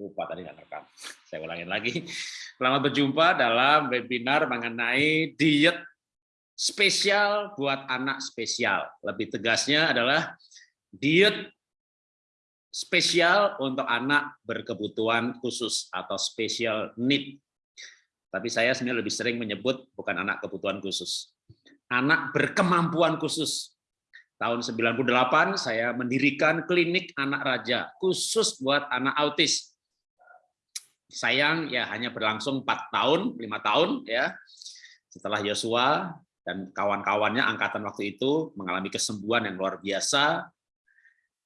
lupa tadi nggak rekam. Saya ulangin lagi. Selamat berjumpa dalam webinar mengenai diet spesial buat anak spesial. Lebih tegasnya adalah diet spesial untuk anak berkebutuhan khusus atau special need. Tapi saya sebenarnya lebih sering menyebut bukan anak kebutuhan khusus. Anak berkemampuan khusus tahun 98 saya mendirikan klinik anak raja khusus buat anak autis sayang ya hanya berlangsung empat tahun lima tahun ya. Setelah Yosua dan kawan-kawannya angkatan waktu itu mengalami kesembuhan yang luar biasa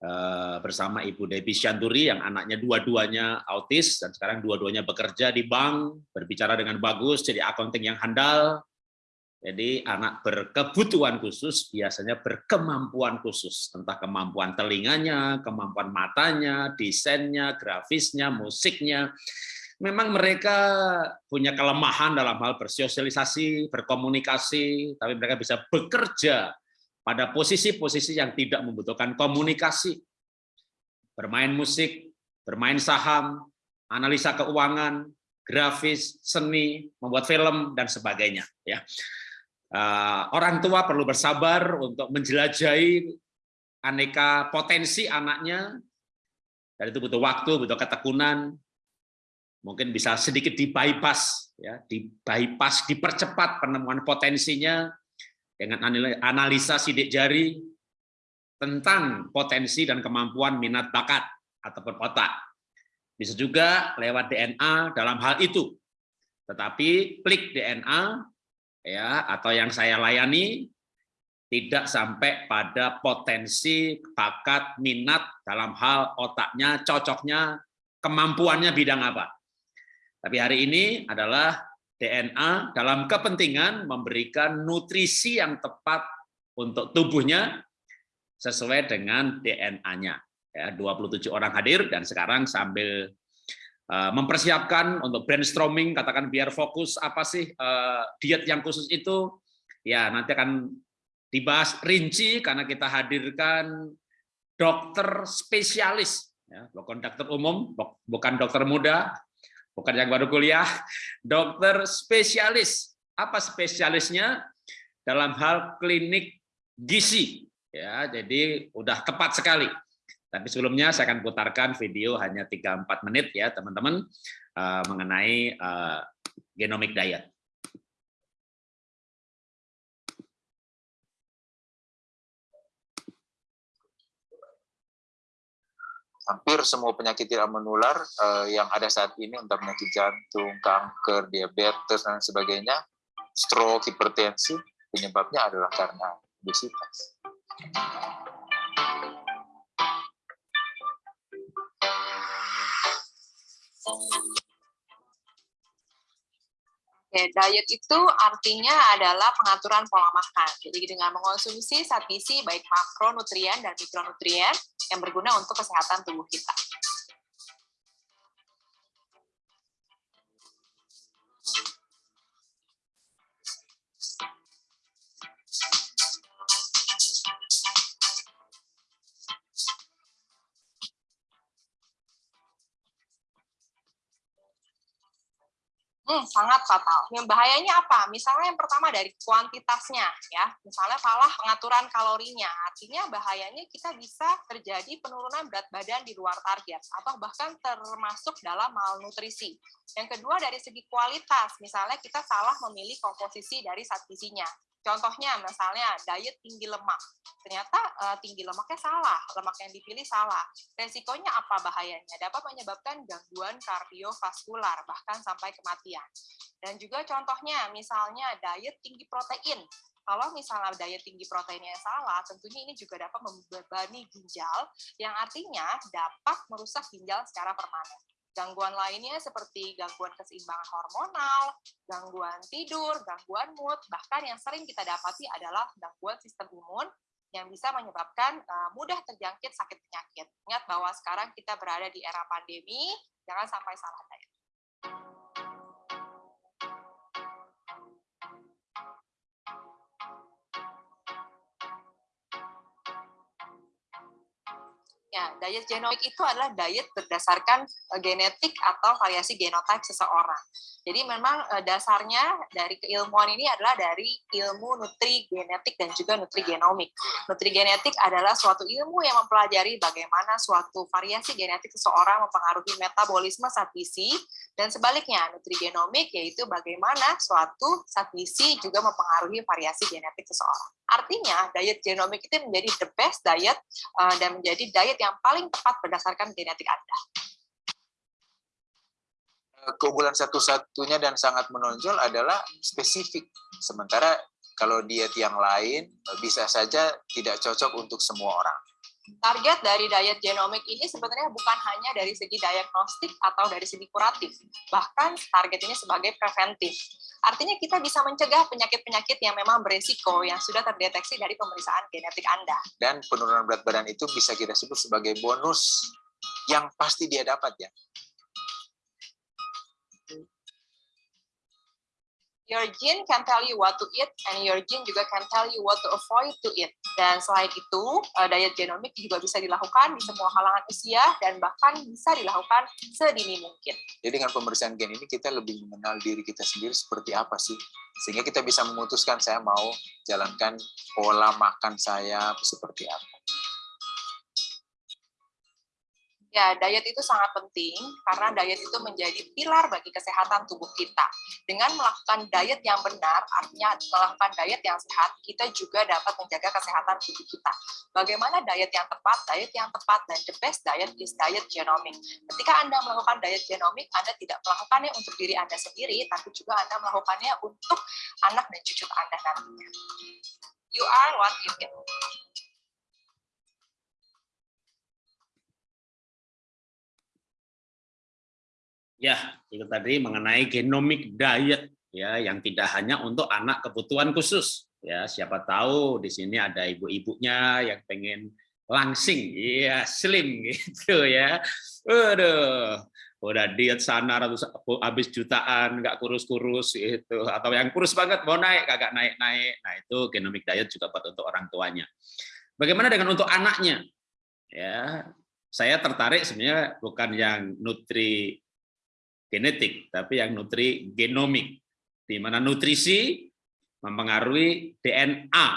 eh, bersama Ibu Debbie Syanduri yang anaknya dua-duanya autis dan sekarang dua-duanya bekerja di bank berbicara dengan bagus jadi accounting yang handal jadi anak berkebutuhan khusus biasanya berkemampuan khusus, entah kemampuan telinganya, kemampuan matanya, desainnya, grafisnya, musiknya, memang mereka punya kelemahan dalam hal bersosialisasi, berkomunikasi, tapi mereka bisa bekerja pada posisi-posisi yang tidak membutuhkan komunikasi. Bermain musik, bermain saham, analisa keuangan, grafis, seni, membuat film dan sebagainya ya. Eh, orang tua perlu bersabar untuk menjelajahi aneka potensi anaknya. Dan itu butuh waktu, butuh ketekunan, mungkin bisa sedikit di bypass ya di bypass dipercepat penemuan potensinya dengan analisa sidik jari tentang potensi dan kemampuan minat bakat ataupun otak. Bisa juga lewat DNA dalam hal itu. Tetapi klik DNA ya atau yang saya layani tidak sampai pada potensi bakat minat dalam hal otaknya cocoknya kemampuannya bidang apa tapi hari ini adalah DNA dalam kepentingan memberikan nutrisi yang tepat untuk tubuhnya sesuai dengan DNA-nya. Ya, 27 orang hadir dan sekarang sambil mempersiapkan untuk brainstorming, katakan biar fokus apa sih uh, diet yang khusus itu, ya nanti akan dibahas rinci karena kita hadirkan dokter spesialis, ya, bukan dokter umum, bukan dokter muda, bukan yang baru kuliah, dokter spesialis. Apa spesialisnya? Dalam hal klinik gizi. Ya, jadi udah tepat sekali. Tapi sebelumnya saya akan putarkan video hanya 3-4 menit ya teman-teman uh, mengenai uh, genomic diet. hampir semua penyakit tidak menular uh, yang ada saat ini untuk penyakit jantung, kanker, diabetes dan sebagainya, stroke, hipertensi, penyebabnya adalah karena obesitas. Oke, diet itu artinya adalah pengaturan pola makan. Jadi dengan mengonsumsi zat gizi baik makronutrien dan mikronutrien yang berguna untuk kesehatan tubuh kita. Hmm, sangat fatal. Yang bahayanya apa? Misalnya yang pertama dari kuantitasnya, ya. Misalnya salah pengaturan kalorinya. Artinya bahayanya kita bisa terjadi penurunan berat badan di luar target atau bahkan termasuk dalam malnutrisi. Yang kedua dari segi kualitas, misalnya kita salah memilih komposisi dari zat. Contohnya misalnya diet tinggi lemak. Ternyata uh, tinggi lemaknya salah, lemak yang dipilih salah. Resikonya apa bahayanya? Dapat menyebabkan gangguan kardiovaskular bahkan sampai kematian. Dan juga contohnya misalnya diet tinggi protein. Kalau misalnya diet tinggi proteinnya salah, tentunya ini juga dapat membebani ginjal, yang artinya dapat merusak ginjal secara permanen. Gangguan lainnya seperti gangguan keseimbangan hormonal, gangguan tidur, gangguan mood, bahkan yang sering kita dapati adalah gangguan sistem imun yang bisa menyebabkan uh, mudah terjangkit sakit penyakit. Ingat bahwa sekarang kita berada di era pandemi, jangan sampai salah diet. Ya, diet genomik itu adalah diet berdasarkan uh, genetik atau variasi genotype seseorang. Jadi memang uh, dasarnya dari keilmuan ini adalah dari ilmu nutri genetik dan juga nutri genomik. Nutri genetik adalah suatu ilmu yang mempelajari bagaimana suatu variasi genetik seseorang mempengaruhi metabolisme zat gizi dan sebaliknya nutri genomik yaitu bagaimana suatu zat gizi juga mempengaruhi variasi genetik seseorang. Artinya diet genomik itu menjadi the best diet uh, dan menjadi diet yang paling tepat berdasarkan genetik Anda. Eh, keunggulan satu-satunya dan sangat menonjol adalah spesifik. Sementara kalau diet yang lain eh, bisa saja tidak cocok untuk semua orang. Target dari diet genomik ini sebenarnya bukan hanya dari segi diagnostik atau dari segi kuratif, bahkan target ini sebagai preventif. Artinya kita bisa mencegah penyakit-penyakit yang memang beresiko yang sudah terdeteksi dari pemeriksaan genetik Anda. Dan penurunan berat badan itu bisa kita sebut sebagai bonus yang pasti dia dapat ya. Your gene can tell you what to eat, and your gene juga can tell you what to avoid to eat. Dan selain itu, uh, diet genomik juga bisa dilakukan di semua kalangan usia dan bahkan bisa dilakukan sedini mungkin. Jadi dengan pemeriksaan gen ini kita lebih mengenal diri kita sendiri seperti apa sih, sehingga kita bisa memutuskan saya mau jalankan pola makan saya seperti apa. Ya, diet itu sangat penting karena diet itu menjadi pilar bagi kesehatan tubuh kita. Dengan melakukan diet yang benar, artinya melakukan diet yang sehat, kita juga dapat menjaga kesehatan tubuh kita. Bagaimana diet yang tepat? Diet yang tepat dan the best diet is diet genomic. Ketika Anda melakukan diet genomic, Anda tidak melakukannya untuk diri Anda sendiri, tapi juga Anda melakukannya untuk anak dan cucu Anda nantinya. You are what you eat. Ya, itu tadi mengenai genomic diet ya yang tidak hanya untuk anak kebutuhan khusus. Ya, siapa tahu di sini ada ibu-ibunya yang pengen langsing, ya slim gitu ya. Waduh, udah diet sana ratus habis jutaan nggak kurus-kurus itu atau yang kurus banget mau naik kagak naik-naik. Nah, itu genomic diet juga buat untuk orang tuanya. Bagaimana dengan untuk anaknya? Ya, saya tertarik sebenarnya bukan yang nutri genetik, tapi yang nutri genomik, di mana nutrisi mempengaruhi DNA.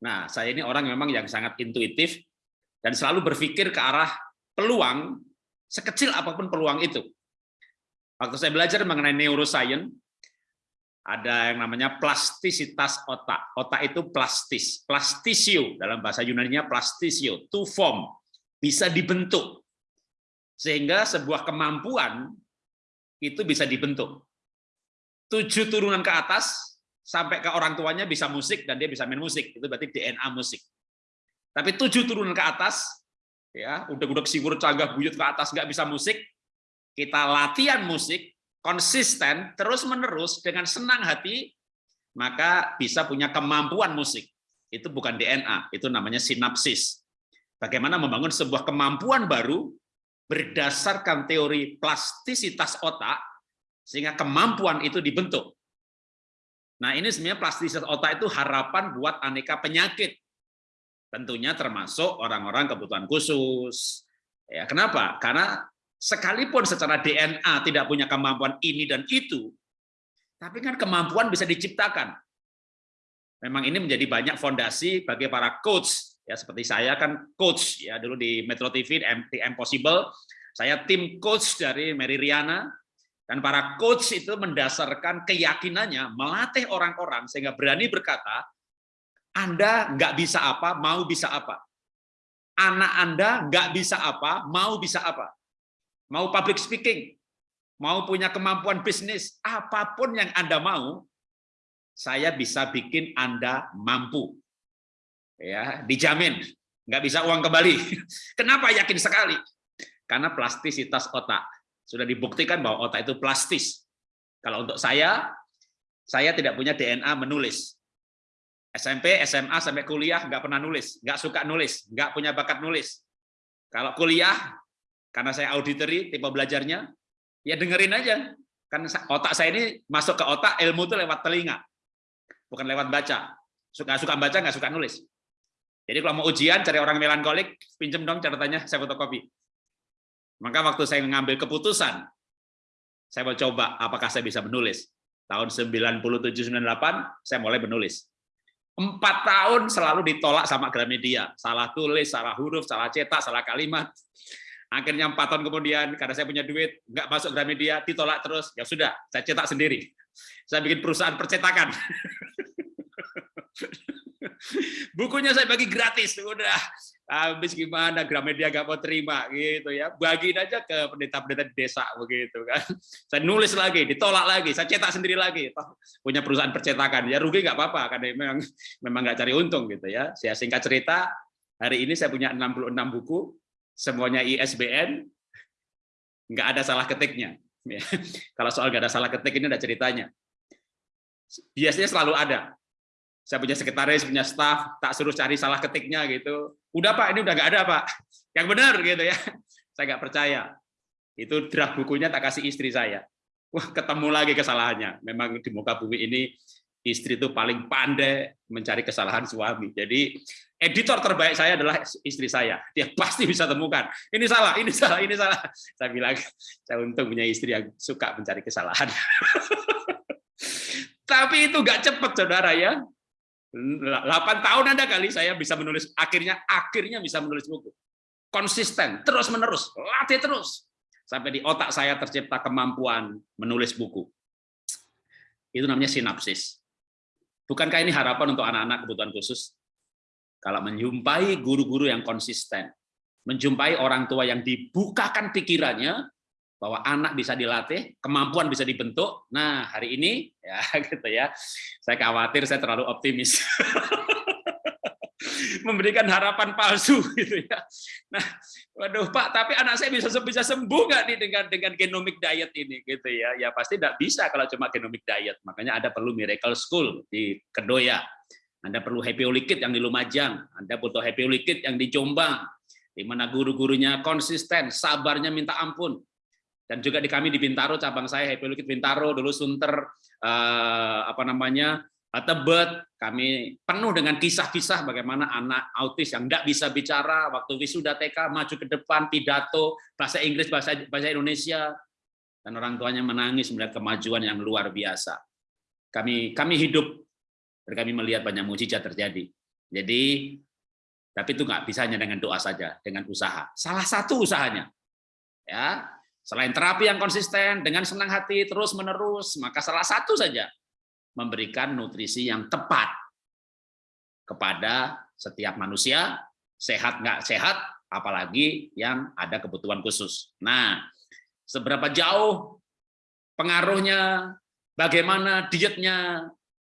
Nah, saya ini orang memang yang sangat intuitif dan selalu berpikir ke arah peluang, sekecil apa pun peluang itu. Waktu saya belajar mengenai neuroscience, ada yang namanya plastisitas otak. Otak itu plastis, plastisio dalam bahasa Yunani-nya plastisio, to form, bisa dibentuk. Sehingga sebuah kemampuan itu bisa dibentuk. Tujuh turunan ke atas, sampai ke orang tuanya bisa musik, dan dia bisa main musik. Itu berarti DNA musik. Tapi tujuh turunan ke atas, ya udah-udah siwur canggah buyut ke atas nggak bisa musik, kita latihan musik, konsisten, terus-menerus, dengan senang hati, maka bisa punya kemampuan musik. Itu bukan DNA, itu namanya sinapsis. Bagaimana membangun sebuah kemampuan baru berdasarkan teori plastisitas otak, sehingga kemampuan itu dibentuk. Nah ini sebenarnya plastisitas otak itu harapan buat aneka penyakit. Tentunya termasuk orang-orang kebutuhan khusus. Ya, kenapa? Karena sekalipun secara DNA tidak punya kemampuan ini dan itu, tapi kan kemampuan bisa diciptakan. Memang ini menjadi banyak fondasi bagi para coach ya seperti saya kan coach ya dulu di Metro TV di Impossible saya tim coach dari Mary Riana. Dan para coach itu mendasarkan keyakinannya melatih orang-orang sehingga berani berkata Anda nggak bisa apa mau bisa apa. Anak Anda nggak bisa apa mau bisa apa. Mau public speaking mau punya kemampuan bisnis apa pun yang Anda mau saya bisa bikin Anda mampu ya dijamin nggak bisa uang kembali. Kenapa yakin sekali? Karena plastisitas otak sudah dibuktikan bahwa otak itu plastis. Kalau untuk saya, saya tidak punya DNA menulis. SMP, SMA sampai kuliah nggak pernah nulis, nggak suka nulis, nggak punya bakat nulis. Kalau kuliah, karena saya auditory tipe belajarnya, ya dengerin aja. Kan otak saya ini masuk ke otak ilmu itu lewat telinga, bukan lewat baca. Suka suka baca nggak suka nulis. Jadi kalau mau ujian cari orang melankolik, pinjem dong catatannya saya fotokopi. Maka waktu saya mengambil keputusan, saya mau coba apakah saya bisa menulis. Tahun 97-98 saya mulai menulis. Empat tahun selalu ditolak sama Gramedia. Salah tulis, salah huruf, salah cetak, salah kalimat. Akhirnya empat tahun kemudian, karena saya punya duit, nggak masuk Gramedia, ditolak terus. Ya sudah, saya cetak sendiri. Saya bikin perusahaan percetakan. Bukunya saya bagi gratis, udah. Habis gimana Gramedia gak mau terima gitu ya. Bagiin aja ke pendeta-pendeta di desa begitu kan. Saya nulis lagi ditolak lagi saya cetak sendiri lagi. Punya perusahaan percetakan. Ya rugi nggak apa-apa karena memang memang nggak cari untung gitu ya. Saya singkat cerita hari ini saya punya 66 buku semuanya ISBN nggak ada salah ketiknya. Ya. kalau soal nggak ada salah ketik ini ada ceritanya. Biasanya selalu ada saya punya sekretaris, punya staff, tak suruh cari salah ketiknya gitu. Udah Pak, ini udah nggak ada Pak. Yang benar gitu ya. Saya nggak percaya. Itu draft bukunya tak kasih istri saya. Wah, ketemu lagi kesalahannya. Memang di muka bumi ini istri itu paling pandai mencari kesalahan suami. Jadi editor terbaik saya adalah istri saya. Dia pasti bisa temukan. Ini salah, ini salah, ini salah. Saya bilang, saya untung punya istri yang suka mencari kesalahan. Tapi itu nggak cepat, saudara ya 8 tahun ada kali saya bisa menulis akhirnya akhirnya bisa menulis buku. Konsisten terus menerus latih terus. Sampai di otak saya tercipta kemampuan menulis buku. Itu namanya sinapsis. Bukankah ini harapan untuk anak-anak kebutuhan khusus? Kalau menjumpai guru-guru yang konsisten menjumpai orang tua yang dibukakan pikirannya bahwa anak bisa dilatih, kemampuan bisa dibentuk. Nah, hari ini ya gitu ya. Saya khawatir saya terlalu optimis. memberikan harapan palsu gitu ya. Nah, waduh Pak, tapi anak saya bisa bisa sembuh nggak nih dengan dengan genomic diet ini gitu ya? Ya pasti tidak bisa kalau cuma genomic diet. Makanya ada perlu miracle school di Kedoya. Anda perlu happy Likit yang di Lumajang, Anda butuh happy Likit yang di Jombang, di mana guru-gurunya konsisten, sabarnya minta ampun, dan juga di kami di Bintaro cabang saya Happy Lukit Bintaro dulu Sunter eh, apa namanya Tebet kami penuh dengan kisah-kisah bagaimana anak autis yang tidak bisa bicara waktu wisuda TK maju ke depan pidato bahasa Inggris bahasa bahasa Indonesia. Dan orang tuanya menangis melihat kemajuan yang luar biasa. Kami kami hidup dan kami melihat banyak mujizat terjadi. Jadi tapi itu nggak bisa hanya dengan doa saja dengan usaha. Salah satu usahanya ya Selain terapi yang konsisten, dengan senang hati, terus-menerus, maka salah satu saja, memberikan nutrisi yang tepat kepada setiap manusia, sehat nggak sehat, apalagi yang ada kebutuhan khusus. Nah, seberapa jauh pengaruhnya, bagaimana dietnya,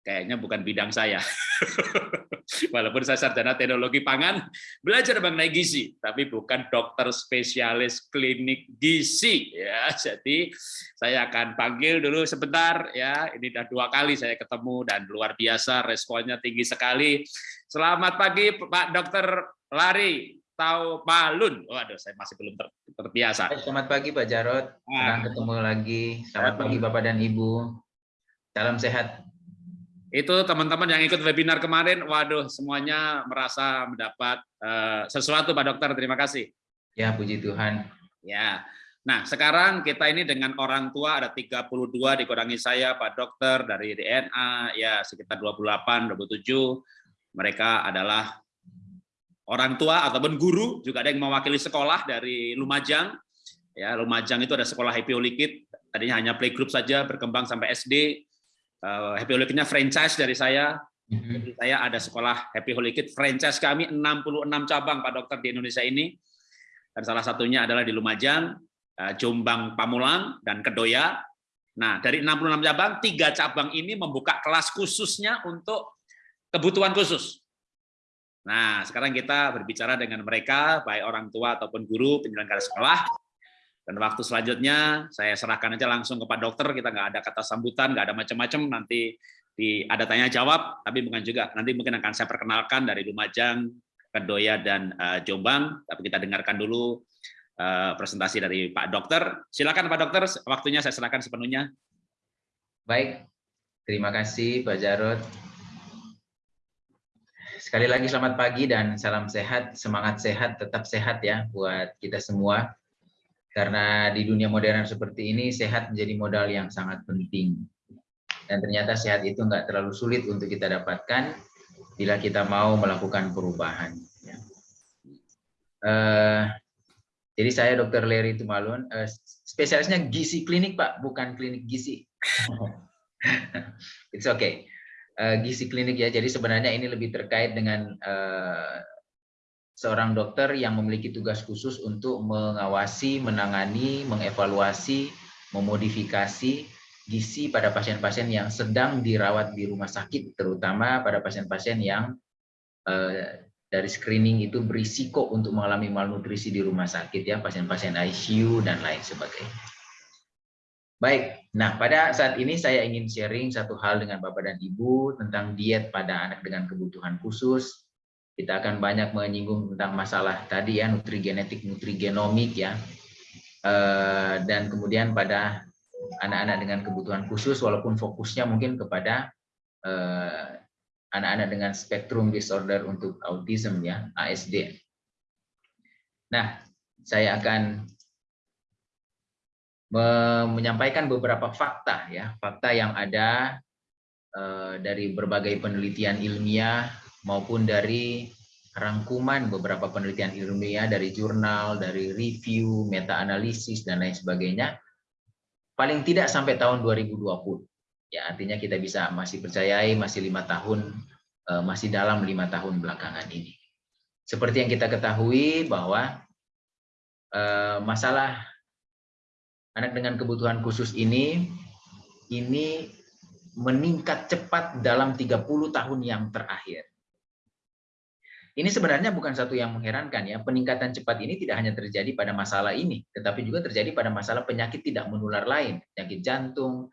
kayaknya bukan bidang saya. Walaupun saya sarjana teknologi pangan, belajar mengenai gizi, tapi bukan dokter spesialis klinik gizi. Ya, jadi saya akan panggil dulu sebentar. Ya, ini sudah dua kali saya ketemu dan luar biasa, responnya tinggi sekali. Selamat pagi, Pak Dokter Lari. Tahu Balun. Waduh, saya masih belum ter terbiasa. Selamat pagi Pak Jarot. Senang ah. ketemu lagi. Selamat pagi Bapak dan Ibu. Salam sehat itu teman-teman yang ikut webinar kemarin, waduh semuanya merasa mendapat uh, sesuatu Pak Dokter. Terima kasih. Ya, puji Tuhan. Ya. Nah, sekarang kita ini dengan orang tua ada 32 dikurangi saya Pak Dokter dari DNA ya sekitar 28 27. Mereka adalah orang tua ataupun guru, juga ada yang mewakili sekolah dari Lumajang. Ya, Lumajang itu ada sekolah Happy Likit, tadinya hanya playgroup saja berkembang sampai SD uh, Happy Holy franchise dari saya. Mm-hmm. saya ada sekolah Happy Holy franchise kami 66 cabang Pak Dokter di Indonesia ini. Dan salah satunya adalah di Lumajang, uh, Jombang, Pamulang, dan Kedoya. Nah, dari 66 cabang, tiga cabang ini membuka kelas khususnya untuk kebutuhan khusus. Nah, sekarang kita berbicara dengan mereka, baik orang tua ataupun guru, penyelenggara sekolah, dan waktu selanjutnya saya serahkan aja langsung ke Pak Dokter, kita nggak ada kata sambutan, nggak ada macam-macam, nanti di ada tanya jawab, tapi bukan juga nanti mungkin akan saya perkenalkan dari Lumajang, Kedoya dan uh, Jombang, tapi kita dengarkan dulu uh, presentasi dari Pak Dokter. Silakan Pak Dokter, waktunya saya serahkan sepenuhnya. Baik, terima kasih Pak Jarod. sekali lagi selamat pagi dan salam sehat, semangat sehat, tetap sehat ya buat kita semua. Karena di dunia modern seperti ini, sehat menjadi modal yang sangat penting. Dan ternyata sehat itu nggak terlalu sulit untuk kita dapatkan bila kita mau melakukan perubahan. Ya. Uh, jadi saya Dr. Larry Tumalun, uh, spesialisnya gizi klinik Pak, bukan klinik gizi. It's okay uh, gizi klinik ya. Jadi sebenarnya ini lebih terkait dengan uh, seorang dokter yang memiliki tugas khusus untuk mengawasi, menangani, mengevaluasi, memodifikasi gizi pada pasien-pasien yang sedang dirawat di rumah sakit, terutama pada pasien-pasien yang uh, dari screening itu berisiko untuk mengalami malnutrisi di rumah sakit ya, pasien-pasien ICU dan lain sebagainya. Baik, nah pada saat ini saya ingin sharing satu hal dengan Bapak dan Ibu tentang diet pada anak dengan kebutuhan khusus. Kita akan banyak menyinggung tentang masalah tadi ya, nutrigenetik, nutrigenomik ya. Eh, dan kemudian pada anak-anak dengan kebutuhan khusus, walaupun fokusnya mungkin kepada eh, anak-anak dengan spektrum disorder untuk autism ya, ASD. Nah, saya akan menyampaikan beberapa fakta ya, fakta yang ada eh, dari berbagai penelitian ilmiah maupun dari rangkuman beberapa penelitian ilmiah dari jurnal, dari review, meta analisis dan lain sebagainya. Paling tidak sampai tahun 2020. Ya, artinya kita bisa masih percayai masih lima tahun, eh, masih dalam lima tahun belakangan ini. Seperti yang kita ketahui bahwa eh, masalah anak dengan kebutuhan khusus ini ini meningkat cepat dalam 30 tahun yang terakhir. Ini sebenarnya bukan satu yang mengherankan ya. Peningkatan cepat ini tidak hanya terjadi pada masalah ini, tetapi juga terjadi pada masalah penyakit tidak menular lain, penyakit jantung,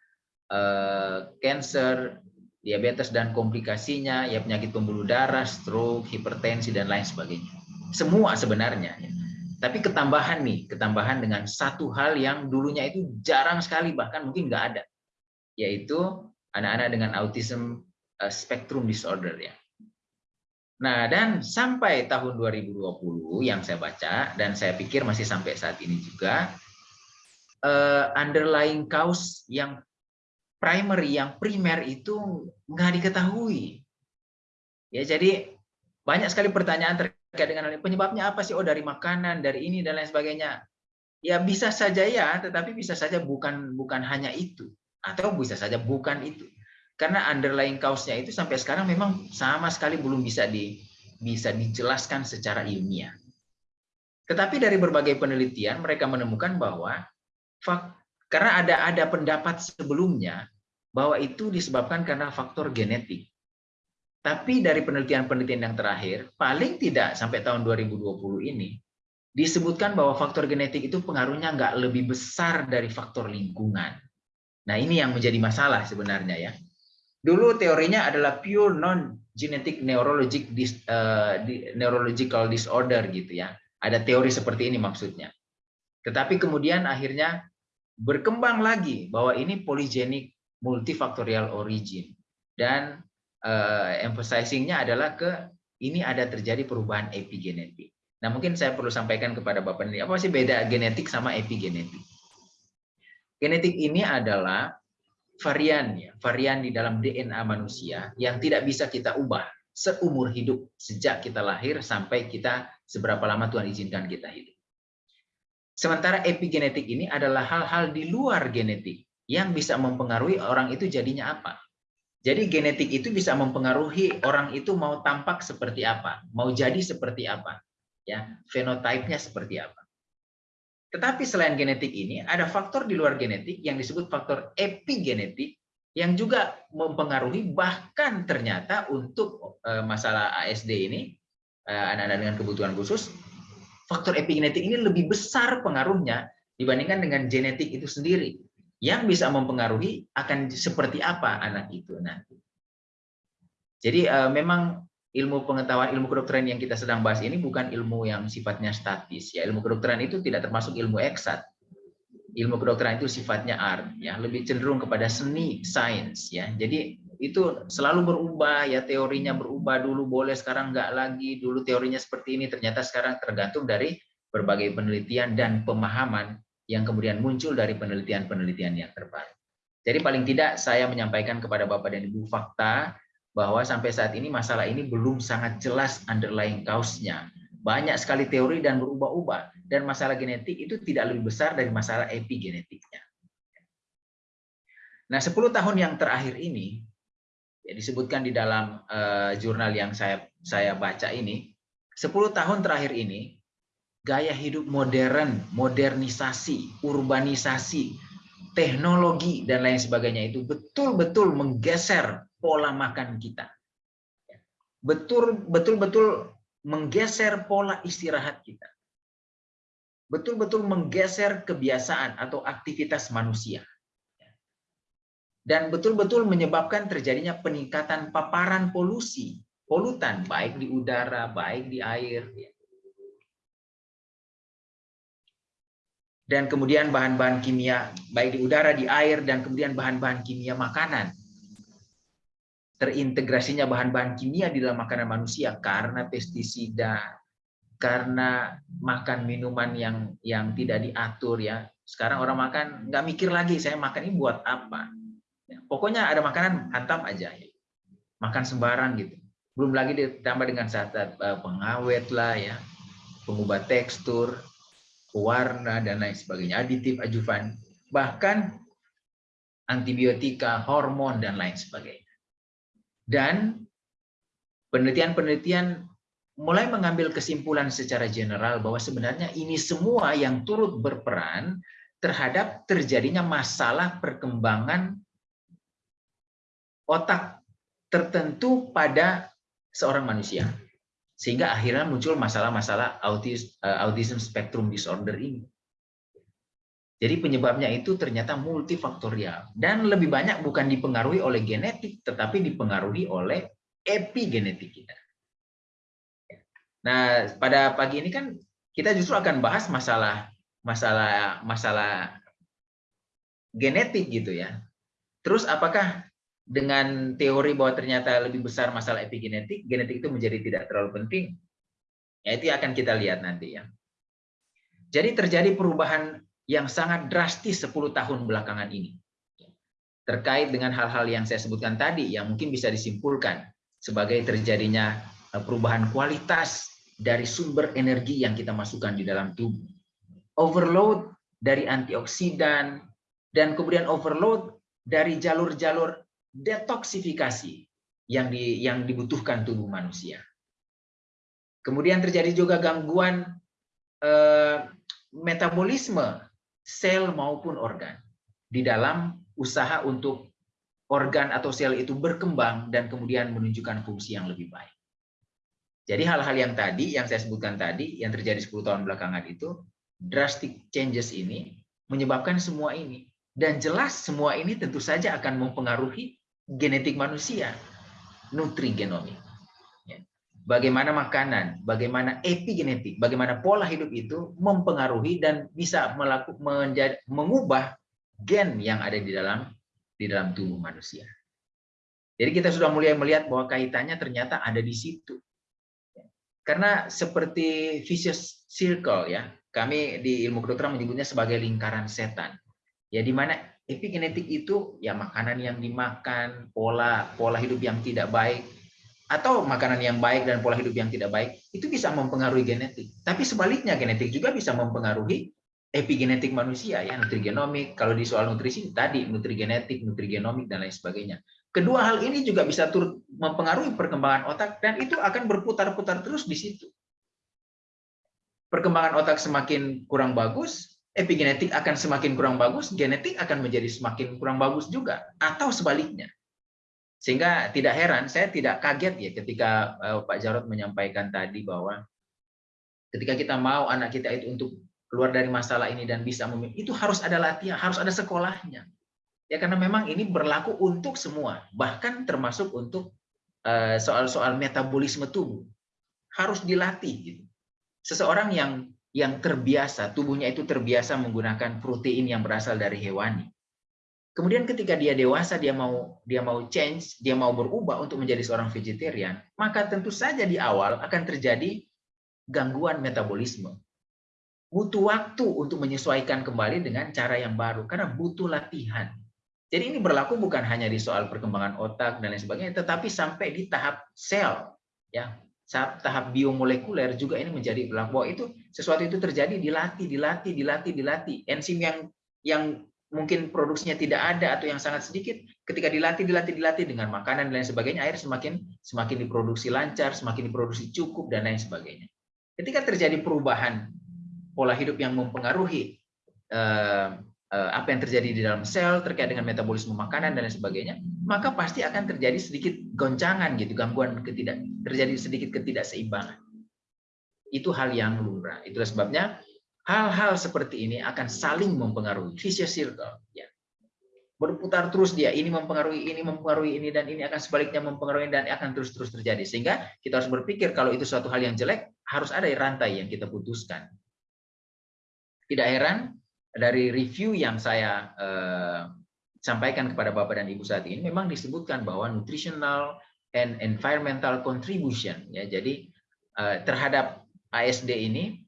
cancer, eh, diabetes dan komplikasinya, ya penyakit pembuluh darah, stroke, hipertensi dan lain sebagainya. Semua sebenarnya. Ya. Tapi ketambahan nih, ketambahan dengan satu hal yang dulunya itu jarang sekali, bahkan mungkin nggak ada, yaitu anak-anak dengan autism uh, spectrum disorder ya. Nah, dan sampai tahun 2020 yang saya baca, dan saya pikir masih sampai saat ini juga, uh, underlying cause yang primary, yang primer itu nggak diketahui. Ya, jadi banyak sekali pertanyaan terkait dengan hal. Penyebabnya apa sih? Oh dari makanan, dari ini dan lain sebagainya. Ya bisa saja ya, tetapi bisa saja bukan bukan hanya itu, atau bisa saja bukan itu. Karena underlying cause-nya itu sampai sekarang memang sama sekali belum bisa di bisa dijelaskan secara ilmiah. Tetapi dari berbagai penelitian mereka menemukan bahwa karena ada ada pendapat sebelumnya bahwa itu disebabkan karena faktor genetik. Tapi dari penelitian-penelitian yang terakhir, paling tidak sampai tahun 2020 ini, disebutkan bahwa faktor genetik itu pengaruhnya nggak lebih besar dari faktor lingkungan. Nah ini yang menjadi masalah sebenarnya ya. Dulu teorinya adalah pure non-genetic neurologic dis, uh, neurological disorder gitu ya. Ada teori seperti ini maksudnya. Tetapi kemudian akhirnya berkembang lagi bahwa ini polygenic multifaktorial origin. Dan uh, emphasizingnya adalah ke ini ada terjadi perubahan epigenetik. Nah mungkin saya perlu sampaikan kepada Bapak ini, apa sih beda genetik sama epigenetik? Genetik ini adalah varian ya, varian di dalam DNA manusia yang tidak bisa kita ubah seumur hidup sejak kita lahir sampai kita seberapa lama Tuhan izinkan kita hidup. Sementara epigenetik ini adalah hal-hal di luar genetik yang bisa mempengaruhi orang itu jadinya apa. Jadi genetik itu bisa mempengaruhi orang itu mau tampak seperti apa, mau jadi seperti apa, ya fenotipenya seperti apa. Tetapi selain genetik ini ada faktor di luar genetik yang disebut faktor epigenetik yang juga mempengaruhi bahkan ternyata untuk eh, masalah ASD ini eh, anak-anak dengan kebutuhan khusus faktor epigenetik ini lebih besar pengaruhnya dibandingkan dengan genetik itu sendiri yang bisa mempengaruhi akan seperti apa anak itu nanti. Jadi uh, memang ilmu pengetahuan ilmu kedokteran yang kita sedang bahas ini bukan ilmu yang sifatnya statis ya. Ilmu kedokteran itu tidak termasuk ilmu eksat. Ilmu kedokteran itu sifatnya art ya. Lebih cenderung kepada seni sains ya. Jadi itu selalu berubah ya. Teorinya berubah dulu boleh sekarang nggak lagi. Dulu teorinya seperti ini ternyata sekarang tergantung dari berbagai penelitian dan pemahaman yang kemudian muncul dari penelitian-penelitian yang terbaru. Jadi paling tidak saya menyampaikan kepada Bapak dan Ibu fakta bahwa sampai saat ini masalah ini belum sangat jelas underlying cause-nya. Banyak sekali teori dan berubah-ubah dan masalah genetik itu tidak lebih besar dari masalah epigenetiknya. Nah, 10 tahun yang terakhir ini ya disebutkan di dalam uh, jurnal yang saya saya baca ini, 10 tahun terakhir ini gaya hidup modern, modernisasi, urbanisasi, teknologi dan lain sebagainya itu betul-betul menggeser pola makan kita. Betul betul menggeser pola istirahat kita. Betul-betul menggeser kebiasaan atau aktivitas manusia dan betul-betul menyebabkan terjadinya peningkatan paparan polusi, polutan baik di udara, baik di air. Dan kemudian bahan-bahan kimia baik di udara, di air dan kemudian bahan-bahan kimia makanan. Terintegrasinya bahan-bahan kimia di dalam makanan manusia karena pestisida, karena makan minuman yang yang tidak diatur ya. Sekarang orang makan nggak mikir lagi saya makan ini buat apa Ya, pokoknya ada makanan hantam aja. Makan sembarang gitu. Belum lagi ditambah dengan zat-zat eh, pengawet lah ya, pengubah tekstur, warna dan lain sebagainya, aditif, ajuvan, bahkan antibiotika, hormon dan lain sebagainya. Dan penelitian-penelitian mulai mengambil kesimpulan secara general bahwa sebenarnya ini semua yang turut berperan terhadap terjadinya masalah perkembangan otak tertentu pada seorang manusia. Sehingga akhirnya muncul masalah-masalah uh, autism spectrum disorder ini. Jadi penyebabnya itu ternyata multifaktorial. Dan lebih banyak bukan dipengaruhi oleh genetik, tetapi dipengaruhi oleh epigenetik kita. Nah, pada pagi ini kan kita justru akan bahas masalah masalah masalah genetik gitu ya. Terus apakah dengan teori bahwa ternyata lebih besar masalah epigenetik, genetik itu menjadi tidak terlalu penting. Ya, itu akan kita lihat nanti ya. Jadi terjadi perubahan yang sangat drastis 10 tahun belakangan ini. Terkait dengan hal-hal yang saya sebutkan tadi, yang mungkin bisa disimpulkan sebagai terjadinya eh, perubahan kualitas dari sumber energi yang kita masukkan di dalam tubuh. Overload dari antioksidan, dan kemudian overload dari jalur-jalur detoksifikasi yang di, yang dibutuhkan tubuh manusia. Kemudian terjadi juga gangguan eh, metabolisme sel maupun organ di dalam usaha untuk organ atau sel itu berkembang dan kemudian menunjukkan fungsi yang lebih baik. Jadi hal-hal yang tadi, yang saya sebutkan tadi, yang terjadi 10 tahun belakangan itu, drastic changes ini menyebabkan semua ini. Dan jelas semua ini tentu saja akan mempengaruhi genetik manusia, nutrigenomik. Bagaimana makanan, bagaimana epigenetik, bagaimana pola hidup itu mempengaruhi dan bisa menjadi, mengubah gen yang ada di dalam di dalam tubuh manusia. Jadi kita sudah mulai melihat bahwa kaitannya ternyata ada di situ. Karena seperti vicious circle ya, kami di ilmu kedokteran menyebutnya sebagai lingkaran setan. Ya di mana epigenetik itu ya makanan yang dimakan, pola pola hidup yang tidak baik atau makanan yang baik dan pola hidup yang tidak baik itu bisa mempengaruhi genetik. Tapi sebaliknya genetik juga bisa mempengaruhi epigenetik manusia ya nutrigenomik. Kalau di soal nutrisi tadi nutrigenetik, nutrigenomik dan lain sebagainya. Kedua hal ini juga bisa turut mempengaruhi perkembangan otak dan itu akan berputar-putar terus di situ. Perkembangan otak semakin kurang bagus, epigenetik akan semakin kurang bagus, genetik akan menjadi semakin kurang bagus juga, atau sebaliknya. Sehingga tidak heran, saya tidak kaget ya ketika eh, Pak Jarod menyampaikan tadi bahwa ketika kita mau anak kita itu untuk keluar dari masalah ini dan bisa memimpin, itu harus ada latihan, harus ada sekolahnya. Ya karena memang ini berlaku untuk semua, bahkan termasuk untuk eh, soal-soal metabolisme tubuh. Harus dilatih gitu. Seseorang yang yang terbiasa, tubuhnya itu terbiasa menggunakan protein yang berasal dari hewani. Kemudian ketika dia dewasa, dia mau dia mau change, dia mau berubah untuk menjadi seorang vegetarian, maka tentu saja di awal akan terjadi gangguan metabolisme. Butuh waktu untuk menyesuaikan kembali dengan cara yang baru karena butuh latihan. Jadi ini berlaku bukan hanya di soal perkembangan otak dan lain sebagainya, tetapi sampai di tahap sel, ya tahap biomolekuler juga ini menjadi berlaku bahwa itu sesuatu itu terjadi dilatih, dilatih, dilatih, dilatih. Enzim yang yang mungkin produksinya tidak ada atau yang sangat sedikit, ketika dilatih, dilatih, dilatih dengan makanan dan lain sebagainya, air semakin semakin diproduksi lancar, semakin diproduksi cukup dan lain sebagainya. Ketika terjadi perubahan pola hidup yang mempengaruhi eh, eh, apa yang terjadi di dalam sel terkait dengan metabolisme makanan dan lain sebagainya, maka pasti akan terjadi sedikit goncangan gitu, gangguan ketidak terjadi sedikit ketidakseimbangan. Itu hal yang lumrah. Itulah sebabnya hal-hal seperti ini akan saling mempengaruhi. Vicious circle. Ya. Berputar terus dia ini mempengaruhi ini mempengaruhi ini dan ini akan sebaliknya mempengaruhi dan akan terus-terus terjadi. Sehingga kita harus berpikir kalau itu suatu hal yang jelek harus ada rantai yang kita putuskan. Tidak heran dari review yang saya eh, sampaikan kepada Bapak dan Ibu saat ini memang disebutkan bahwa nutritional and environmental contribution ya. Jadi eh, terhadap ASD ini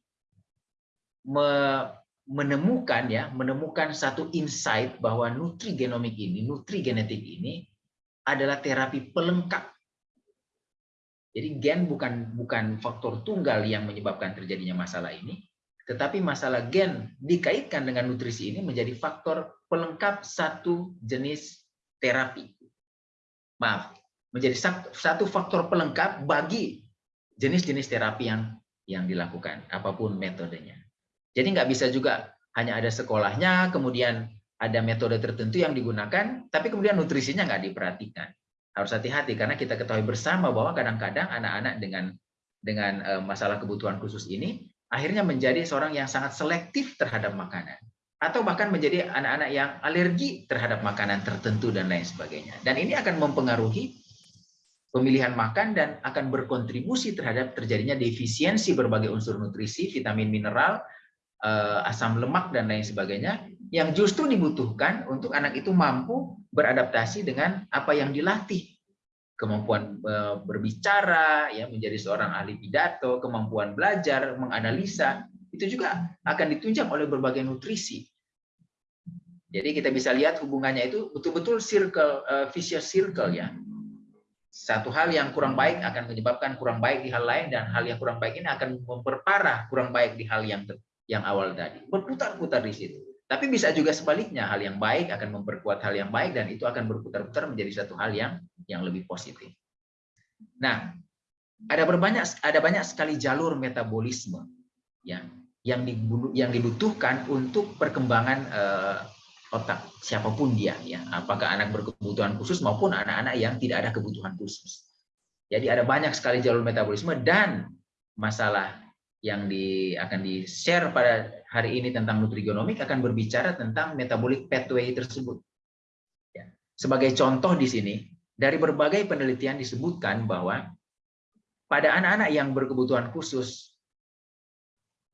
menemukan ya menemukan satu insight bahwa nutrigenomik ini nutrigenetik ini adalah terapi pelengkap. Jadi gen bukan bukan faktor tunggal yang menyebabkan terjadinya masalah ini tetapi masalah gen dikaitkan dengan nutrisi ini menjadi faktor pelengkap satu jenis terapi. Maaf menjadi satu faktor pelengkap bagi jenis-jenis terapi yang yang dilakukan apa pun metodenya jadi nggak bisa juga hanya ada sekolahnya, kemudian ada metode tertentu yang digunakan, tapi kemudian nutrisinya nggak diperhatikan. Harus hati-hati karena kita ketahui bersama bahwa kadang-kadang anak-anak dengan dengan eh, masalah kebutuhan khusus ini akhirnya menjadi seorang yang sangat selektif terhadap makanan atau bahkan menjadi anak-anak yang alergi terhadap makanan tertentu dan lain sebagainya. Dan ini akan mempengaruhi pemilihan makan dan akan berkontribusi terhadap terjadinya defisiensi berbagai unsur nutrisi, vitamin, mineral, asam lemak dan lain sebagainya yang justru dibutuhkan untuk anak itu mampu beradaptasi dengan apa yang dilatih. Kemampuan eh, berbicara ya menjadi seorang ahli pidato kemampuan belajar menganalisa itu juga akan ditunjang oleh berbagai nutrisi. Jadi kita bisa lihat hubungannya itu betul-betul circle uh, vicious circle ya. Satu hal yang kurang baik akan menyebabkan kurang baik di hal lain dan hal yang kurang baik ini akan memperparah kurang baik di hal yang yang awal tadi. Berputar-putar di situ. Tapi bisa juga sebaliknya, hal yang baik akan memperkuat hal yang baik dan itu akan berputar-putar menjadi satu hal yang yang lebih positif. Nah, ada berbanyak ada banyak sekali jalur metabolisme yang yang yang dibutuhkan untuk perkembangan eh, otak siapa pun dia ya, apakah anak berkebutuhan khusus maupun anak-anak yang tidak ada kebutuhan khusus. Jadi ada banyak sekali jalur metabolisme dan masalah yang di, akan di-share pada hari ini tentang nutrigenomik akan berbicara tentang metabolic pathway tersebut. Ya. Sebagai contoh di sini, dari berbagai penelitian disebutkan bahwa pada anak-anak yang berkebutuhan khusus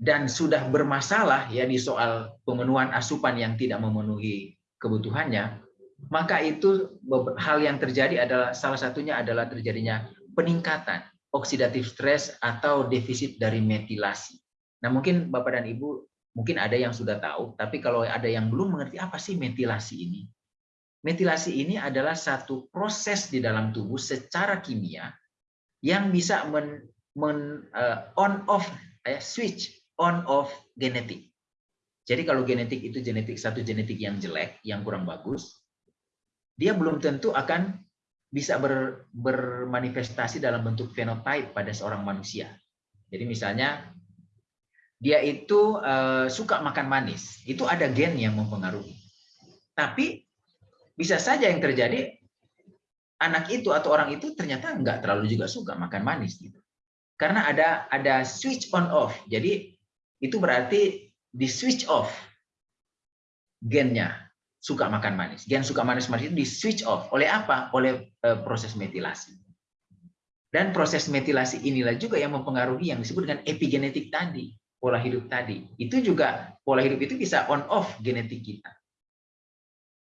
dan sudah bermasalah ya di soal pemenuhan asupan yang tidak memenuhi kebutuhannya, maka itu hal yang terjadi adalah salah satunya adalah terjadinya peningkatan oksidatif stres atau defisit dari metilasi. Nah, mungkin Bapak dan Ibu mungkin ada yang sudah tahu, tapi kalau ada yang belum mengerti apa sih metilasi ini? Metilasi ini adalah satu proses di dalam tubuh secara kimia yang bisa men, men uh, on off uh, switch on off genetik. Jadi kalau genetik itu genetik satu genetik yang jelek, yang kurang bagus, dia belum tentu akan bisa ber, bermanifestasi dalam bentuk fenotype pada seorang manusia. Jadi misalnya dia itu uh, suka makan manis, itu ada gen yang mempengaruhi. Tapi bisa saja yang terjadi anak itu atau orang itu ternyata nggak terlalu juga suka makan manis gitu. Karena ada ada switch on off. Jadi itu berarti di switch off gennya suka makan manis. Gen suka manis-manis itu di switch off. Oleh apa? Oleh uh, proses metilasi. Dan proses metilasi inilah juga yang mempengaruhi yang disebut dengan epigenetik tadi, pola hidup tadi. Itu juga pola hidup itu bisa on off genetik kita.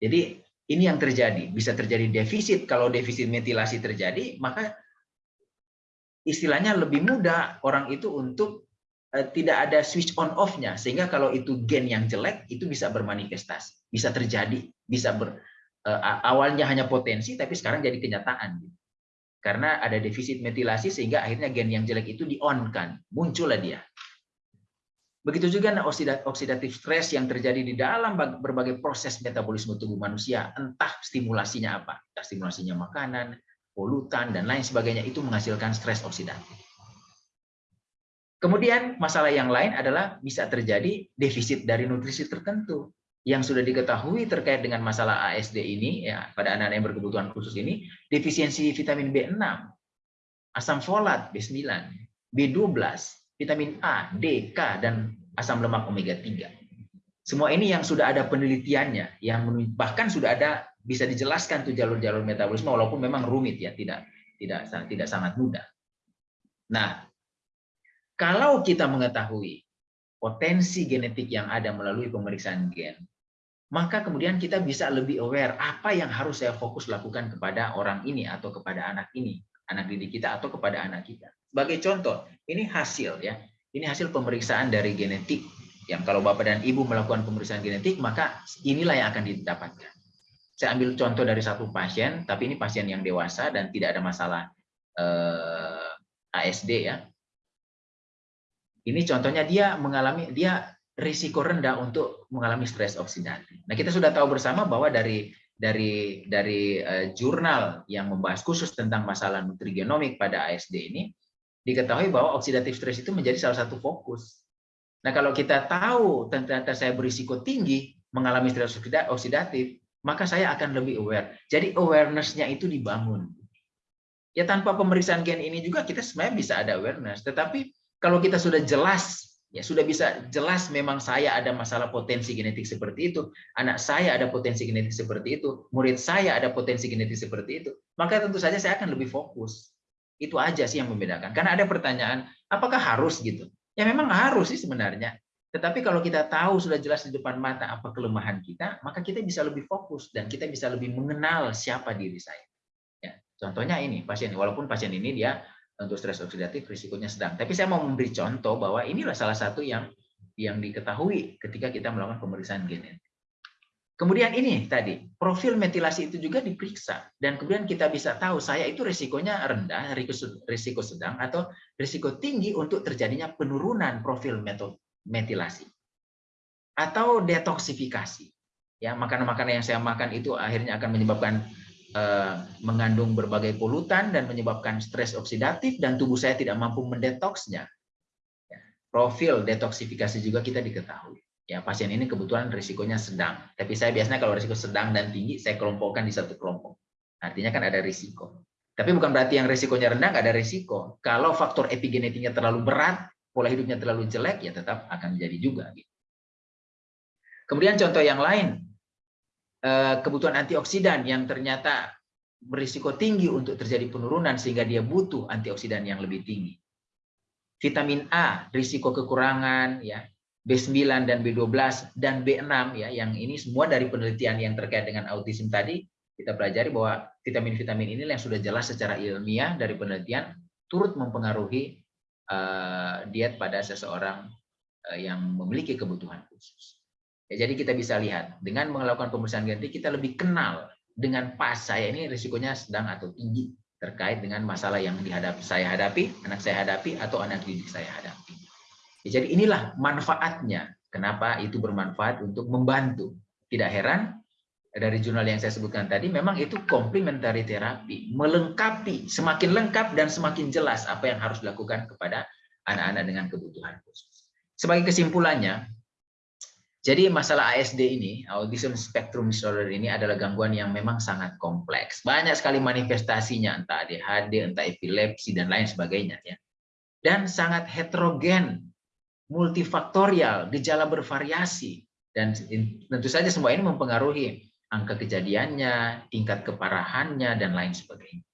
Jadi ini yang terjadi, bisa terjadi defisit. Kalau defisit metilasi terjadi, maka istilahnya lebih mudah orang itu untuk tidak ada switch on off-nya sehingga kalau itu gen yang jelek itu bisa bermanifestasi, bisa terjadi, bisa ber uh, awalnya hanya potensi tapi sekarang jadi kenyataan. Karena ada defisit metilasi sehingga akhirnya gen yang jelek itu di-on-kan, muncullah dia. Begitu juga oksidatif stres yang terjadi di dalam berbagai proses metabolisme tubuh manusia, entah stimulasinya apa, stimulasinya makanan, polutan, dan lain sebagainya itu menghasilkan stres oksidatif. Kemudian masalah yang lain adalah bisa terjadi defisit dari nutrisi tertentu yang sudah diketahui terkait dengan masalah ASD ini ya pada anak-anak yang berkebutuhan khusus ini defisiensi vitamin B6, asam folat B9, B12, vitamin A, D, K dan asam lemak omega 3. Semua ini yang sudah ada penelitiannya yang bahkan sudah ada bisa dijelaskan tuh jalur-jalur metabolisme walaupun memang rumit ya, tidak tidak tidak sangat mudah. Nah, kalau kita mengetahui potensi genetik yang ada melalui pemeriksaan gen, maka kemudian kita bisa lebih aware apa yang harus saya fokus lakukan kepada orang ini atau kepada anak ini, anak didik kita atau kepada anak kita. Sebagai contoh, ini hasil ya. Ini hasil pemeriksaan dari genetik yang kalau Bapak dan Ibu melakukan pemeriksaan genetik, maka inilah yang akan didapatkan. Saya ambil contoh dari satu pasien, tapi ini pasien yang dewasa dan tidak ada masalah eh, ASD ya. Ini contohnya dia mengalami dia risiko rendah untuk mengalami stres oksidatif. Nah, kita sudah tahu bersama bahwa dari dari dari uh, jurnal yang membahas khusus tentang masalah nutrigenomik pada ASD ini diketahui bahwa oksidatif stres itu menjadi salah satu fokus. Nah, kalau kita tahu ternyata saya berisiko tinggi mengalami stres oksidatif, maka saya akan lebih aware. Jadi awareness-nya itu dibangun. Ya tanpa pemeriksaan gen ini juga kita sebenarnya bisa ada awareness. Tetapi kalau kita sudah jelas, ya sudah bisa jelas memang saya ada masalah potensi genetik seperti itu, anak saya ada potensi genetik seperti itu, murid saya ada potensi genetik seperti itu, maka tentu saja saya akan lebih fokus. Itu aja sih yang membedakan. Karena ada pertanyaan, apakah harus gitu? Ya memang harus sih sebenarnya. Tetapi kalau kita tahu sudah jelas di depan mata apa kelemahan kita, maka kita bisa lebih fokus dan kita bisa lebih mengenal siapa diri saya. Ya, contohnya ini pasien, walaupun pasien ini dia untuk stres oksidatif risikonya sedang. Tapi saya mau memberi contoh bahwa inilah salah satu yang yang diketahui ketika kita melakukan pemeriksaan genetik. Kemudian ini tadi, profil metilasi itu juga diperiksa. Dan kemudian kita bisa tahu saya itu risikonya rendah, risiko sedang, atau risiko tinggi untuk terjadinya penurunan profil metilasi atau detoksifikasi. Ya, makanan-makanan yang saya makan itu akhirnya akan menyebabkan mengandung berbagai polutan dan menyebabkan stres oksidatif dan tubuh saya tidak mampu mendetoksnya. Ya, profil detoksifikasi juga kita diketahui. Ya, pasien ini kebetulan risikonya sedang. Tapi saya biasanya kalau risiko sedang dan tinggi saya kelompokkan di satu kelompok. Artinya kan ada risiko. Tapi bukan berarti yang risikonya rendah nggak ada risiko. Kalau faktor epigenetiknya terlalu berat, pola hidupnya terlalu jelek, ya tetap akan jadi juga. Gitu. Kemudian contoh yang lain, eh, kebutuhan antioksidan yang ternyata berisiko tinggi untuk terjadi penurunan sehingga dia butuh antioksidan yang lebih tinggi. Vitamin A, risiko kekurangan, ya B9 dan B12 dan B6 ya yang ini semua dari penelitian yang terkait dengan autism tadi kita pelajari bahwa vitamin-vitamin ini yang sudah jelas secara ilmiah dari penelitian turut mempengaruhi Eh, diet pada seseorang eh, yang memiliki kebutuhan khusus. Ya, jadi kita bisa lihat dengan melakukan pemeriksaan genetik kita lebih kenal dengan pas saya ini risikonya sedang atau tinggi terkait dengan masalah yang dihadapi saya hadapi, anak saya hadapi atau anak didik saya hadapi. Ya, jadi inilah manfaatnya. Kenapa itu bermanfaat untuk membantu. Tidak heran dari jurnal yang saya sebutkan tadi, memang itu komplementari terapi, melengkapi, semakin lengkap dan semakin jelas apa yang harus dilakukan kepada anak-anak dengan kebutuhan khusus. Sebagai kesimpulannya, jadi masalah ASD ini, Autism Spectrum Disorder ini adalah gangguan yang memang sangat kompleks. Banyak sekali manifestasinya, entah ADHD, entah epilepsi, dan lain sebagainya. ya. Dan sangat heterogen, multifaktorial, gejala bervariasi. Dan tentu saja semua ini mempengaruhi angka kejadiannya, tingkat keparahannya, dan lain sebagainya.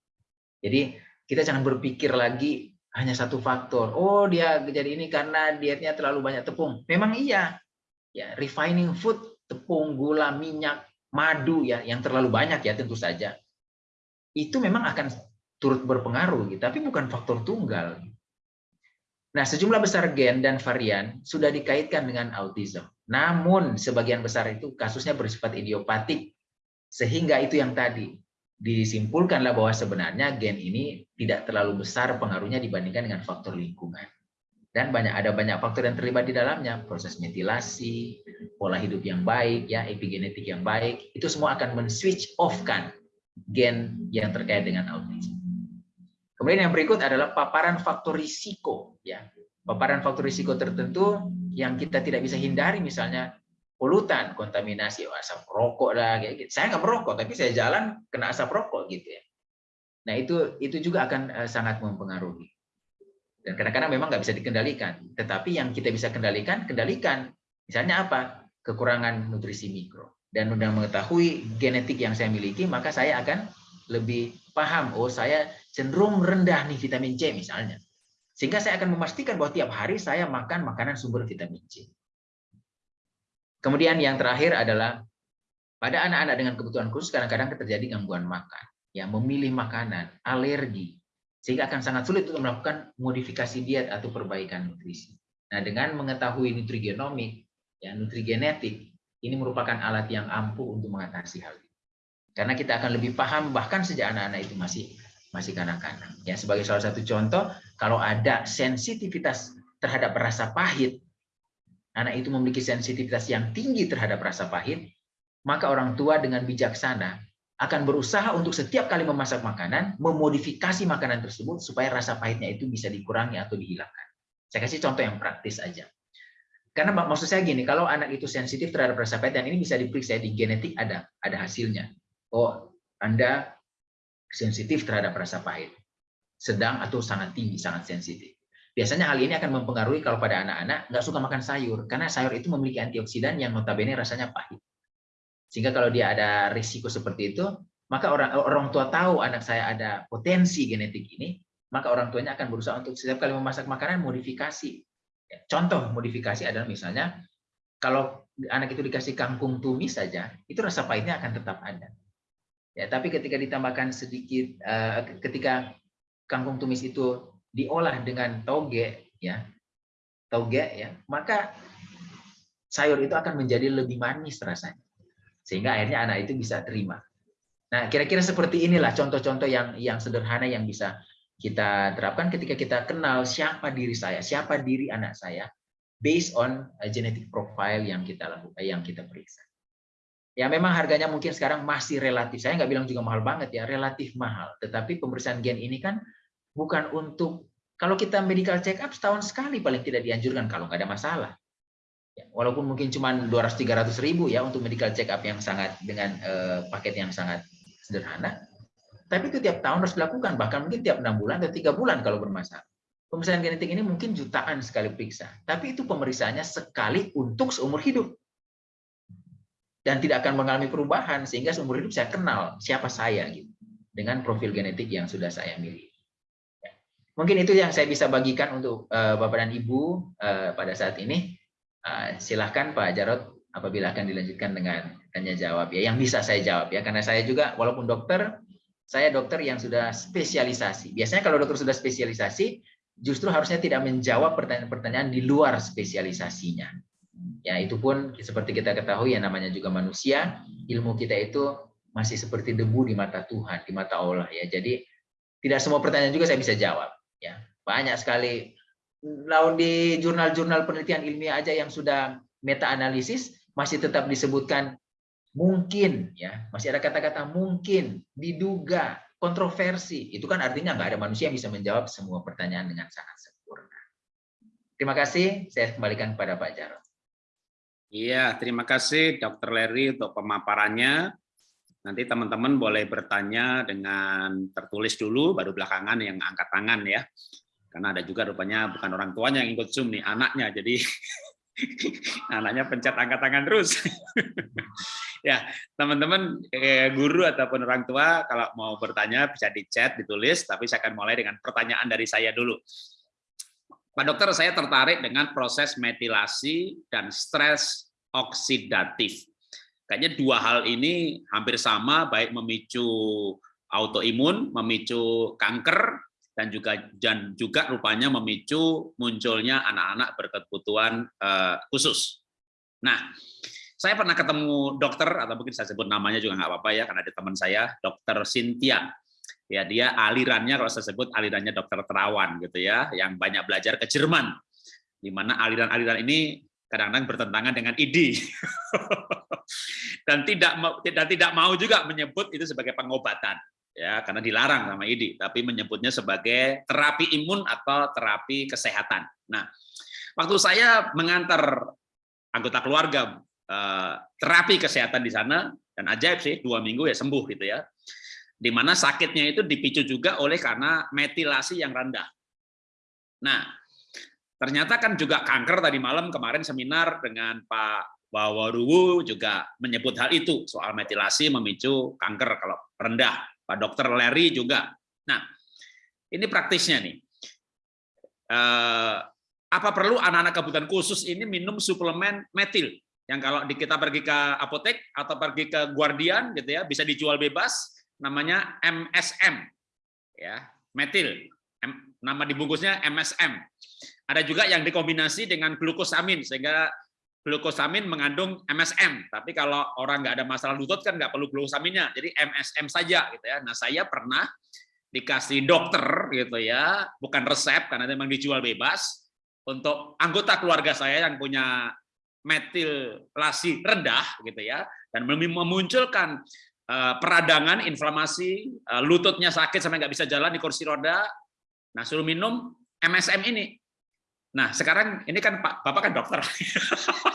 Jadi kita jangan berpikir lagi hanya satu faktor. Oh dia jadi ini karena dietnya terlalu banyak tepung. Memang iya. Ya, refining food, tepung, gula, minyak, madu ya yang terlalu banyak ya tentu saja itu memang akan turut berpengaruh gitu, tapi bukan faktor tunggal. Nah, sejumlah besar gen dan varian sudah dikaitkan dengan autism. Namun sebagian besar itu kasusnya bersifat idiopatik. Sehingga itu yang tadi disimpulkanlah bahwa sebenarnya gen ini tidak terlalu besar pengaruhnya dibandingkan dengan faktor lingkungan. Dan banyak ada banyak faktor yang terlibat di dalamnya, proses metilasi, pola hidup yang baik, ya epigenetik yang baik, itu semua akan men-switch off kan gen yang terkait dengan autism. Kemudian yang berikut adalah paparan faktor risiko. Ya, paparan faktor risiko tertentu yang kita tidak bisa hindari, misalnya polutan, kontaminasi, oh, asap rokok lah, kayak gitu. Saya nggak merokok, tapi saya jalan kena asap rokok gitu ya. Nah itu itu juga akan uh, sangat mempengaruhi. Dan kadang-kadang memang nggak bisa dikendalikan. Tetapi yang kita bisa kendalikan, kendalikan. Misalnya apa? Kekurangan nutrisi mikro. Dan sudah mengetahui genetik yang saya miliki, maka saya akan lebih paham, oh saya cenderung rendah nih vitamin C misalnya. Sehingga saya akan memastikan bahwa tiap hari saya makan makanan sumber vitamin C. Kemudian yang terakhir adalah pada anak-anak dengan kebutuhan khusus kadang-kadang terjadi gangguan makan, ya memilih makanan, alergi, sehingga akan sangat sulit untuk melakukan modifikasi diet atau perbaikan nutrisi. Nah, dengan mengetahui nutrigenomik, ya nutrigenetik, ini merupakan alat yang ampuh untuk mengatasi hal ini. Karena kita akan lebih paham bahkan sejak anak-anak itu masih masih kanak-kanak. Ya, sebagai salah satu contoh, kalau ada sensitivitas terhadap rasa pahit, anak itu memiliki sensitivitas yang tinggi terhadap rasa pahit, maka orang tua dengan bijaksana akan berusaha untuk setiap kali memasak makanan, memodifikasi makanan tersebut supaya rasa pahitnya itu bisa dikurangi atau dihilangkan. Saya kasih contoh yang praktis aja. Karena maksud saya gini, kalau anak itu sensitif terhadap rasa pahit, dan ini bisa diperiksa di genetik ada ada hasilnya oh Anda sensitif terhadap rasa pahit, sedang atau sangat tinggi, sangat sensitif. Biasanya hal ini akan mempengaruhi kalau pada anak-anak nggak suka makan sayur, karena sayur itu memiliki antioksidan yang notabene rasanya pahit. Sehingga kalau dia ada risiko seperti itu, maka orang orang tua tahu anak saya ada potensi genetik ini, maka orang tuanya akan berusaha untuk setiap kali memasak makanan modifikasi. Ya, contoh modifikasi adalah misalnya kalau anak itu dikasih kangkung tumis saja, itu rasa pahitnya akan tetap ada. Ya, tapi ketika ditambahkan sedikit, uh, ketika kangkung tumis itu diolah dengan toge, ya, toge, ya, maka sayur itu akan menjadi lebih manis rasanya, sehingga akhirnya anak itu bisa terima. Nah, kira-kira seperti inilah contoh-contoh yang yang sederhana yang bisa kita terapkan ketika kita kenal siapa diri saya, siapa diri anak saya, based on genetic profile yang kita lakukan, yang kita periksa. Ya memang harganya mungkin sekarang masih relatif. Saya nggak bilang juga mahal banget ya, relatif mahal. Tetapi pemeriksaan gen ini kan bukan untuk kalau kita medical check up setahun sekali paling tidak dianjurkan kalau nggak ada masalah. Ya, walaupun mungkin cuma 200-300 ribu ya untuk medical check up yang sangat dengan eh, paket yang sangat sederhana. Tapi itu tiap tahun harus dilakukan, bahkan mungkin tiap enam bulan atau tiga bulan kalau bermasalah. Pemeriksaan genetik ini mungkin jutaan sekali periksa, tapi itu pemeriksaannya sekali untuk seumur hidup dan tidak akan mengalami perubahan sehingga seumur hidup saya kenal siapa saya gitu dengan profil genetik yang sudah saya miliki. Ya. Mungkin itu yang saya bisa bagikan untuk uh, Bapak dan Ibu uh, pada saat ini. Uh, silahkan Pak Jarot apabila akan dilanjutkan dengan tanya jawab ya yang bisa saya jawab ya karena saya juga walaupun dokter saya dokter yang sudah spesialisasi. Biasanya kalau dokter sudah spesialisasi justru harusnya tidak menjawab pertanyaan-pertanyaan di luar spesialisasinya. Ya, itu pun seperti kita ketahui yang namanya juga manusia, ilmu kita itu masih seperti debu di mata Tuhan, di mata Allah ya. Jadi tidak semua pertanyaan juga saya bisa jawab ya. Banyak sekali lalu di jurnal-jurnal penelitian ilmiah aja yang sudah meta analisis masih tetap disebutkan mungkin ya, masih ada kata-kata mungkin, diduga, kontroversi. Itu kan artinya nggak ada manusia yang bisa menjawab semua pertanyaan dengan sangat sempurna. Terima kasih, saya kembalikan kepada Pak Jarod. Iya, terima kasih Dr. Larry untuk pemaparannya. Nanti teman-teman boleh bertanya dengan tertulis dulu, baru belakangan yang angkat tangan ya. Karena ada juga rupanya bukan orang tuanya yang ikut Zoom nih, anaknya. Jadi anaknya pencet angkat tangan terus. ya, teman-teman eh, guru ataupun orang tua kalau mau bertanya bisa di chat, ditulis, tapi saya akan mulai dengan pertanyaan dari saya dulu. Pak dokter, saya tertarik dengan proses metilasi dan stres oksidatif. kayaknya dua hal ini hampir sama, baik memicu autoimun, memicu kanker, dan juga dan juga rupanya memicu munculnya anak-anak berkebutuhan uh, khusus. Nah, saya pernah ketemu dokter atau mungkin saya sebut namanya juga nggak apa-apa ya karena ada teman saya, dokter Cynthia. Ya dia alirannya kalau saya sebut alirannya dokter terawan gitu ya, yang banyak belajar ke Jerman, di mana aliran-aliran ini kadang-kadang bertentangan dengan ID dan tidak dan tidak mau juga menyebut itu sebagai pengobatan ya karena dilarang sama ID, tapi menyebutnya sebagai terapi imun atau terapi kesehatan. Nah, waktu saya mengantar anggota keluarga eh, terapi kesehatan di sana dan ajaib sih dua minggu ya sembuh gitu ya, di mana sakitnya itu dipicu juga oleh karena metilasi yang rendah. Nah, ternyata kan juga kanker tadi malam kemarin seminar dengan Pak Bawaruwu juga menyebut hal itu soal metilasi memicu kanker kalau rendah Pak Dokter Larry juga. Nah, ini praktisnya nih. Eh, apa perlu anak-anak kebutuhan khusus ini minum suplemen metil? Yang kalau kita pergi ke apotek atau pergi ke Guardian gitu ya, bisa dijual bebas, namanya MSM, ya metil. Nama dibungkusnya MSM. Ada juga yang dikombinasi dengan glukosamin sehingga glukosamin mengandung MSM, tapi kalau orang nggak ada masalah lutut kan nggak perlu glukosaminnya, jadi MSM saja gitu ya. Nah saya pernah dikasih dokter gitu ya, bukan resep karena memang dijual bebas. Untuk anggota keluarga saya yang punya metilasi rendah gitu ya, dan memunculkan eh, peradangan, inflamasi, eh, lututnya sakit sampai nggak bisa jalan di kursi roda. Nah suruh minum MSM ini Nah, sekarang ini kan Pak Bapak kan dokter.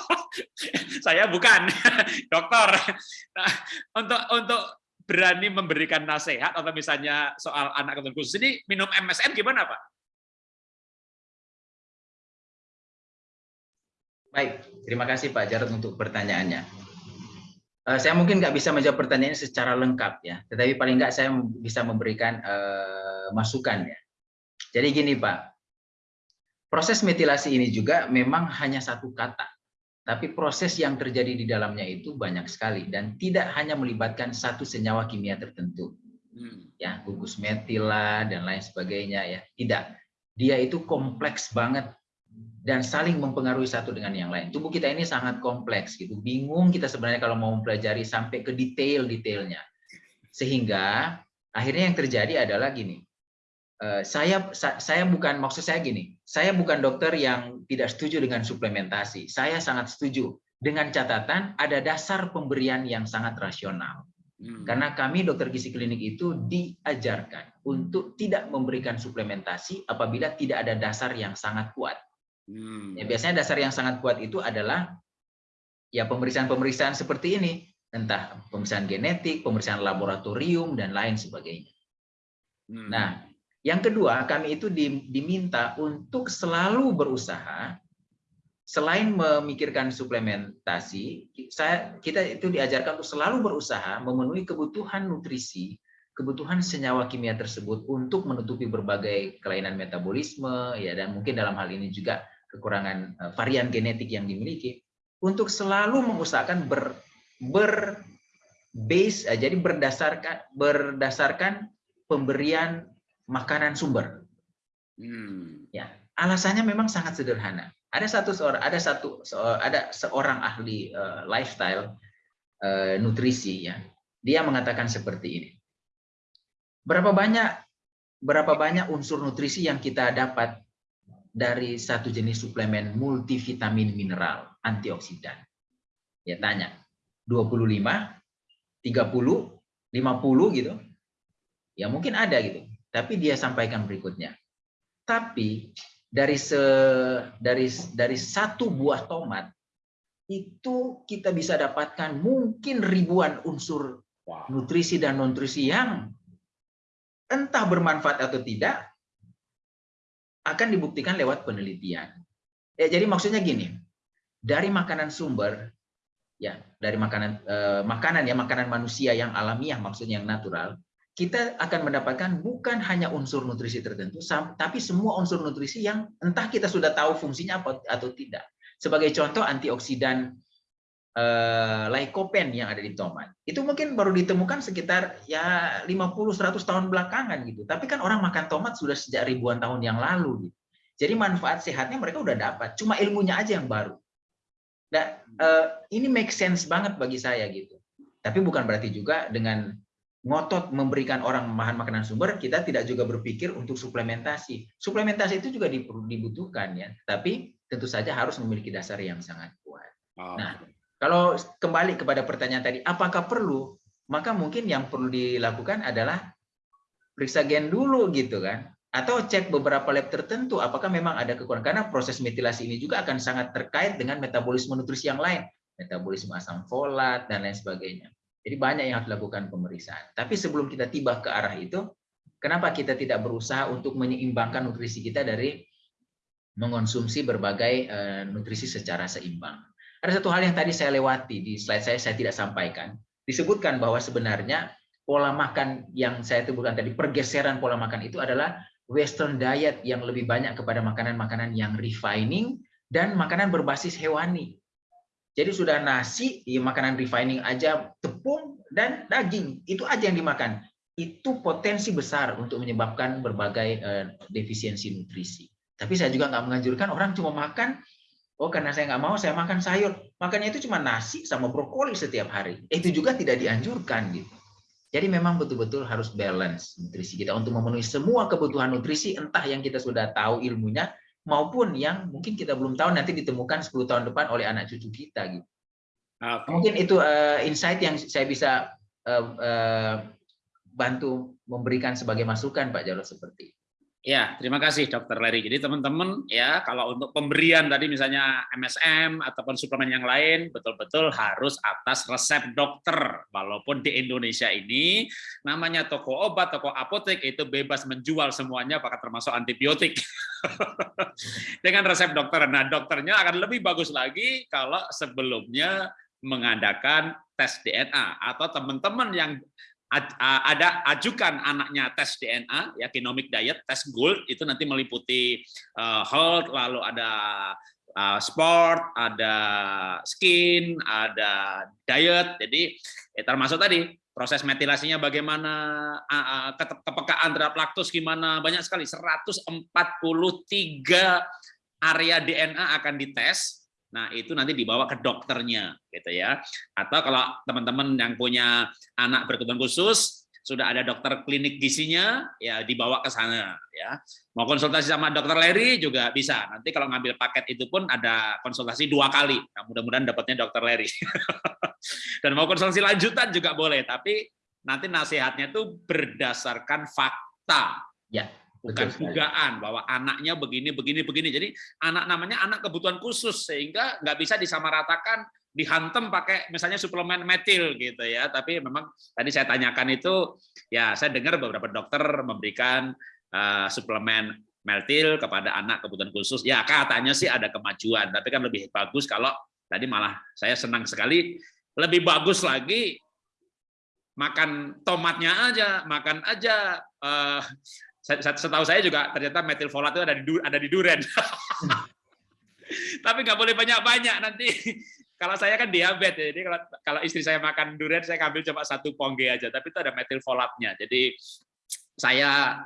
Saya bukan dokter. Nah, untuk untuk berani memberikan nasihat atau misalnya soal anak kebutuhan khusus ini minum MSM gimana, Pak? Baik, terima kasih Pak Jarod untuk pertanyaannya. Uh, saya mungkin nggak bisa menjawab pertanyaannya secara lengkap ya, tetapi paling nggak saya bisa memberikan uh, masukan ya. Jadi gini Pak, Proses metilasi ini juga memang hanya satu kata, tapi proses yang terjadi di dalamnya itu banyak sekali dan tidak hanya melibatkan satu senyawa kimia tertentu. Hmm. Ya, gugus metila dan lain sebagainya ya. Tidak. Dia itu kompleks banget dan saling mempengaruhi satu dengan yang lain. Tubuh kita ini sangat kompleks gitu. Bingung kita sebenarnya kalau mau mempelajari sampai ke detail-detailnya. Sehingga akhirnya yang terjadi adalah gini. Eh, saya saya bukan maksud saya gini, saya bukan dokter yang tidak setuju dengan suplementasi. Saya sangat setuju dengan catatan ada dasar pemberian yang sangat rasional. Hmm. Karena kami dokter gizi klinik itu diajarkan untuk tidak memberikan suplementasi apabila tidak ada dasar yang sangat kuat. Hmm. Ya, biasanya dasar yang sangat kuat itu adalah ya pemeriksaan-pemeriksaan seperti ini, entah pemeriksaan genetik, pemeriksaan laboratorium dan lain sebagainya. Hmm. Nah, yang kedua, kami itu diminta untuk selalu berusaha selain memikirkan suplementasi, kita itu diajarkan untuk selalu berusaha memenuhi kebutuhan nutrisi, kebutuhan senyawa kimia tersebut untuk menutupi berbagai kelainan metabolisme ya dan mungkin dalam hal ini juga kekurangan eh, varian genetik yang dimiliki untuk selalu mengusahakan ber, ber base eh, jadi berdasarkan berdasarkan pemberian makanan sumber. Hmm. Ya, alasannya memang sangat sederhana. Ada satu seorang, ada satu, ada seorang ahli uh, lifestyle uh, nutrisi ya. Dia mengatakan seperti ini. Berapa banyak berapa banyak unsur nutrisi yang kita dapat dari satu jenis suplemen multivitamin mineral antioksidan? Ya tanya. 25, 30, 50 gitu. Ya mungkin ada gitu. Tapi dia sampaikan berikutnya. Tapi dari se, dari dari satu buah tomat itu kita bisa dapatkan mungkin ribuan unsur nutrisi dan nutrisi yang entah bermanfaat atau tidak akan dibuktikan lewat penelitian. Ya, jadi maksudnya gini, dari makanan sumber ya dari makanan eh, makanan ya makanan manusia yang alamiah maksudnya yang natural kita akan mendapatkan bukan hanya unsur nutrisi tertentu, tapi semua unsur nutrisi yang entah kita sudah tahu fungsinya apa atau tidak. Sebagai contoh antioksidan eh, lycopene yang ada di tomat. Itu mungkin baru ditemukan sekitar ya 50-100 tahun belakangan gitu. Tapi kan orang makan tomat sudah sejak ribuan tahun yang lalu gitu. Jadi manfaat sehatnya mereka udah dapat, cuma ilmunya aja yang baru. Dan eh, ini make sense banget bagi saya gitu. Tapi bukan berarti juga dengan ngotot memberikan orang bahan makanan sumber, kita tidak juga berpikir untuk suplementasi. Suplementasi itu juga dibutuhkan ya, tapi tentu saja harus memiliki dasar yang sangat kuat. Oh. Nah, kalau kembali kepada pertanyaan tadi, apakah perlu? Maka mungkin yang perlu dilakukan adalah periksa gen dulu gitu kan, atau cek beberapa lab tertentu apakah memang ada kekurangan karena proses metilasi ini juga akan sangat terkait dengan metabolisme nutrisi yang lain, metabolisme asam folat dan lain sebagainya. Jadi banyak yang harus dilakukan pemeriksaan. Tapi sebelum kita tiba ke arah itu, kenapa kita tidak berusaha untuk menyeimbangkan nutrisi kita dari mengonsumsi berbagai eh, nutrisi secara seimbang. Ada satu hal yang tadi saya lewati di slide saya, saya tidak sampaikan. Disebutkan bahwa sebenarnya pola makan yang saya sebutkan tadi, pergeseran pola makan itu adalah western diet yang lebih banyak kepada makanan-makanan yang refining dan makanan berbasis hewani. Jadi sudah nasi, ya makanan refining aja, tepung dan daging, itu aja yang dimakan. Itu potensi besar untuk menyebabkan berbagai uh, defisiensi nutrisi. Tapi saya juga nggak menganjurkan orang cuma makan, oh karena saya nggak mau, saya makan sayur. Makannya itu cuma nasi sama brokoli setiap hari. Itu juga tidak dianjurkan gitu. Jadi memang betul-betul harus balance nutrisi kita untuk memenuhi semua kebutuhan nutrisi, entah yang kita sudah tahu ilmunya, maupun yang mungkin kita belum tahu nanti ditemukan 10 tahun depan oleh anak cucu kita gitu. Okay. Mungkin itu uh, insight yang saya bisa uh, uh, bantu memberikan sebagai masukan Pak Jarod seperti itu. Ya, terima kasih Dokter Larry. Jadi teman-teman ya kalau untuk pemberian tadi misalnya MSM ataupun suplemen yang lain betul-betul harus atas resep dokter. Walaupun di Indonesia ini namanya toko obat, toko apotek itu bebas menjual semuanya pakai termasuk antibiotik. Dengan resep dokter. Nah, dokternya akan lebih bagus lagi kalau sebelumnya mengadakan tes DNA atau teman-teman yang ada ajukan anaknya tes DNA ya genomic diet tes gold itu nanti meliputi uh, health lalu ada uh, sport ada skin ada diet jadi ya termasuk tadi proses metilasinya bagaimana uh, kepekaan terhadap laktos gimana banyak sekali 143 area DNA akan dites Nah, itu nanti dibawa ke dokternya gitu ya. Atau kalau teman-teman yang punya anak berkebutuhan khusus, sudah ada dokter klinik gisinya, ya dibawa ke sana ya. Mau konsultasi sama dokter Larry juga bisa. Nanti kalau ngambil paket itu pun ada konsultasi dua kali. Nah, mudah-mudahan dapatnya dokter Larry. Dan mau konsultasi lanjutan juga boleh, tapi nanti nasihatnya itu berdasarkan fakta. Ya bukan dugaan bahwa anaknya begini begini begini. Jadi anak namanya anak kebutuhan khusus sehingga nggak bisa disamaratakan dihantem pakai misalnya suplemen metil gitu ya. Tapi memang tadi saya tanyakan itu ya saya dengar beberapa dokter memberikan uh, suplemen metil kepada anak kebutuhan khusus. Ya katanya sih ada kemajuan tapi kan lebih bagus kalau tadi malah saya senang sekali lebih bagus lagi makan tomatnya aja makan aja uh, setahu saya juga ternyata metilfolat itu ada di ada di duren. Tapi nggak boleh banyak-banyak nanti. Kalau saya kan diabetes, jadi kalau kalau istri saya makan durian, saya ambil cuma satu pongge aja. Tapi itu ada metilfolatnya. Jadi saya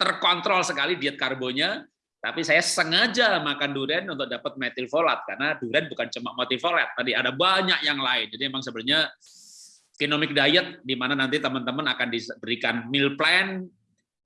terkontrol sekali diet karbonya, tapi saya sengaja makan durian untuk dapat metilfolat karena durian bukan cuma metilfolat, tadi ada banyak yang lain. Jadi memang sebenarnya genomic diet di mana nanti teman-teman akan diberikan meal plan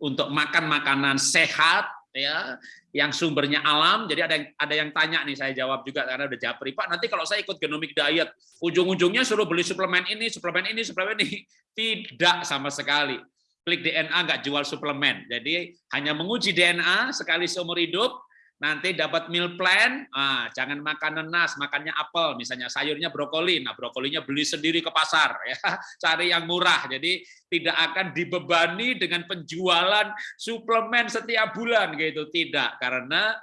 untuk makan makanan sehat ya yang sumbernya alam. Jadi ada yang ada yang tanya nih saya jawab juga karena udah japri. Pak nanti kalau saya ikut genomic diet ujung-ujungnya suruh beli suplemen ini suplemen ini suplemen ini. Tidak sama sekali. Klik DNA nggak jual suplemen. Jadi hanya menguji DNA sekali seumur hidup nanti dapat meal plan, ah, jangan makan nanas, makannya apel, misalnya sayurnya brokoli, nah brokolinya beli sendiri ke pasar, ya, cari yang murah, jadi tidak akan dibebani dengan penjualan suplemen setiap bulan, gitu, tidak, karena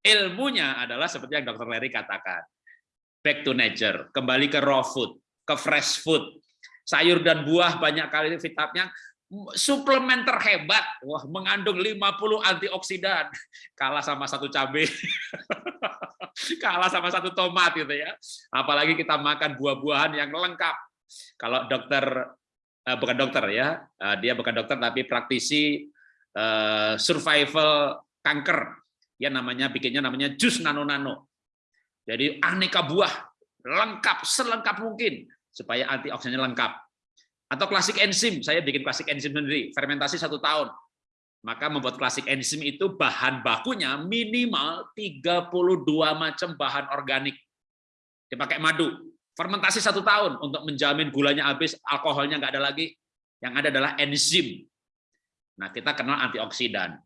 ilmunya adalah seperti yang Dr. Larry katakan, back to nature, kembali ke raw food, ke fresh food, sayur dan buah banyak kali vitaminnya suplemen terhebat, wah mengandung 50 antioksidan, kalah sama satu cabai. kalah sama satu tomat gitu ya. Apalagi kita makan buah-buahan yang lengkap. Kalau dokter uh, bukan dokter ya, uh, dia bukan dokter tapi praktisi uh, survival kanker. Ya namanya bikinnya namanya jus nano-nano. Jadi aneka buah lengkap selengkap mungkin supaya antioksidannya lengkap. Atau klasik enzim, saya bikin klasik enzim sendiri, fermentasi satu tahun maka membuat klasik enzim itu bahan bakunya minimal 32 macam bahan organik. Dipakai madu. Fermentasi satu tahun untuk menjamin gulanya habis, alkoholnya nggak ada lagi. Yang ada adalah enzim. Nah, kita kenal antioksidan.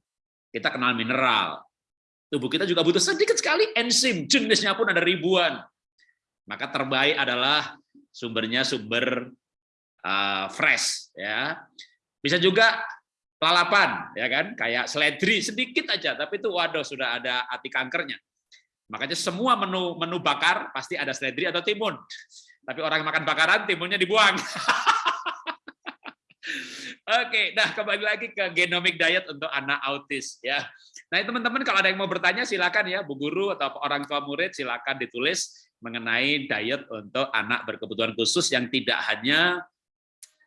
Kita kenal mineral. Tubuh kita juga butuh sedikit sekali enzim. Jenisnya pun ada ribuan. Maka terbaik adalah sumbernya sumber uh, fresh. ya. Bisa juga lalapan ya kan kayak seledri sedikit aja tapi itu waduh sudah ada hati kankernya makanya semua menu menu bakar pasti ada seledri atau timun tapi orang makan bakaran timunnya dibuang Oke, nah kembali lagi ke genomic diet untuk anak autis ya. Nah teman-teman kalau ada yang mau bertanya silakan ya Bu Guru atau orang tua murid silakan ditulis mengenai diet untuk anak berkebutuhan khusus yang tidak hanya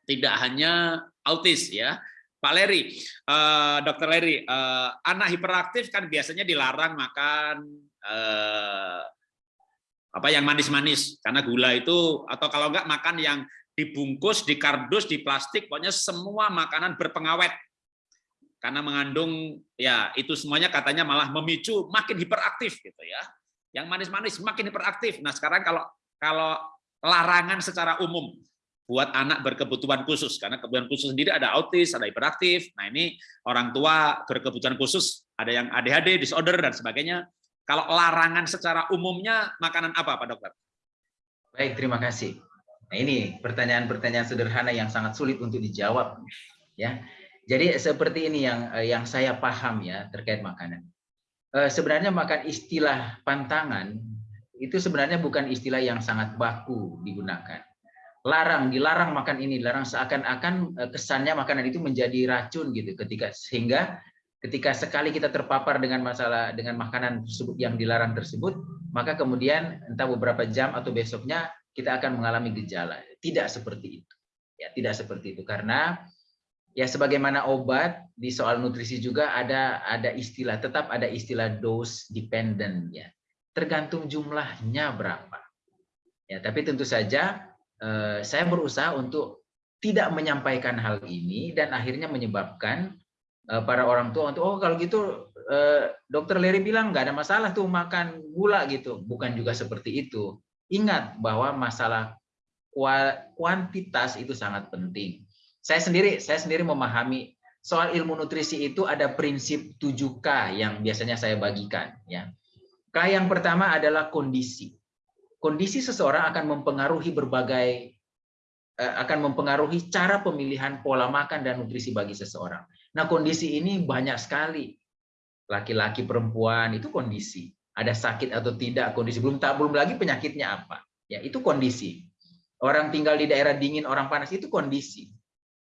tidak hanya autis ya, Pak Leri, uh, Dokter Leri, uh, anak hiperaktif kan biasanya dilarang makan uh, apa yang manis-manis karena gula itu atau kalau enggak makan yang dibungkus, di kardus, di plastik, pokoknya semua makanan berpengawet karena mengandung ya itu semuanya katanya malah memicu makin hiperaktif gitu ya. Yang manis-manis makin hiperaktif. Nah sekarang kalau kalau larangan secara umum buat anak berkebutuhan khusus karena kebutuhan khusus sendiri ada autis, ada hiperaktif. Nah, ini orang tua berkebutuhan khusus, ada yang ADHD, disorder dan sebagainya. Kalau larangan secara umumnya makanan apa, Pak Dokter? Baik, terima kasih. Nah, ini pertanyaan-pertanyaan sederhana yang sangat sulit untuk dijawab ya. Jadi seperti ini yang eh, yang saya paham ya terkait makanan. Eh, sebenarnya makan istilah pantangan itu sebenarnya bukan istilah yang sangat baku digunakan larang dilarang makan ini larang seakan-akan eh, kesannya makanan itu menjadi racun gitu ketika sehingga ketika sekali kita terpapar dengan masalah dengan makanan tersebut yang dilarang tersebut maka kemudian entah beberapa jam atau besoknya kita akan mengalami gejala. Tidak seperti itu. Ya tidak seperti itu. Karena ya sebagaimana obat di soal nutrisi juga ada ada istilah tetap ada istilah dose dependent ya tergantung jumlahnya berapa. Ya tapi tentu saja saya berusaha untuk tidak menyampaikan hal ini dan akhirnya menyebabkan eh, para orang tua untuk oh kalau gitu eh, dokter Leri bilang nggak ada masalah tuh makan gula gitu. Bukan juga seperti itu. Ingat bahwa masalah kuantitas itu sangat penting. Saya sendiri saya sendiri memahami soal ilmu nutrisi itu ada prinsip 7K yang biasanya saya bagikan ya. K yang pertama adalah kondisi kondisi seseorang akan mempengaruhi berbagai eh, akan mempengaruhi cara pemilihan pola makan dan nutrisi bagi seseorang. Nah, kondisi ini banyak sekali. Laki-laki, perempuan itu kondisi. Ada sakit atau tidak, kondisi belum tak belum lagi penyakitnya apa. Ya, itu kondisi. Orang tinggal di daerah dingin, orang panas itu kondisi.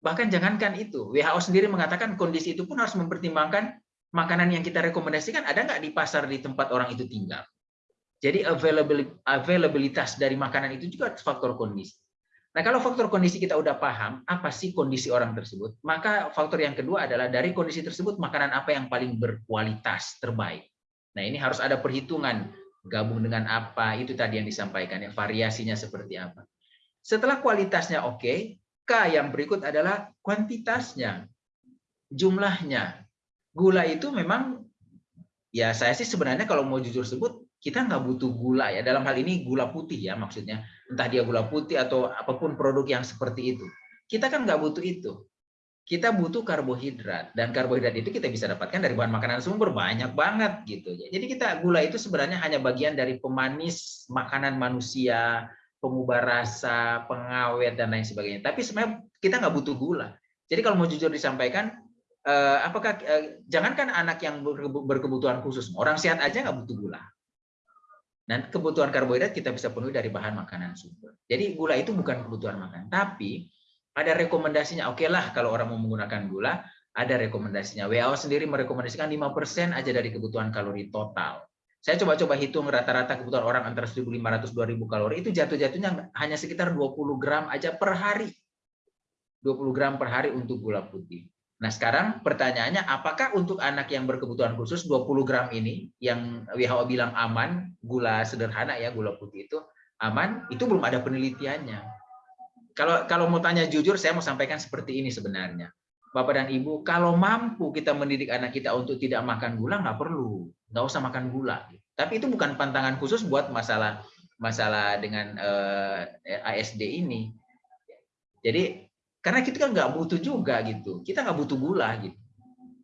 Bahkan jangankan itu, WHO sendiri mengatakan kondisi itu pun harus mempertimbangkan makanan yang kita rekomendasikan ada nggak di pasar di tempat orang itu tinggal. Jadi availabilitas dari makanan itu juga faktor kondisi. Nah, kalau faktor kondisi kita udah paham, apa sih kondisi orang tersebut, maka faktor yang kedua adalah dari kondisi tersebut, makanan apa yang paling berkualitas, terbaik. Nah, ini harus ada perhitungan, gabung dengan apa, itu tadi yang disampaikan, ya, variasinya seperti apa. Setelah kualitasnya oke, K yang berikut adalah kuantitasnya, jumlahnya. Gula itu memang, ya saya sih sebenarnya kalau mau jujur sebut, kita nggak butuh gula ya. Dalam hal ini gula putih ya maksudnya. Entah dia gula putih atau apa pun produk yang seperti itu. Kita kan nggak butuh itu. Kita butuh karbohidrat. Dan karbohidrat itu kita bisa dapatkan dari bahan makanan sumber. Banyak banget gitu ya. Jadi kita gula itu sebenarnya hanya bagian dari pemanis makanan manusia pengubah rasa pengawet dan lain sebagainya. Tapi sebenarnya kita nggak butuh gula. Jadi kalau mau jujur disampaikan eh, apakah eh, jangankan anak yang berkebutuhan khusus orang sehat aja nggak butuh gula dan kebutuhan karbohidrat kita bisa penuhi dari bahan makanan sumber. Jadi gula itu bukan kebutuhan makan, tapi ada rekomendasinya. Oke lah kalau orang mau menggunakan gula, ada rekomendasinya. WHO sendiri merekomendasikan 5% aja dari kebutuhan kalori total. Saya coba-coba hitung rata-rata kebutuhan orang antara 1.500 2.000 kalori itu jatuh-jatuhnya hanya sekitar 20 gram aja per hari. 20 gram per hari untuk gula putih. Nah sekarang pertanyaannya apakah untuk anak yang berkebutuhan khusus 20 gram ini yang WHO bilang aman, gula sederhana ya gula putih itu aman, itu belum ada penelitiannya. Kalau kalau mau tanya jujur saya mau sampaikan seperti ini sebenarnya. Bapak dan Ibu, kalau mampu kita mendidik anak kita untuk tidak makan gula, nggak perlu, nggak usah makan gula. Tapi itu bukan pantangan khusus buat masalah masalah dengan eh, ASD ini. Jadi karena kita kan nggak butuh juga gitu, kita nggak butuh gula gitu.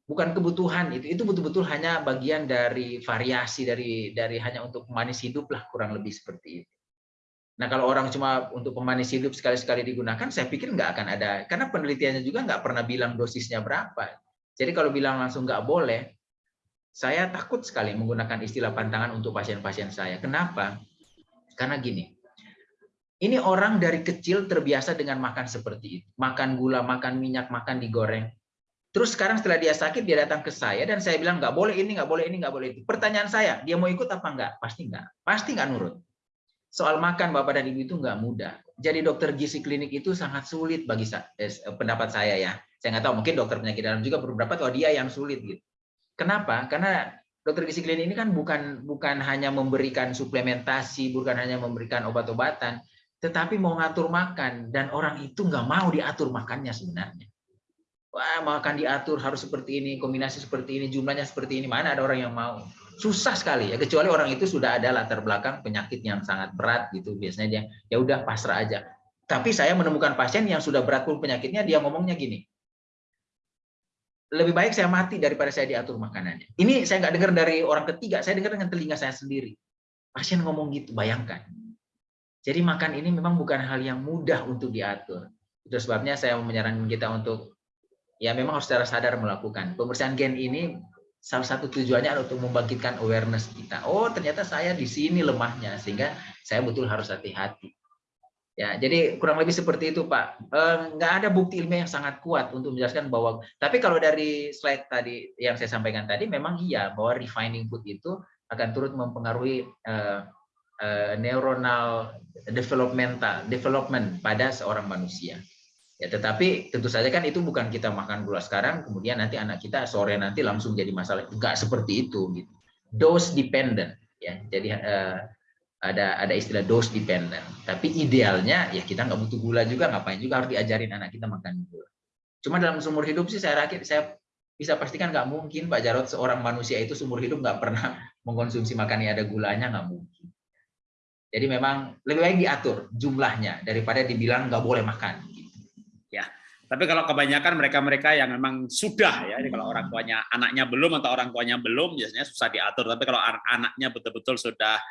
Bukan kebutuhan itu, itu betul-betul hanya bagian dari variasi dari dari hanya untuk manis hidup lah kurang lebih seperti itu. Nah kalau orang cuma untuk pemanis hidup sekali-sekali digunakan, saya pikir nggak akan ada, karena penelitiannya juga nggak pernah bilang dosisnya berapa. Jadi kalau bilang langsung nggak boleh, saya takut sekali menggunakan istilah pantangan untuk pasien-pasien saya. Kenapa? Karena gini, ini orang dari kecil terbiasa dengan makan seperti itu. Makan gula, makan minyak, makan digoreng. Terus sekarang setelah dia sakit, dia datang ke saya dan saya bilang nggak boleh ini, nggak boleh ini, nggak boleh itu. Pertanyaan saya, dia mau ikut apa enggak? Pasti enggak. Pasti enggak nurut soal makan Bapak dan Ibu itu nggak mudah. Jadi dokter gizi klinik itu sangat sulit bagi eh, pendapat saya ya. Saya nggak tahu mungkin dokter penyakit dalam juga berpendapat bahwa dia yang sulit gitu. Kenapa? Karena dokter gizi klinik ini kan bukan bukan hanya memberikan suplementasi, bukan hanya memberikan obat-obatan, tetapi mau ngatur makan dan orang itu nggak mau diatur makannya sebenarnya. Wah, makan diatur harus seperti ini, kombinasi seperti ini, jumlahnya seperti ini. Mana ada orang yang mau? susah sekali ya kecuali orang itu sudah ada latar belakang penyakit yang sangat berat gitu biasanya dia ya udah pasrah aja tapi saya menemukan pasien yang sudah berat pun penyakitnya dia ngomongnya gini lebih baik saya mati daripada saya diatur makanannya ini saya nggak dengar dari orang ketiga saya dengar dengan telinga saya sendiri pasien ngomong gitu bayangkan jadi makan ini memang bukan hal yang mudah untuk diatur itu sebabnya saya menyarankan kita untuk ya memang harus secara sadar melakukan pemeriksaan gen ini salah satu tujuannya adalah untuk membangkitkan awareness kita. Oh, ternyata saya di sini lemahnya, sehingga saya betul harus hati-hati. Ya, jadi kurang lebih seperti itu, Pak. Eh, nggak ada bukti ilmiah yang sangat kuat untuk menjelaskan bahwa. Tapi kalau dari slide tadi yang saya sampaikan tadi, memang iya bahwa refining food itu akan turut mempengaruhi uh, uh, neuronal developmental development pada seorang manusia. Ya, tetapi tentu saja kan itu bukan kita makan gula sekarang, kemudian nanti anak kita sore nanti langsung jadi masalah. Enggak seperti itu. Gitu. Dose dependent. Ya, jadi uh, ada ada istilah dose dependent. Tapi idealnya ya kita nggak butuh gula juga, ngapain juga harus diajarin anak kita makan gula. Cuma dalam seumur hidup sih saya rakit, saya bisa pastikan nggak mungkin Pak Jarot seorang manusia itu seumur hidup nggak pernah mengkonsumsi makan yang ada gulanya nggak mungkin. Jadi memang lebih baik diatur jumlahnya daripada dibilang nggak boleh makan. Tapi kalau kebanyakan mereka-mereka yang memang sudah ya, kalau orang tuanya anaknya belum atau orang tuanya belum biasanya susah diatur. Tapi kalau anaknya betul-betul sudah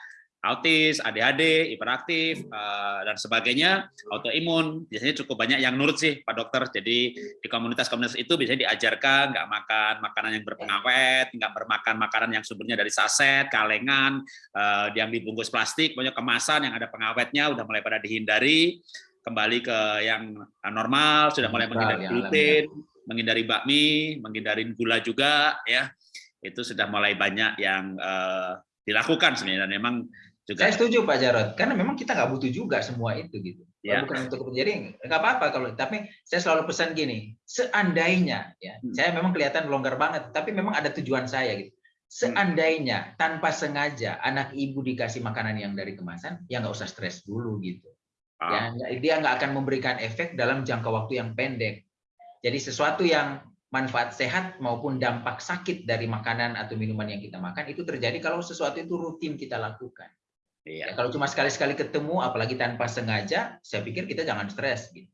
autis, ADHD, hiperaktif eh, dan sebagainya, autoimun, biasanya cukup banyak yang nurut sih Pak Dokter. Jadi di komunitas-komunitas itu biasanya diajarkan nggak makan makanan yang berpengawet, nggak bermakan makanan yang sumbernya dari saset, kalengan, eh, yang dibungkus plastik, banyak kemasan yang ada pengawetnya udah mulai pada dihindari kembali ke yang normal, sudah mulai menghindari gluten, menghindari bakmi, menghindari gula juga, ya. Itu sudah mulai banyak yang uh, dilakukan sebenarnya. Dan memang juga. Saya setuju Pak Jarod, karena memang kita nggak butuh juga semua itu gitu. Ya. Bukan untuk jadi nggak apa-apa kalau tapi saya selalu pesan gini, seandainya ya, hmm. saya memang kelihatan longgar banget, tapi memang ada tujuan saya gitu. Seandainya tanpa sengaja anak ibu dikasih makanan yang dari kemasan, ya nggak usah stres dulu gitu. Ya, ah. dia nggak akan memberikan efek dalam jangka waktu yang pendek. Jadi sesuatu yang manfaat sehat maupun dampak sakit dari makanan atau minuman yang kita makan itu terjadi kalau sesuatu itu rutin kita lakukan. Iya. Ya, kalau cuma sekali-sekali ketemu, apalagi tanpa sengaja, saya pikir kita jangan stres gitu.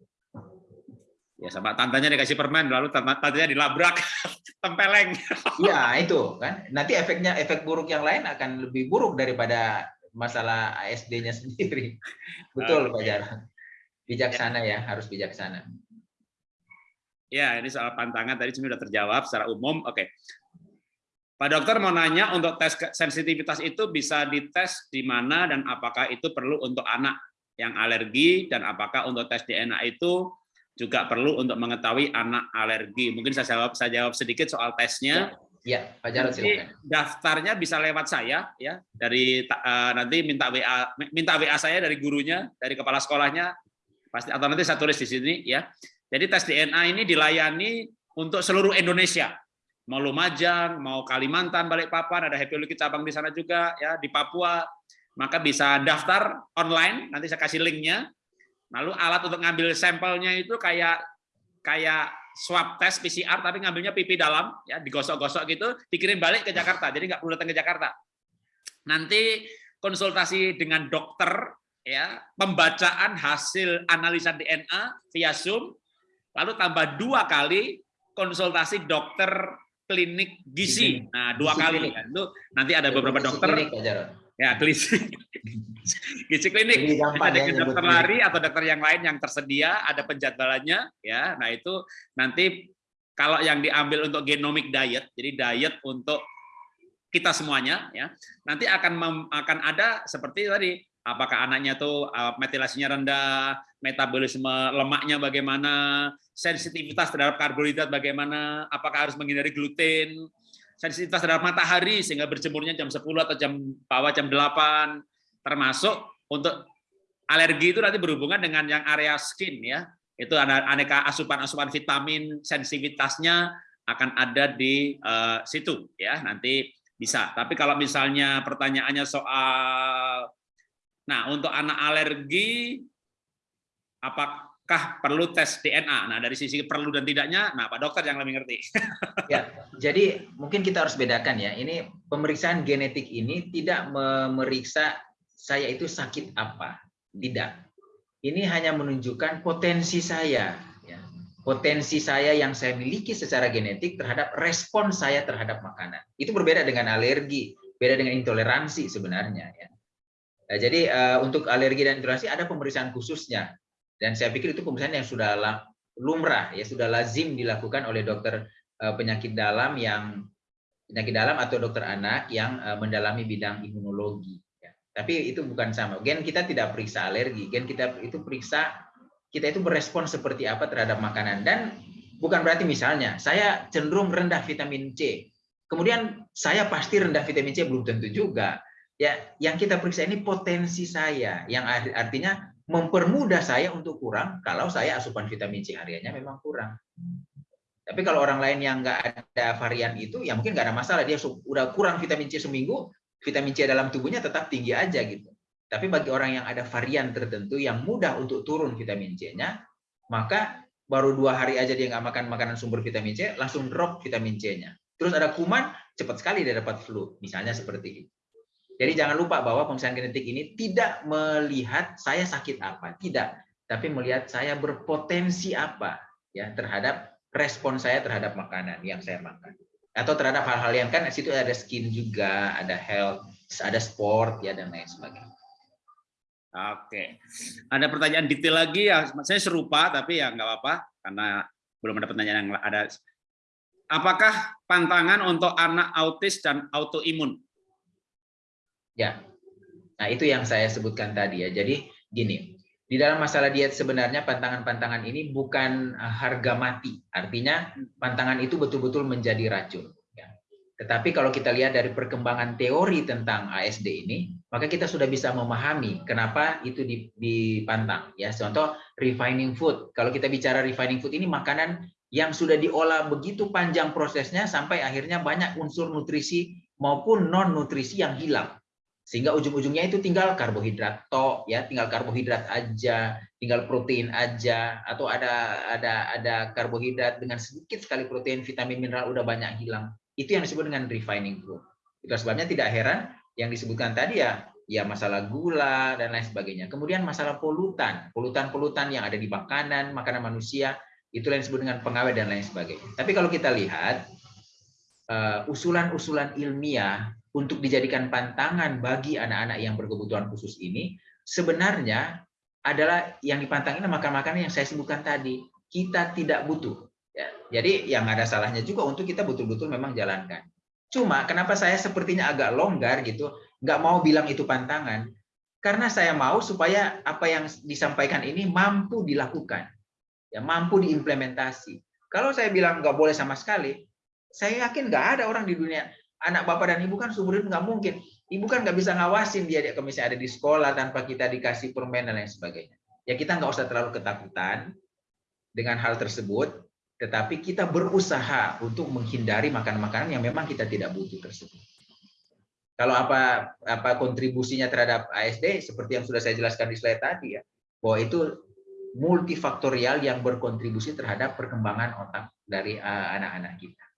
Ya sama tantanya dikasih permen, lalu tantanya dilabrak, tempeleng. Iya itu kan. Nanti efeknya efek buruk yang lain akan lebih buruk daripada masalah ASD-nya sendiri. Betul Pak Jar. Bijaksana ya, harus bijaksana. Ya, ini soal pantangan tadi sudah terjawab secara umum. Oke. Pak dokter mau nanya untuk tes sensitivitas itu bisa dites di mana dan apakah itu perlu untuk anak yang alergi dan apakah untuk tes DNA itu juga perlu untuk mengetahui anak alergi. Mungkin saya jawab saya jawab sedikit soal tesnya. Ya, Pak Jarod silakan. daftarnya bisa lewat saya ya dari eh, nanti minta WA minta WA saya dari gurunya dari kepala sekolahnya pasti atau nanti saya tulis di sini ya. Jadi tes DNA ini dilayani untuk seluruh Indonesia. Mau Lumajang, mau Kalimantan, Balikpapan, ada Happy Lucky cabang di sana juga ya di Papua. Maka bisa daftar online, nanti saya kasih linknya. Lalu alat untuk ngambil sampelnya itu kayak kayak swab test PCR tapi ngambilnya pipi dalam ya digosok-gosok gitu dikirim balik ke Jakarta jadi nggak perlu datang ke Jakarta nanti konsultasi dengan dokter ya pembacaan hasil analisa DNA via Zoom lalu tambah dua kali konsultasi dokter klinik gizi. Nah dua Gizi kali klinik. kan. Itu nanti ada beberapa Kondisi dokter. klinik, Jarod. ya gizi. Gizi klinik. Bisa gampang ya dokter klinik. lari atau dokter yang lain yang tersedia ada penjadwalannya ya. Nah itu nanti kalau yang diambil untuk genomic diet jadi diet untuk kita semuanya ya. Nanti akan mem- akan ada seperti tadi apakah anaknya tuh uh, metilasinya rendah metabolisme lemaknya bagaimana sensitivitas terhadap karbohidrat bagaimana apakah harus menghindari gluten sensitivitas terhadap matahari sehingga berjemurnya jam 10 atau jam bawah jam 8 termasuk untuk alergi itu nanti berhubungan dengan yang area skin ya. Itu ada aneka asupan-asupan vitamin sensitivitasnya akan ada di eh, situ ya nanti bisa. Tapi kalau misalnya pertanyaannya soal nah untuk anak alergi apakah perlu tes DNA nah dari sisi perlu dan tidaknya nah Pak Dokter yang lebih ngerti Ya, jadi mungkin kita harus bedakan ya. Ini pemeriksaan genetik ini tidak memeriksa saya itu sakit apa, tidak. Ini hanya menunjukkan potensi saya, ya. potensi saya yang saya miliki secara genetik terhadap respon saya terhadap makanan. Itu berbeda dengan alergi, beda dengan intoleransi sebenarnya. Ya. Nah, jadi eh, untuk alergi dan intoleransi ada pemeriksaan khususnya, dan saya pikir itu pemeriksaan yang sudah lumrah, ya sudah lazim dilakukan oleh dokter eh, penyakit dalam yang penyakit dalam atau dokter anak yang eh, mendalami bidang imunologi. ya. Tapi itu bukan sama. Gen kita tidak periksa alergi, gen kita itu periksa kita itu berespon seperti apa terhadap makanan dan bukan berarti misalnya saya cenderung rendah vitamin C. Kemudian saya pasti rendah vitamin C belum tentu juga. Ya, yang kita periksa ini potensi saya, yang art- artinya mempermudah saya untuk kurang kalau saya asupan vitamin C hariannya memang kurang. Tapi kalau orang lain yang nggak ada varian itu, ya mungkin nggak ada masalah. Dia udah kurang vitamin C seminggu, vitamin C dalam tubuhnya tetap tinggi aja gitu. Tapi bagi orang yang ada varian tertentu yang mudah untuk turun vitamin C-nya, maka baru dua hari aja dia nggak makan makanan sumber vitamin C, langsung drop vitamin C-nya. Terus ada kuman, cepat sekali dia dapat flu. Misalnya seperti itu. Jadi jangan lupa bahwa pemeriksaan genetik ini tidak melihat saya sakit apa, tidak, tapi melihat saya berpotensi apa ya terhadap respon saya terhadap makanan yang saya makan atau terhadap hal-hal yang kan di situ ada skin juga, ada health, ada sport ya dan lain sebagainya. Oke, ada pertanyaan detail lagi ya, saya serupa tapi ya nggak apa-apa karena belum ada pertanyaan yang ada. Apakah pantangan untuk anak autis dan autoimun? Ya, nah itu yang saya sebutkan tadi ya. Jadi gini, di dalam masalah diet sebenarnya pantangan-pantangan ini bukan eh, harga mati. Artinya pantangan itu betul-betul menjadi racun. ya. Tetapi kalau kita lihat dari perkembangan teori tentang ASD ini, maka kita sudah bisa memahami kenapa itu di- dipantang. Ya, contoh refining food. Kalau kita bicara refining food ini makanan yang sudah diolah begitu panjang prosesnya sampai akhirnya banyak unsur nutrisi maupun non nutrisi yang hilang sehingga ujung-ujungnya itu tinggal karbohidrat tok ya. Tinggal karbohidrat aja tinggal protein aja atau ada ada ada karbohidrat dengan sedikit sekali protein vitamin mineral udah banyak hilang. Itu yang disebut dengan refining food itu sebabnya tidak heran yang disebutkan tadi ya. Ya masalah gula dan lain sebagainya. Kemudian masalah polutan. Polutan-polutan yang ada di makanan makanan manusia itu yang disebut dengan pengawet dan lain sebagainya. Tapi kalau kita lihat eh, usulan-usulan ilmiah untuk dijadikan pantangan bagi anak-anak yang berkebutuhan khusus ini sebenarnya adalah yang dipantang ini makan-makanan yang saya sebutkan tadi. Kita tidak butuh ya. jadi yang ada salahnya juga untuk kita betul-betul memang jalankan. Cuma kenapa saya sepertinya agak longgar gitu nggak mau bilang itu pantangan? Karena saya mau supaya apa yang disampaikan ini mampu dilakukan ya mampu diimplementasi. Kalau saya bilang nggak boleh sama sekali Saya yakin nggak ada orang di dunia anak bapak dan ibu kan hidup nggak mungkin. Ibu kan nggak bisa ngawasin dia kalau misalnya ada di sekolah tanpa kita dikasih permen dan lain sebagainya. Ya kita nggak usah terlalu ketakutan dengan hal tersebut, tetapi kita berusaha untuk menghindari makanan-makanan yang memang kita tidak butuh tersebut. Kalau apa apa kontribusinya terhadap ASD seperti yang sudah saya jelaskan di slide tadi ya, bahwa itu multifaktorial yang berkontribusi terhadap perkembangan otak dari eh, anak-anak kita.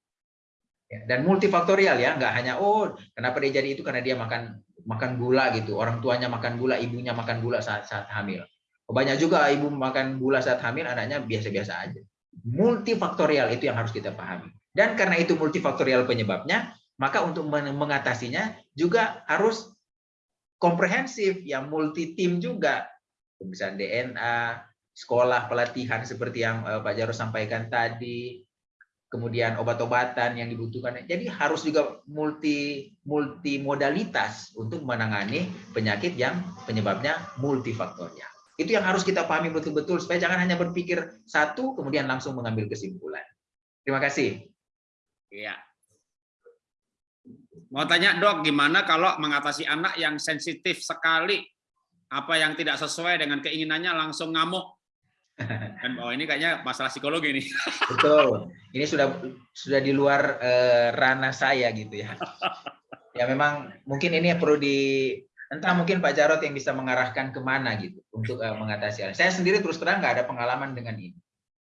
Ya, dan multifaktorial ya, nggak hanya oh kenapa dia jadi itu karena dia makan makan gula gitu, orang tuanya makan gula, ibunya makan gula saat saat hamil. Banyak juga ibu makan gula saat hamil, anaknya biasa-biasa aja. Multifaktorial itu yang harus kita pahami. Dan karena itu multifaktorial penyebabnya, maka untuk mengatasinya juga harus komprehensif, yang multi tim juga. Pemeriksaan DNA, sekolah pelatihan seperti yang eh, Pak Jarod sampaikan tadi, kemudian obat-obatan yang dibutuhkan. Jadi harus juga multi multi modalitas untuk menangani penyakit yang penyebabnya multifaktorial. Itu yang harus kita pahami betul-betul supaya jangan hanya berpikir satu kemudian langsung mengambil kesimpulan. Terima kasih. Iya. Mau tanya dok, gimana kalau mengatasi anak yang sensitif sekali, apa yang tidak sesuai dengan keinginannya langsung ngamuk, dan oh ini kayaknya masalah psikologi nih. Betul. Ini sudah sudah di luar uh, ranah saya gitu ya. Ya memang mungkin ini perlu di entah mungkin Pak Jarot yang bisa mengarahkan ke mana gitu untuk uh, mengatasi hal. Saya sendiri terus terang nggak ada pengalaman dengan ini.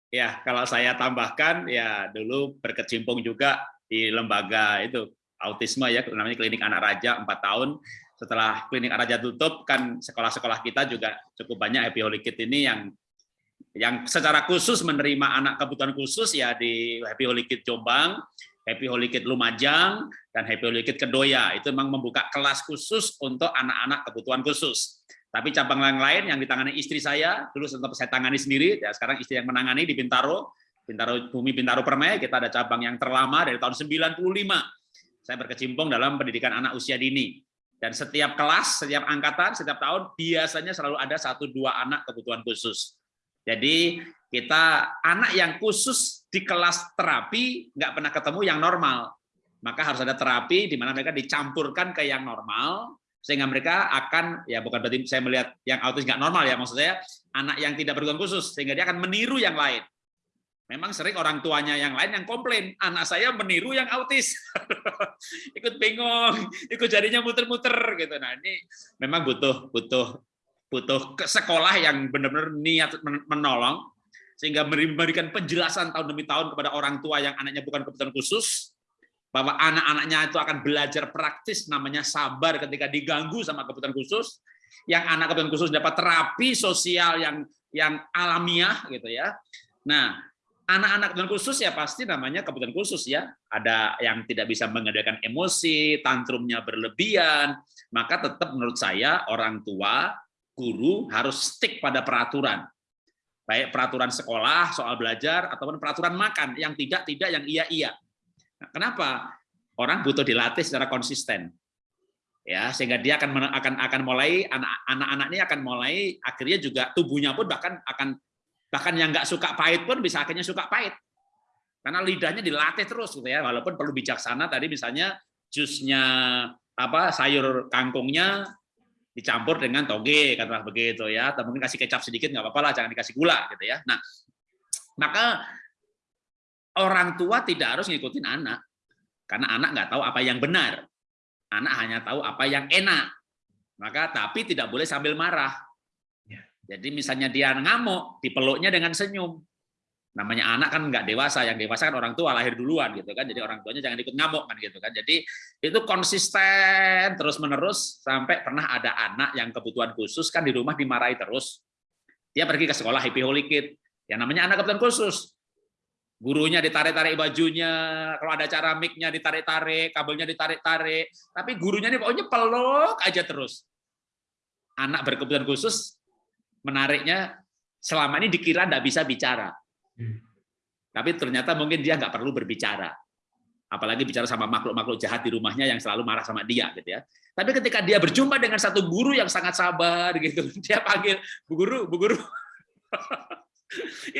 Ya, kalau saya tambahkan ya dulu berkecimpung juga di lembaga itu autisme ya namanya klinik anak raja empat tahun setelah klinik anak raja tutup kan sekolah-sekolah kita juga cukup banyak happy holy kid ini yang yang secara khusus menerima anak kebutuhan khusus ya di Happy Holy Kid Jombang, Happy Holy Kid Lumajang, dan Happy Holy Kid Kedoya. Itu memang membuka kelas khusus untuk anak-anak kebutuhan khusus. Tapi cabang yang lain yang ditangani istri saya, dulu sempat saya tangani sendiri, ya sekarang istri yang menangani di Bintaro, Bintaro Bumi Bintaro Permai, kita ada cabang yang terlama dari tahun 95. Saya berkecimpung dalam pendidikan anak usia dini. Dan setiap kelas, setiap angkatan, setiap tahun biasanya selalu ada satu dua anak kebutuhan khusus. Jadi kita anak yang khusus di kelas terapi nggak pernah ketemu yang normal. Maka harus ada terapi di mana mereka dicampurkan ke yang normal sehingga mereka akan ya bukan berarti saya melihat yang autis nggak normal ya maksud saya anak yang tidak berkebutuhan khusus sehingga dia akan meniru yang lain. Memang sering orang tuanya yang lain yang komplain, anak saya meniru yang autis, ikut bengong, ikut jadinya muter-muter gitu. Nah ini memang butuh butuh butuh ke sekolah yang benar-benar niat menolong sehingga memberikan penjelasan tahun demi tahun kepada orang tua yang anaknya bukan kebutuhan khusus bahwa anak-anaknya itu akan belajar praktis namanya sabar ketika diganggu sama kebutuhan khusus yang anak kebutuhan khusus dapat terapi sosial yang yang alamiah gitu ya. Nah anak-anak kebutuhan khusus ya pasti namanya kebutuhan khusus ya. Ada yang tidak bisa mengendalikan emosi tantrumnya berlebihan maka tetap menurut saya orang tua guru harus stick pada peraturan. Baik peraturan sekolah, soal belajar, ataupun peraturan makan, yang tidak, tidak, yang iya, iya. Nah, kenapa? Orang butuh dilatih secara konsisten. ya Sehingga dia akan akan akan mulai, anak-anak ini akan mulai, akhirnya juga tubuhnya pun bahkan akan bahkan yang nggak suka pahit pun bisa akhirnya suka pahit. Karena lidahnya dilatih terus gitu ya, walaupun perlu bijaksana tadi misalnya jusnya apa sayur kangkungnya dicampur dengan toge katakanlah begitu ya. Atau mungkin kasih kecap sedikit nggak apa-apa lah jangan dikasih gula gitu ya. Nah maka orang tua tidak harus ngikutin anak karena anak nggak tahu apa yang benar. Anak hanya tahu apa yang enak. Maka tapi tidak boleh sambil marah. Ya. jadi misalnya dia ngamuk dipeluknya dengan senyum namanya anak kan nggak dewasa yang dewasa kan orang tua lahir duluan gitu kan. Jadi orang tuanya jangan ikut ngamuk kan gitu kan. Jadi itu konsisten terus menerus sampai pernah ada anak yang kebutuhan khusus kan di rumah dimarahi terus. Dia pergi ke sekolah happy holy kid. Yang namanya anak kebutuhan khusus. Gurunya ditarik-tarik bajunya kalau ada cara micnya ditarik-tarik kabelnya ditarik-tarik. Tapi gurunya ini pokoknya peluk aja terus. Anak berkebutuhan khusus menariknya selama ini dikira tidak bisa bicara. Tapi ternyata mungkin dia nggak perlu berbicara. Apalagi bicara sama makhluk-makhluk jahat di rumahnya yang selalu marah sama dia gitu ya. Tapi ketika dia berjumpa dengan satu guru yang sangat sabar gitu, dia panggil, "Bu guru, Bu guru."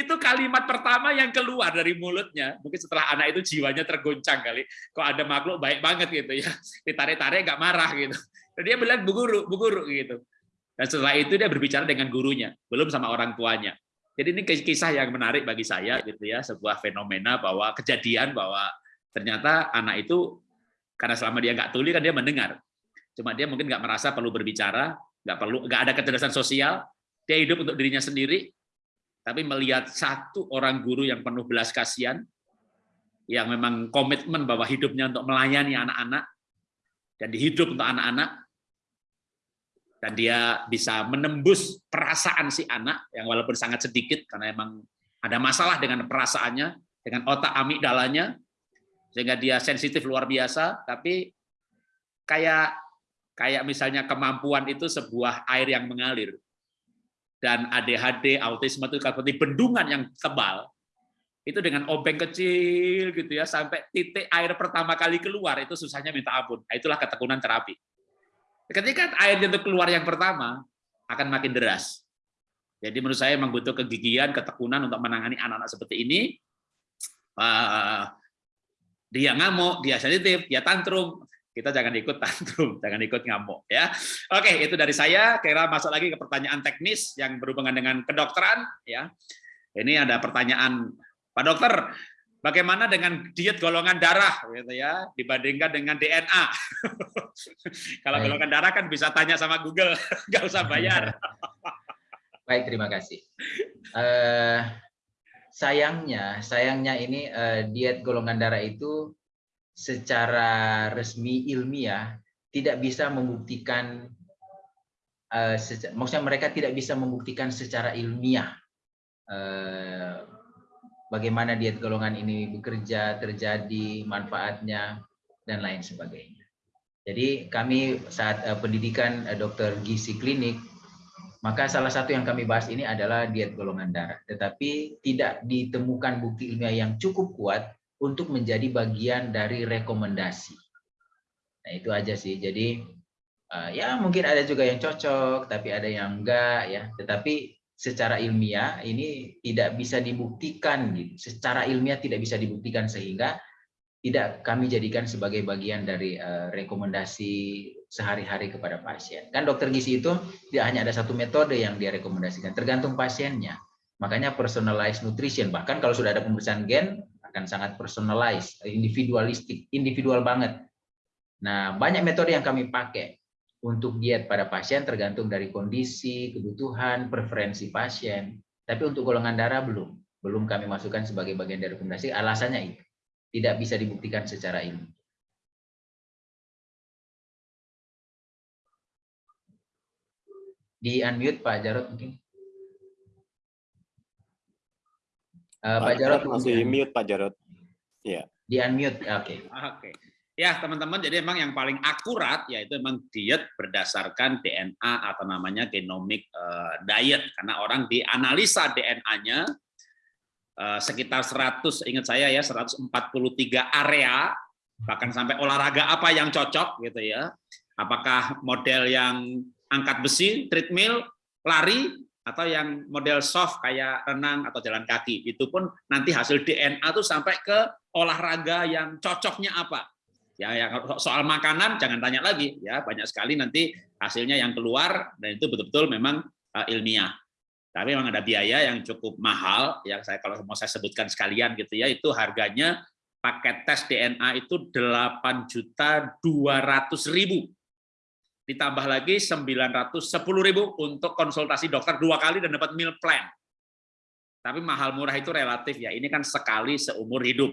itu kalimat pertama yang keluar dari mulutnya. Mungkin setelah anak itu jiwanya tergoncang kali. Kok ada makhluk baik banget gitu ya. Ditarik-tarik nggak marah gitu. Dan dia bilang, Bu Guru, Bu Guru gitu. Dan setelah itu dia berbicara dengan gurunya, belum sama orang tuanya. Jadi ini kisah yang menarik bagi saya gitu ya, sebuah fenomena bahwa kejadian bahwa ternyata anak itu karena selama dia nggak tuli kan dia mendengar. Cuma dia mungkin nggak merasa perlu berbicara, nggak perlu nggak ada kecerdasan sosial, dia hidup untuk dirinya sendiri, tapi melihat satu orang guru yang penuh belas kasihan, yang memang komitmen bahwa hidupnya untuk melayani anak-anak, dan dihidup untuk anak-anak, dan dia bisa menembus perasaan si anak yang walaupun sangat sedikit karena emang ada masalah dengan perasaannya dengan otak amigdalanya sehingga dia sensitif luar biasa. Tapi kayak kayak misalnya kemampuan itu sebuah air yang mengalir. Dan ADHD autisme itu seperti bendungan yang tebal itu dengan obeng kecil gitu ya sampai titik air pertama kali keluar itu susahnya minta ampun. Nah, itulah ketekunan terapi Ketika air itu keluar yang pertama, akan makin deras. Jadi menurut saya memang butuh kegigihan, ketekunan untuk menangani anak-anak seperti ini. dia ngamuk, dia sensitif, dia tantrum. Kita jangan ikut tantrum, jangan ikut ngamuk. ya. Oke, itu dari saya. Kira masuk lagi ke pertanyaan teknis yang berhubungan dengan kedokteran. Ya, Ini ada pertanyaan, Pak Dokter, Bagaimana dengan diet golongan darah gitu ya dibandingkan dengan DNA? Kalau golongan darah kan bisa tanya sama Google, nggak usah bayar. Baik, terima kasih. Uh, sayangnya, sayangnya ini uh, diet golongan darah itu secara resmi ilmiah tidak bisa membuktikan, uh, maksudnya mereka tidak bisa membuktikan secara ilmiah uh, bagaimana diet golongan ini bekerja, terjadi, manfaatnya, dan lain sebagainya. Jadi kami saat uh, pendidikan uh, dokter gizi klinik, maka salah satu yang kami bahas ini adalah diet golongan darah. Tetapi tidak ditemukan bukti ilmiah yang cukup kuat untuk menjadi bagian dari rekomendasi. Nah itu aja sih. Jadi uh, ya mungkin ada juga yang cocok, tapi ada yang enggak ya. Tetapi secara ilmiah ini tidak bisa dibuktikan gitu. Secara ilmiah tidak bisa dibuktikan sehingga tidak kami jadikan sebagai bagian dari uh, rekomendasi sehari-hari kepada pasien. Kan dokter gizi itu tidak hanya ada satu metode yang dia rekomendasikan, tergantung pasiennya. Makanya personalized nutrition, bahkan kalau sudah ada pemeriksaan gen akan sangat personalized, individualistik, individual banget. Nah, banyak metode yang kami pakai untuk diet pada pasien tergantung dari kondisi, kebutuhan, preferensi pasien. Tapi untuk golongan darah belum. Belum kami masukkan sebagai bagian dari rekomendasi. Alasannya itu. Tidak bisa dibuktikan secara ilmu. Di unmute Pak Jarot mungkin. Uh, Pak, Pak Jarot masih mute Pak Jarot. Iya. Di unmute. Oke. Okay. Oke. Okay. Ya, teman-teman, jadi memang yang paling akurat yaitu memang diet berdasarkan DNA atau namanya genomic eh, diet karena orang dianalisa DNA-nya eh, sekitar 100 ingat saya ya 143 area bahkan sampai olahraga apa yang cocok gitu ya. Apakah model yang angkat besi, treadmill, lari atau yang model soft kayak renang atau jalan kaki. Itu pun nanti hasil DNA tuh sampai ke olahraga yang cocoknya apa Ya, ya soal makanan jangan tanya lagi ya banyak sekali nanti hasilnya yang keluar dan itu betul-betul memang uh, ilmiah. Tapi memang ada biaya yang cukup mahal yang saya kalau mau saya sebutkan sekalian gitu ya itu harganya paket tes DNA itu 8 juta 200 ribu ditambah lagi 910 ribu untuk konsultasi dokter dua kali dan dapat meal plan. Tapi mahal murah itu relatif ya. Ini kan sekali seumur hidup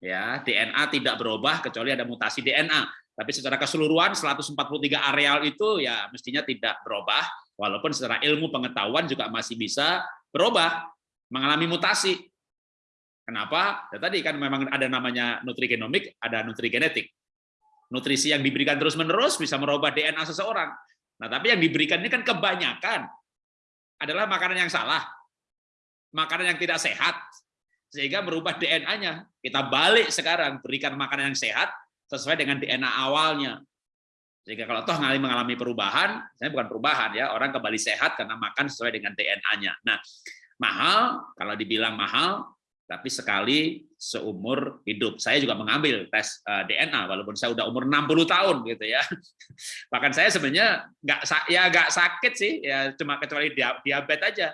ya DNA tidak berubah kecuali ada mutasi DNA tapi secara keseluruhan 143 areal itu ya mestinya tidak berubah. Walaupun secara ilmu pengetahuan juga masih bisa berubah mengalami mutasi. Kenapa? Ya tadi kan memang ada namanya nutrigenomik ada nutrigenetik. Nutrisi yang diberikan terus-menerus bisa merubah DNA seseorang. Nah tapi yang diberikan ini kan kebanyakan adalah makanan yang salah makanan yang tidak sehat sehingga merubah DNA-nya. Kita balik sekarang, berikan makanan yang sehat sesuai dengan DNA awalnya. Sehingga kalau toh mengalami perubahan, saya bukan perubahan ya, orang kembali sehat karena makan sesuai dengan DNA-nya. Nah, Mahal, kalau dibilang mahal, tapi sekali seumur hidup. Saya juga mengambil tes eh, DNA walaupun saya udah umur 60 tahun gitu ya. Bahkan saya sebenarnya nggak ya nggak sakit sih, ya cuma kecuali diabetes aja.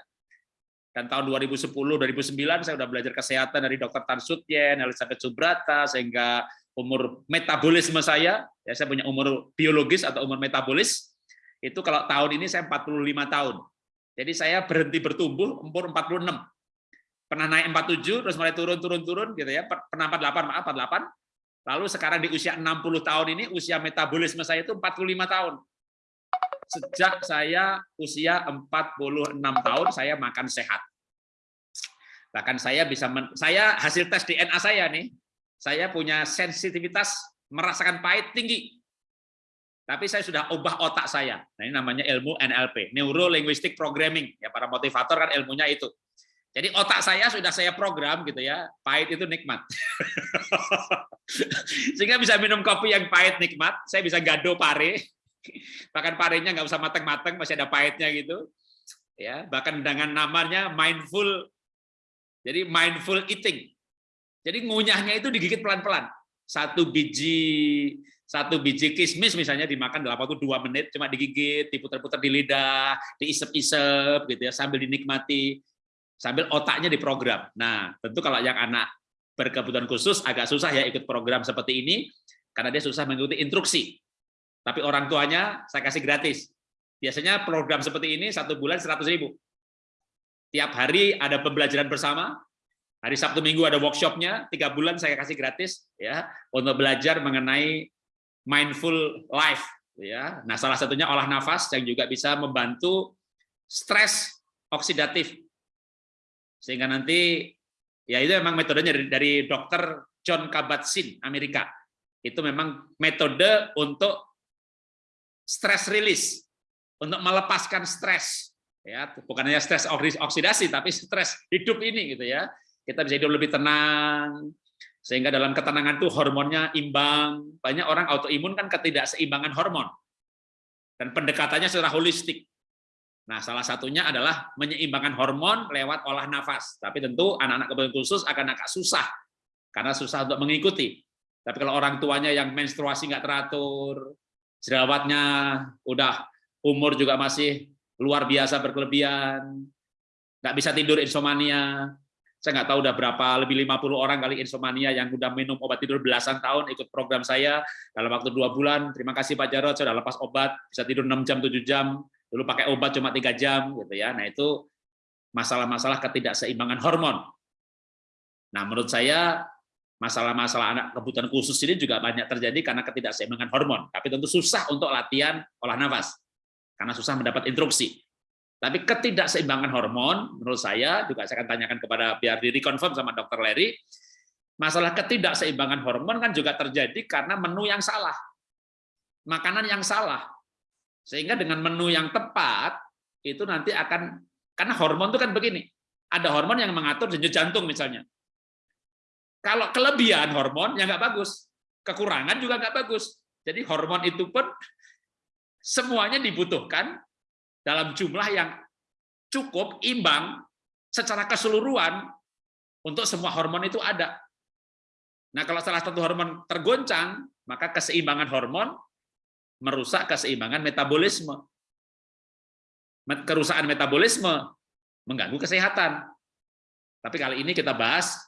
Dan tahun 2010 2009 saya udah belajar kesehatan dari Dr. Tan Sutyen, Elizabeth Subrata sehingga umur metabolisme saya, ya saya punya umur biologis atau umur metabolis itu kalau tahun ini saya 45 tahun. Jadi saya berhenti bertumbuh umur 46. Pernah naik 47 terus mulai turun turun turun gitu ya. Pernah 48 maaf 48. Lalu sekarang di usia 60 tahun ini usia metabolisme saya itu 45 tahun. Sejak saya usia 46 tahun saya makan sehat. Bahkan saya bisa men, saya hasil tes DNA saya nih, saya punya sensitivitas merasakan pahit tinggi. Tapi saya sudah ubah otak saya. Nah, ini namanya ilmu NLP, Neuro Linguistic Programming. Ya, para motivator kan ilmunya itu. Jadi otak saya sudah saya program gitu ya, pahit itu nikmat. Sehingga bisa minum kopi yang pahit nikmat, saya bisa gado pare, bahkan parenya nggak usah mateng-mateng, masih ada pahitnya gitu. Ya, bahkan dengan namanya mindful, jadi mindful eating. Jadi ngunyahnya itu digigit pelan-pelan. Satu biji satu biji kismis misalnya dimakan dalam waktu dua menit, cuma digigit, diputar-putar di lidah, diisep-isep gitu ya, sambil dinikmati, sambil otaknya diprogram. Nah, tentu kalau yang anak berkebutuhan khusus agak susah ya ikut program seperti ini, karena dia susah mengikuti instruksi. Tapi orang tuanya saya kasih gratis. Biasanya program seperti ini satu bulan 100 ribu. Tiap hari ada pembelajaran bersama, hari Sabtu Minggu ada workshopnya, tiga bulan saya kasih gratis ya untuk belajar mengenai mindful life ya. Nah, salah satunya olah nafas yang juga bisa membantu stres oksidatif. Sehingga nanti ya itu memang metodenya dari, dari dokter John Kabat-Zinn Amerika. Itu memang metode untuk stress release, untuk melepaskan stres ya, bukan hanya stres oksidasi tapi stres hidup ini gitu ya. Kita bisa hidup lebih tenang, sehingga dalam ketenangan itu hormonnya imbang. Banyak orang autoimun kan ketidakseimbangan hormon. Dan pendekatannya secara holistik. Nah, salah satunya adalah menyeimbangkan hormon lewat olah nafas. Tapi tentu anak-anak kebutuhan khusus akan agak susah, karena susah untuk mengikuti. Tapi kalau orang tuanya yang menstruasi nggak teratur, jerawatnya udah umur juga masih luar biasa berkelebihan, nggak bisa tidur insomnia, saya nggak tahu udah berapa lebih 50 orang kali insomnia yang udah minum obat tidur belasan tahun ikut program saya dalam waktu dua bulan. Terima kasih Pak Jarod, saya udah lepas obat, bisa tidur 6 jam, 7 jam. Dulu pakai obat cuma tiga jam, gitu ya. Nah itu masalah-masalah ketidakseimbangan hormon. Nah menurut saya masalah-masalah anak kebutuhan khusus ini juga banyak terjadi karena ketidakseimbangan hormon. Tapi tentu susah untuk latihan olah nafas karena susah mendapat instruksi. Tapi ketidakseimbangan hormon, menurut saya, juga saya akan tanyakan kepada biar di reconfirm sama dokter Larry, masalah ketidakseimbangan hormon kan juga terjadi karena menu yang salah. Makanan yang salah. Sehingga dengan menu yang tepat, itu nanti akan, karena hormon itu kan begini, ada hormon yang mengatur denyut jantung misalnya. Kalau kelebihan hormon, ya nggak bagus. Kekurangan juga nggak bagus. Jadi hormon itu pun semuanya dibutuhkan dalam jumlah yang cukup imbang secara keseluruhan untuk semua hormon itu ada. Nah, kalau salah satu hormon tergoncang, maka keseimbangan hormon merusak keseimbangan metabolisme. Kerusakan metabolisme mengganggu kesehatan. Tapi kali ini kita bahas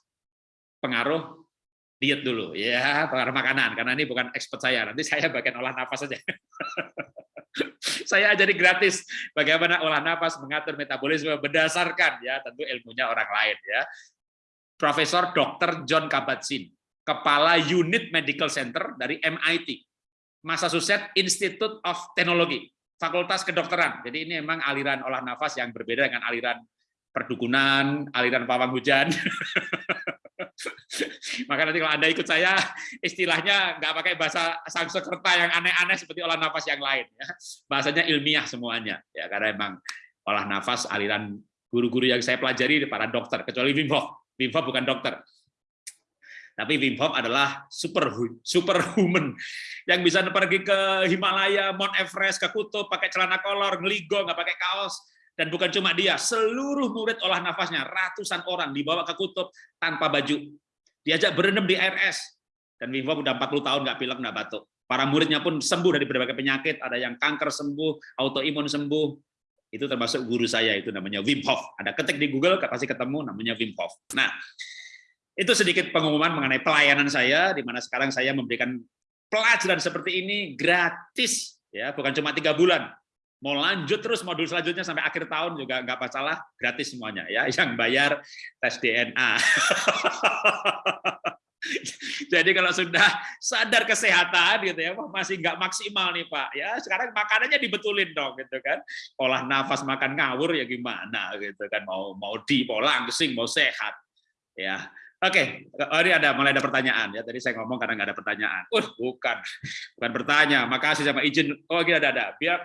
pengaruh diet dulu ya, pengaruh makanan karena ini bukan expert saya. Nanti saya bagian olah nafas saja. saya ajari gratis bagaimana olah nafas mengatur metabolisme berdasarkan ya tentu ilmunya orang lain ya. Profesor Dr. John Kabat-Zinn, kepala unit medical center dari MIT, Massachusetts Institute of Technology, Fakultas Kedokteran. Jadi ini memang aliran olah nafas yang berbeda dengan aliran perdukunan, aliran pawang hujan. Maka nanti kalau Anda ikut saya, istilahnya nggak pakai bahasa Sanskerta yang aneh-aneh seperti olah nafas yang lain. Ya. Bahasanya ilmiah semuanya, ya karena emang olah nafas aliran guru-guru yang saya pelajari para dokter, kecuali Wim Hof. Wim Hof bukan dokter. Tapi Wim Hof adalah super superhuman yang bisa pergi ke Himalaya, Mount Everest, ke kutub pakai celana kolor, ngeligo nggak pakai kaos, Dan bukan cuma dia, seluruh murid olah nafasnya, ratusan orang dibawa ke kutub tanpa baju. Diajak berendam di air. Dan Wim Hof udah 40 tahun nggak pilek, nggak batuk. Para muridnya pun sembuh dari berbagai penyakit, ada yang kanker sembuh, autoimun sembuh. Itu termasuk guru saya, itu namanya Wim Hof. Ada ketik di Google, pasti ketemu namanya Wim Hof. Nah, itu sedikit pengumuman mengenai pelayanan saya, di mana sekarang saya memberikan pelajaran seperti ini gratis, ya bukan cuma tiga bulan, mau lanjut terus modul selanjutnya sampai akhir tahun juga nggak masalah gratis semuanya ya yang bayar tes DNA jadi kalau sudah sadar kesehatan gitu ya masih nggak maksimal nih pak ya sekarang makanannya dibetulin dong gitu kan olah nafas makan ngawur ya gimana gitu kan mau mau di mau langsing mau sehat ya Oke, oh, ini ada mulai ada pertanyaan ya. Tadi saya ngomong karena nggak ada pertanyaan. Uh, bukan, bukan bertanya. Makasih sama izin. Oh, gini ada ada. Biar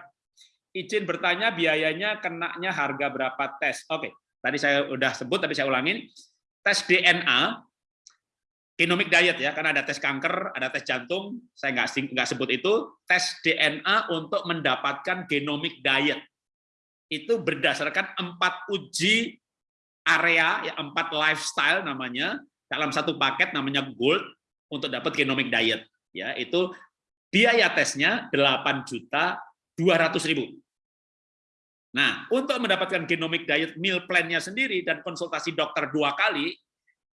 izin bertanya biayanya kenanya harga berapa tes. Oke, tadi saya udah sebut, tapi saya ulangin. Tes DNA, genomic diet ya, karena ada tes kanker, ada tes jantung, saya nggak nggak sebut itu. Tes DNA untuk mendapatkan genomic diet itu berdasarkan empat uji area, ya empat lifestyle namanya dalam satu paket namanya Gold untuk dapat genomic diet. Ya, itu biaya tesnya 8 juta 200 ribu. Nah, untuk mendapatkan genomic diet meal plan-nya sendiri dan konsultasi dokter dua kali,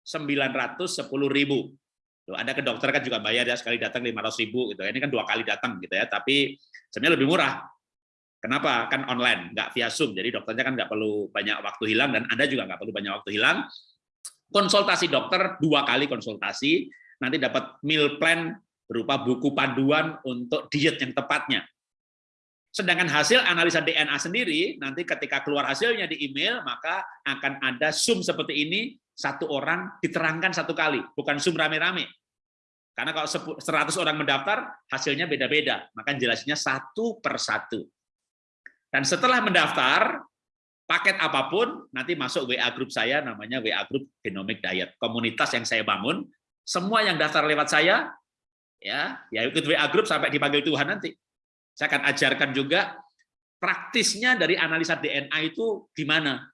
910 ribu. Tuh, ada ke dokter kan juga bayar ya, sekali datang 500 ribu. Gitu. Ini kan dua kali datang gitu ya, tapi sebenarnya lebih murah. Kenapa? Kan online, nggak via Zoom, jadi dokternya kan nggak perlu banyak waktu hilang, dan Anda juga nggak perlu banyak waktu hilang. Konsultasi dokter, dua kali konsultasi, nanti dapat meal plan berupa buku panduan untuk diet yang tepatnya. Sedangkan hasil analisa DNA sendiri, nanti ketika keluar hasilnya di email, maka akan ada Zoom seperti ini, satu orang diterangkan satu kali, bukan Zoom rame-rame. Karena kalau 100 orang mendaftar, hasilnya beda-beda, maka jelasnya satu per satu. Dan setelah mendaftar, paket apa pun, nanti masuk WA grup saya, namanya WA Group Genomic Diet. Komunitas yang saya bangun, semua yang daftar lewat saya, ya, ya ikut WA Group sampai dipanggil Tuhan nanti saya akan ajarkan juga praktisnya dari analisa DNA itu gimana.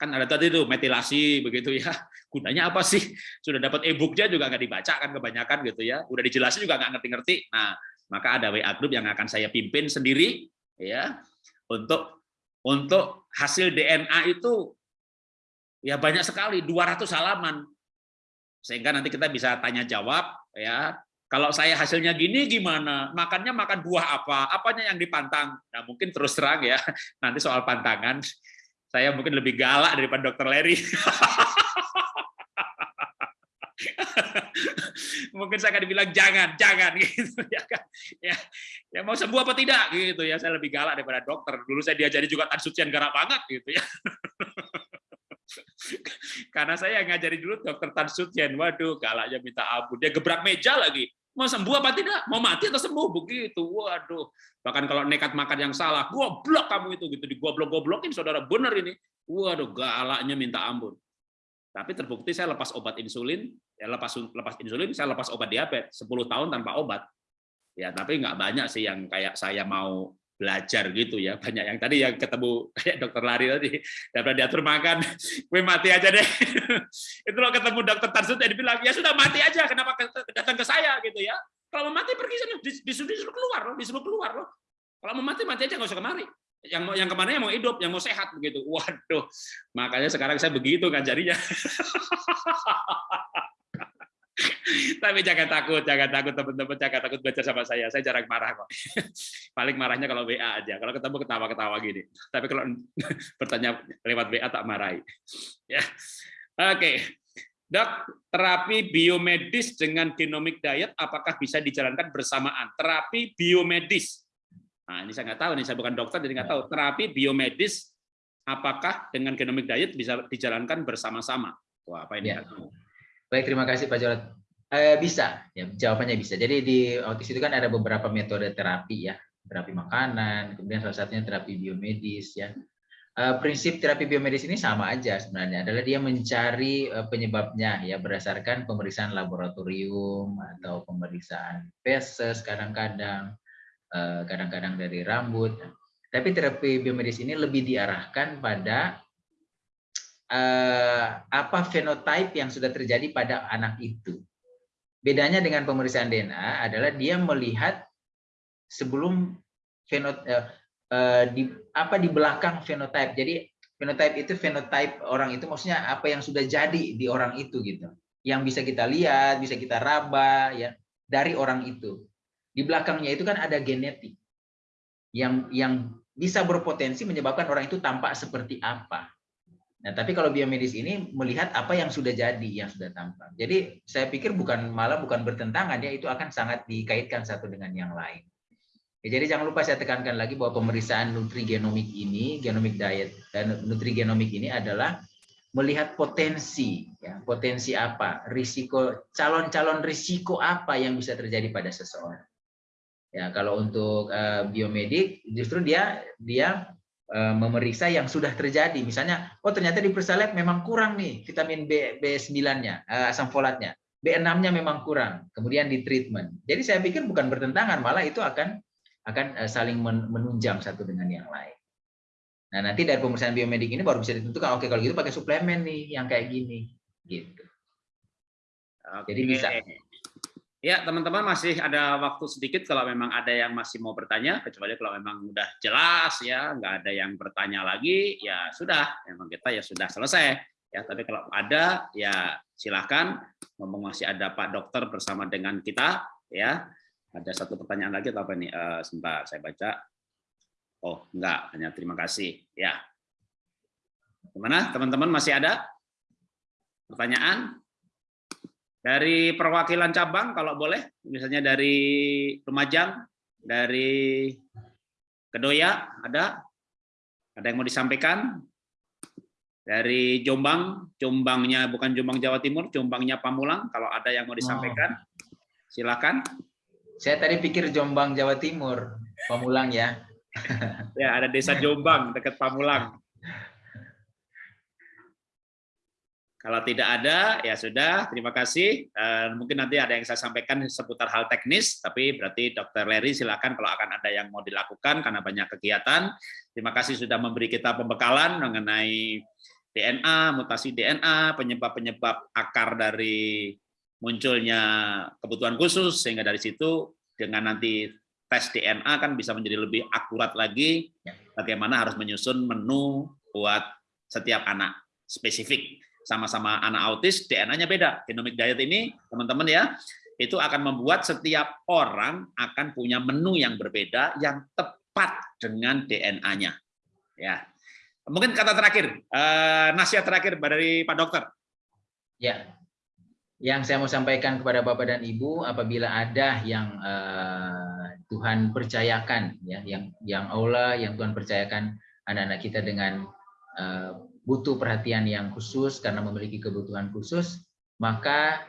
Kan ada tadi itu metilasi begitu ya. Gunanya apa sih? Sudah dapat e-booknya juga nggak dibaca kan kebanyakan gitu ya. Udah dijelasin juga nggak ngerti-ngerti. Nah, maka ada WA group yang akan saya pimpin sendiri ya untuk untuk hasil DNA itu ya banyak sekali 200 halaman sehingga nanti kita bisa tanya jawab ya kalau saya hasilnya gini gimana? Makannya makan buah apa? Apanya yang dipantang? Nah, mungkin terus terang ya, nanti soal pantangan, saya mungkin lebih galak daripada dokter Larry. mungkin saya akan dibilang jangan, jangan gitu ya kan. Ya, ya mau sembuh apa tidak gitu ya. Saya lebih galak daripada dokter. Dulu saya diajari juga Tan Sucian garap banget gitu ya. Karena saya ngajari dulu dokter Tan Sucian, waduh galaknya minta ampun. Dia gebrak meja lagi mau sembuh apa tidak, mau mati atau sembuh begitu. Waduh, bahkan kalau nekat makan yang salah, goblok kamu itu gitu, digoblok-goblokin saudara bener ini. Waduh, galaknya minta ampun. Tapi terbukti saya lepas obat insulin, ya lepas lepas insulin, saya lepas obat diabetes 10 tahun tanpa obat. Ya, tapi nggak banyak sih yang kayak saya mau belajar gitu ya. Banyak yang tadi yang ketemu kayak dokter lari tadi dapat diatur makan gue mati aja deh. Itu lo ketemu dokter Tarsut dia bilang ya sudah mati aja kenapa datang ke saya? Gitu ya. Kalau mau mati pergi sana disuruh disuruh keluar loh disuruh keluar loh. Kalau mau mati mati aja nggak usah kemari. Yang mau yang ke mana yang mau hidup yang mau sehat begitu. Waduh makanya sekarang saya begitu kan jadinya Tapi jangan takut, jangan takut teman-teman, jangan takut baca sama saya. Saya jarang marah kok. Paling marahnya kalau WA aja. Kalau ketemu ketawa-ketawa gini. Tapi kalau bertanya lewat WA tak marahi. Ya. Oke. Dok, terapi biomedis dengan genomic diet apakah bisa dijalankan bersamaan? Terapi biomedis. Nah, ini saya nggak tahu nih, saya bukan dokter jadi nggak tahu. Terapi biomedis apakah dengan genomic diet bisa dijalankan bersama-sama? Wah, apa ini? Ya. Baik, terima kasih Pak Jarod. Eh, bisa, ya, jawabannya bisa. Jadi di autis itu kan ada beberapa metode terapi ya, terapi makanan, kemudian salah satunya terapi biomedis ya. Eh, prinsip terapi biomedis ini sama aja sebenarnya, adalah dia mencari eh, penyebabnya ya berdasarkan pemeriksaan laboratorium atau pemeriksaan feses kadang-kadang, eh, kadang-kadang dari rambut. Tapi terapi biomedis ini lebih diarahkan pada uh, apa fenotype yang sudah terjadi pada anak itu. Bedanya dengan pemeriksaan DNA adalah dia melihat sebelum fenot uh, uh, di apa di belakang fenotype. Jadi fenotype itu fenotype orang itu maksudnya apa yang sudah jadi di orang itu gitu. Yang bisa kita lihat, bisa kita raba ya dari orang itu. Di belakangnya itu kan ada genetik yang yang bisa berpotensi menyebabkan orang itu tampak seperti apa. Nah, tapi kalau biomedis ini melihat apa yang sudah jadi, yang sudah tampak. Jadi saya pikir bukan malah bukan bertentangan ya, itu akan sangat dikaitkan satu dengan yang lain. Ya, jadi jangan lupa saya tekankan lagi bahwa pemeriksaan nutrigenomik ini, genomic diet dan nutrigenomik ini adalah melihat potensi, ya, potensi apa, risiko, calon-calon risiko apa yang bisa terjadi pada seseorang. Ya, kalau untuk uh, biomedik justru dia dia memeriksa yang sudah terjadi. Misalnya, oh ternyata di periksa lab memang kurang nih vitamin B B9-nya, uh, asam folatnya. B6-nya memang kurang. Kemudian di treatment. Jadi saya pikir bukan bertentangan, malah itu akan akan uh, saling menunjang satu dengan yang lain. Nah, nanti dari pemeriksaan biomedik ini baru bisa ditentukan oke kalau gitu pakai suplemen nih yang kayak gini gitu. Oke. Jadi bisa Ya, teman-teman masih ada waktu sedikit kalau memang ada yang masih mau bertanya, kecuali kalau memang udah jelas ya, nggak ada yang bertanya lagi, ya sudah, memang kita ya sudah selesai. Ya, tapi kalau ada, ya silahkan. Ngomong masih ada Pak Dokter bersama dengan kita, ya. Ada satu pertanyaan lagi atau apa ini? Uh, sebentar, saya baca. Oh, enggak, hanya terima kasih. Ya. Gimana, teman-teman masih ada pertanyaan? Dari perwakilan cabang kalau boleh, misalnya dari Lumajang, dari Kedoya ada? Ada yang mau disampaikan? Dari Jombang, Jombangnya bukan Jombang Jawa Timur, Jombangnya Pamulang, kalau ada yang mau disampaikan, silakan. Saya tadi pikir Jombang Jawa Timur, Pamulang ya. ya, ada desa Jombang dekat Pamulang. Kalau tidak ada, ya sudah. Terima kasih. Uh, mungkin nanti ada yang saya sampaikan seputar hal teknis, tapi berarti Dr. Larry silakan kalau akan ada yang mau dilakukan karena banyak kegiatan. Terima kasih sudah memberi kita pembekalan mengenai DNA, mutasi DNA, penyebab-penyebab akar dari munculnya kebutuhan khusus, sehingga dari situ dengan nanti tes DNA kan bisa menjadi lebih akurat lagi bagaimana harus menyusun menu buat setiap anak spesifik sama-sama anak autis, DNA-nya beda. Genomic diet ini, teman-teman ya, itu akan membuat setiap orang akan punya menu yang berbeda yang tepat dengan DNA-nya. Ya, mungkin kata terakhir, eh, nasihat terakhir dari Pak Dokter. Ya, yang saya mau sampaikan kepada Bapak dan Ibu, apabila ada yang eh, Tuhan percayakan, ya, yang yang Allah, yang Tuhan percayakan anak-anak kita dengan eh, butuh perhatian yang khusus karena memiliki kebutuhan khusus, maka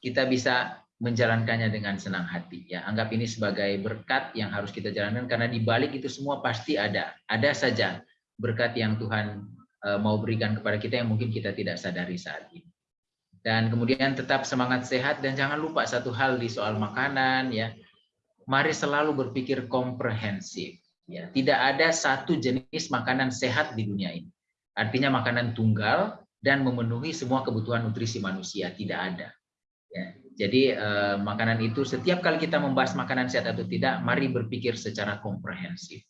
kita bisa menjalankannya dengan senang hati. Ya, anggap ini sebagai berkat yang harus kita jalankan karena di balik itu semua pasti ada. Ada saja berkat yang Tuhan eh, mau berikan kepada kita yang mungkin kita tidak sadari saat ini. Dan kemudian tetap semangat sehat dan jangan lupa satu hal di soal makanan ya. Mari selalu berpikir komprehensif ya. Tidak ada satu jenis makanan sehat di dunia ini. Artinya makanan tunggal dan memenuhi semua kebutuhan nutrisi manusia, tidak ada. Ya, jadi eh, makanan itu setiap kali kita membahas makanan sehat atau tidak, mari berpikir secara komprehensif.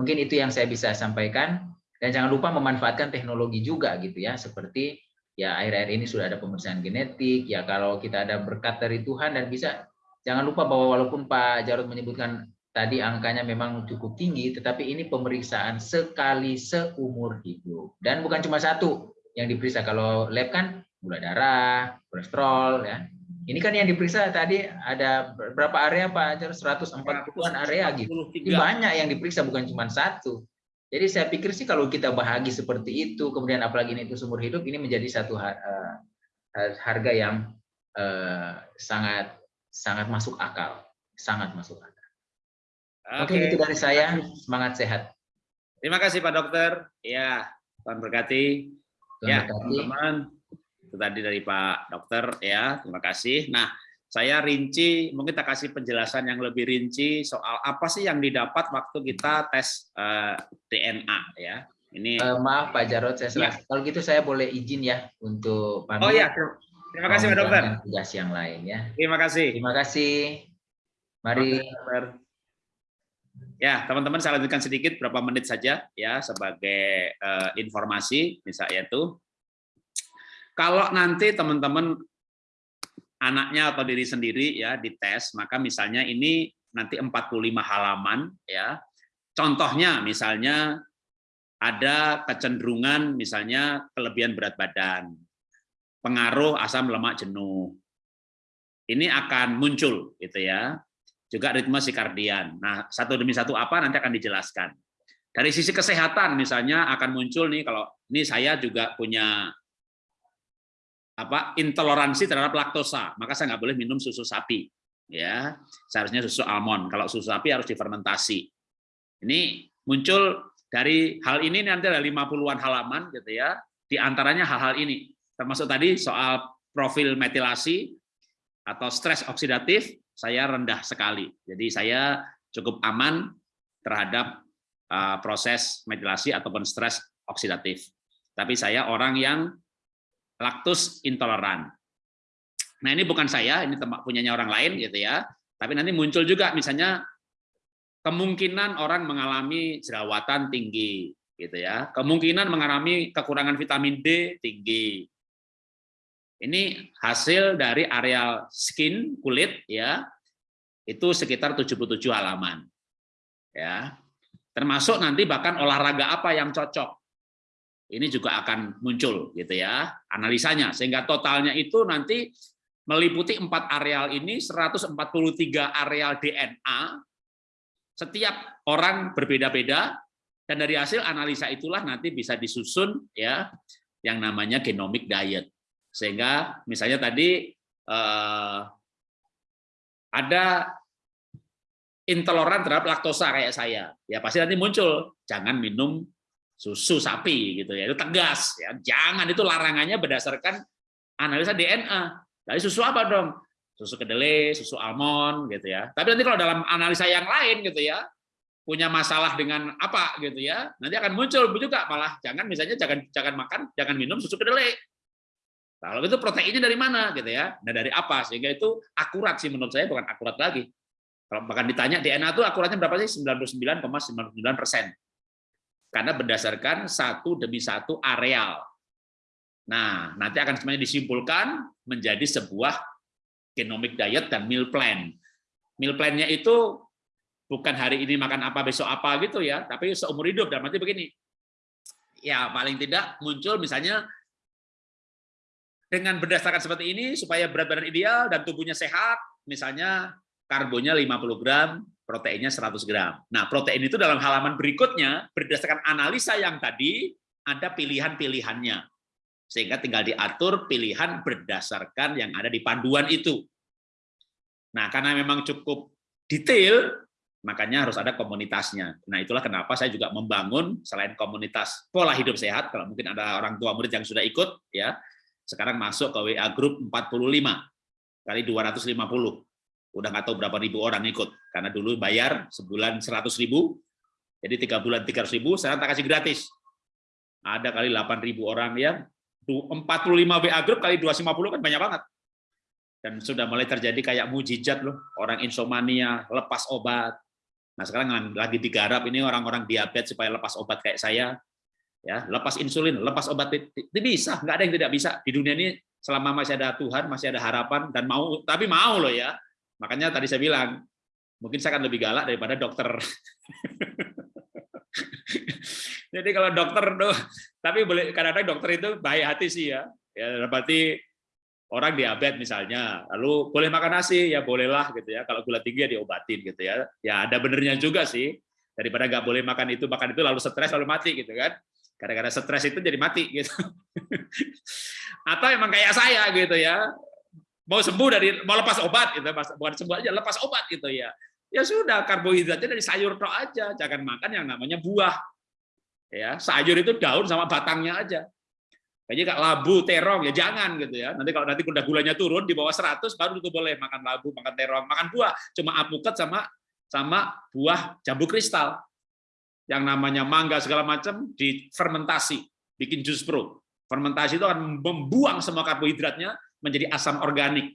Mungkin itu yang saya bisa sampaikan dan jangan lupa memanfaatkan teknologi juga gitu ya, seperti ya akhir-akhir ini sudah ada pemeriksaan genetik, ya kalau kita ada berkat dari Tuhan dan bisa jangan lupa bahwa walaupun Pak Jarod menyebutkan tadi angkanya memang cukup tinggi, tetapi ini pemeriksaan sekali seumur hidup. Dan bukan cuma satu yang diperiksa. Kalau lab kan gula darah, kolesterol, ya. Ini kan yang diperiksa tadi ada berapa area Pak? 140-an area gitu. Ini banyak yang diperiksa bukan cuma satu. Jadi saya pikir sih kalau kita bahagi seperti itu, kemudian apalagi ini itu seumur hidup, ini menjadi satu eh, harga yang eh, sangat sangat masuk akal, sangat masuk akal. Oke, okay, itu dari saya. Semangat sehat. Terima kasih Pak Dokter. Ya, Tuhan berkati. ya, teman-teman. Itu tadi dari Pak Dokter ya. Terima kasih. Nah, saya rinci, mungkin kita kasih penjelasan yang lebih rinci soal apa sih yang didapat waktu kita tes uh, eh, DNA ya. Ini uh, maaf Pak Jarod, saya ya. kalau gitu saya boleh izin ya untuk pamit. Oh ya, terima kasih Pak Dokter. Tugas yang lain ya. Terima kasih. Terima kasih. Mari. Ya, teman-teman saya lanjutkan sedikit berapa menit saja ya sebagai uh, informasi misalnya itu kalau nanti teman-teman anaknya atau diri sendiri ya dites, maka misalnya ini nanti 45 halaman ya. Contohnya misalnya ada kecenderungan misalnya kelebihan berat badan, pengaruh asam lemak jenuh. Ini akan muncul gitu ya. Juga ritme sikardian. Nah, satu demi satu apa nanti akan dijelaskan. Dari sisi kesehatan misalnya akan muncul nih kalau ini saya juga punya apa intoleransi terhadap laktosa, maka saya nggak boleh minum susu sapi. Ya, seharusnya susu almond. Kalau susu sapi harus difermentasi. Ini muncul dari hal ini nanti ada 50-an halaman gitu ya. Di antaranya hal-hal ini. Termasuk tadi soal profil metilasi atau stres oksidatif saya rendah sekali. Jadi saya cukup aman terhadap uh, proses metilasi ataupun stres oksidatif. Tapi saya orang yang laktus intoleran. Nah ini bukan saya, ini tempat punyanya orang lain gitu ya. Tapi nanti muncul juga misalnya kemungkinan orang mengalami jerawatan tinggi gitu ya. Kemungkinan mengalami kekurangan vitamin D tinggi. Ini hasil dari areal skin kulit ya. Itu sekitar 77 halaman. Ya. Termasuk nanti bahkan olahraga apa yang cocok ini juga akan muncul gitu ya analisanya sehingga totalnya itu nanti meliputi empat areal ini 143 areal DNA setiap orang berbeda-beda dan dari hasil analisa itulah nanti bisa disusun ya yang namanya genomic diet sehingga misalnya tadi eh, ada intoleran terhadap laktosa kayak saya. Ya pasti nanti muncul jangan minum susu sapi gitu ya. Itu tegas ya. Jangan itu larangannya berdasarkan analisa DNA dari susu apa dong? Susu kedelai susu almond gitu ya. Tapi nanti kalau dalam analisa yang lain gitu ya punya masalah dengan apa gitu ya nanti akan muncul juga malah. Jangan misalnya jangan jangan makan jangan minum susu kedelai kalau itu proteinnya dari mana gitu ya nah dari apa sehingga itu akurat sih menurut saya bukan akurat lagi kalau bahkan ditanya DNA itu akuratnya berapa sih 99,99 persen karena berdasarkan satu demi satu areal. Nah, nanti akan semuanya disimpulkan menjadi sebuah genomic diet dan meal plan. Meal plan-nya itu bukan hari ini makan apa, besok apa gitu ya, tapi seumur hidup. Dan nanti begini, ya paling tidak muncul misalnya dengan berdasarkan seperti ini supaya berat badan ideal dan tubuhnya sehat, misalnya karbonnya 50 gram, proteinnya 100 gram. Nah, protein itu dalam halaman berikutnya, berdasarkan analisa yang tadi, ada pilihan-pilihannya. Sehingga tinggal diatur pilihan berdasarkan yang ada di panduan itu. Nah, karena memang cukup detail, makanya harus ada komunitasnya. Nah, itulah kenapa saya juga membangun selain komunitas pola hidup sehat, kalau mungkin ada orang tua murid yang sudah ikut, ya sekarang masuk ke WA Group 45 kali 250 udah nggak tahu berapa ribu orang ikut karena dulu bayar sebulan 100 ribu jadi tiga bulan 300 ribu sekarang tak kasih gratis. Ada kali 8 ribu orang ya 45 WA group kali 250 kan banyak banget. Dan sudah mulai terjadi kayak mujizat loh orang insomnia lepas obat. Nah sekarang lagi digarap ini orang-orang diabetes supaya lepas obat kayak saya ya lepas insulin lepas obat itu bisa nggak ada yang tidak bisa di dunia ini selama masih ada Tuhan masih ada harapan dan mau tapi mau loh ya Makanya tadi saya bilang, mungkin saya akan lebih galak daripada dokter. Jadi kalau dokter tuh, tapi boleh kadang-kadang dokter itu baik hati sih ya. Ya berarti orang diabetes misalnya, lalu boleh makan nasi ya bolehlah gitu ya. Kalau gula tinggi ya diobatin gitu ya. Ya ada benernya juga sih. Daripada nggak boleh makan itu makan itu lalu stres lalu mati gitu kan. Kadang-kadang stres itu jadi mati gitu. Atau emang kayak saya gitu ya mau sembuh dari mau lepas obat itu bukan sembuh aja lepas obat gitu ya ya sudah karbohidratnya dari sayur tok aja jangan makan yang namanya buah ya sayur itu daun sama batangnya aja Kayaknya kak labu, terong ya jangan gitu ya. Nanti kalau nanti udah gulanya turun di bawah 100 baru itu boleh makan labu, makan terong, makan buah. Cuma apukat sama sama buah jambu kristal. Yang namanya mangga segala macam difermentasi, bikin jus pro. Fermentasi itu akan membuang semua karbohidratnya menjadi asam organik.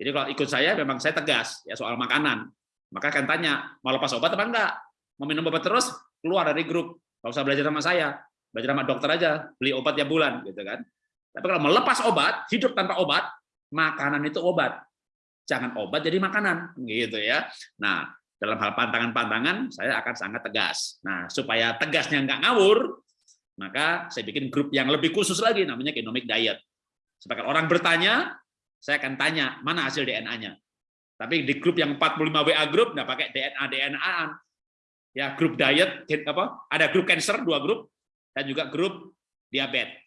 Jadi kalau ikut saya memang saya tegas ya soal makanan. Maka akan tanya, mau lepas obat apa enggak? Mau minum obat terus? Keluar dari grup. Nggak usah belajar sama saya. Belajar sama dokter aja, beli obat tiap bulan gitu kan. Tapi kalau melepas obat, hidup tanpa obat, makanan itu obat. Jangan obat jadi makanan gitu ya. Nah, dalam hal pantangan-pantangan saya akan sangat tegas. Nah, supaya tegasnya nggak ngawur, maka saya bikin grup yang lebih khusus lagi namanya genomic diet. Supaya orang bertanya, saya akan tanya mana hasil DNA-nya. Tapi di grup yang 45 WA grup nggak pakai DNA DNA ya grup diet apa ada grup cancer dua grup dan juga grup diabetes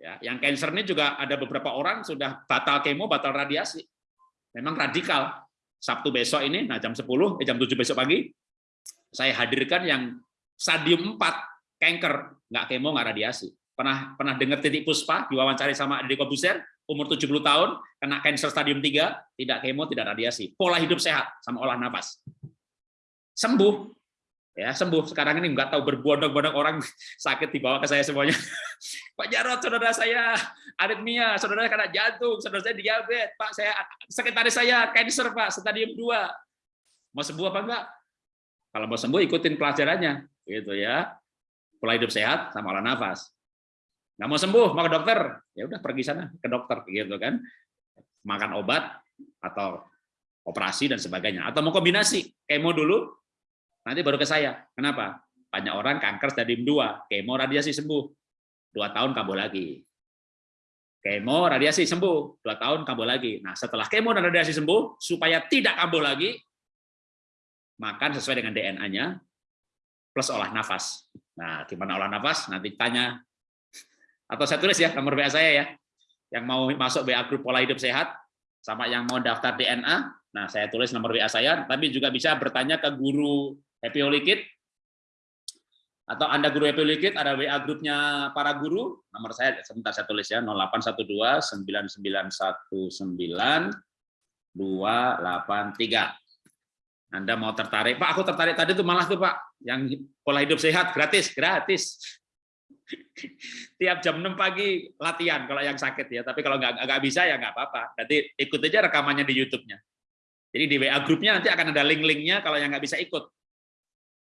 ya yang cancer ini juga ada beberapa orang sudah batal kemo batal radiasi memang radikal Sabtu besok ini nah jam 10 eh, jam 7 besok pagi saya hadirkan yang stadium 4 kanker nggak kemo nggak radiasi pernah pernah dengar titik puspa diwawancari sama Deddy Kobuser umur 70 tahun, kena cancer stadium 3, tidak kemo, tidak radiasi. Pola hidup sehat sama olah nafas. Sembuh. Ya, sembuh. Sekarang ini nggak tahu berbondong-bondong orang sakit dibawa ke saya semuanya. Pak Jarot, saudara saya aritmia, saudara saya kena jantung, saudara saya diabetes, Pak saya sekretaris saya cancer, Pak, stadium 2. Mau sembuh apa enggak? Kalau mau sembuh ikutin pelajarannya, gitu ya. Pola hidup sehat sama olah nafas nggak mau sembuh mau ke dokter ya udah pergi sana ke dokter gitu kan makan obat atau operasi dan sebagainya atau mau kombinasi kemo dulu nanti baru ke saya. Kenapa? Banyak orang kanker stadium 2 kemo radiasi sembuh. Dua tahun kambuh lagi. Kemo radiasi sembuh. Dua tahun kambuh lagi. Nah setelah kemo dan radiasi sembuh supaya tidak kambuh lagi makan sesuai dengan DNA-nya plus olah nafas. Nah gimana olah nafas? Nanti tanya. Atau saya tulis ya nomor WA saya ya. Yang mau masuk WA grup pola hidup sehat sama yang mau daftar DNA nah saya tulis nomor WA saya tapi juga bisa bertanya ke guru Happy Holy atau Anda guru Happy Holy ada WA grupnya para guru nomor saya sebentar saya tulis ya 0812 9919 283 Anda mau tertarik Pak aku tertarik tadi tuh malah tuh Pak yang pola hidup sehat gratis gratis tiap jam 6 pagi latihan kalau yang sakit ya. Tapi kalau nggak nggak bisa ya nggak apa-apa. Nanti ikut aja rekamannya di YouTube-nya. Jadi di WA grupnya nanti akan ada link-linknya kalau yang nggak bisa ikut.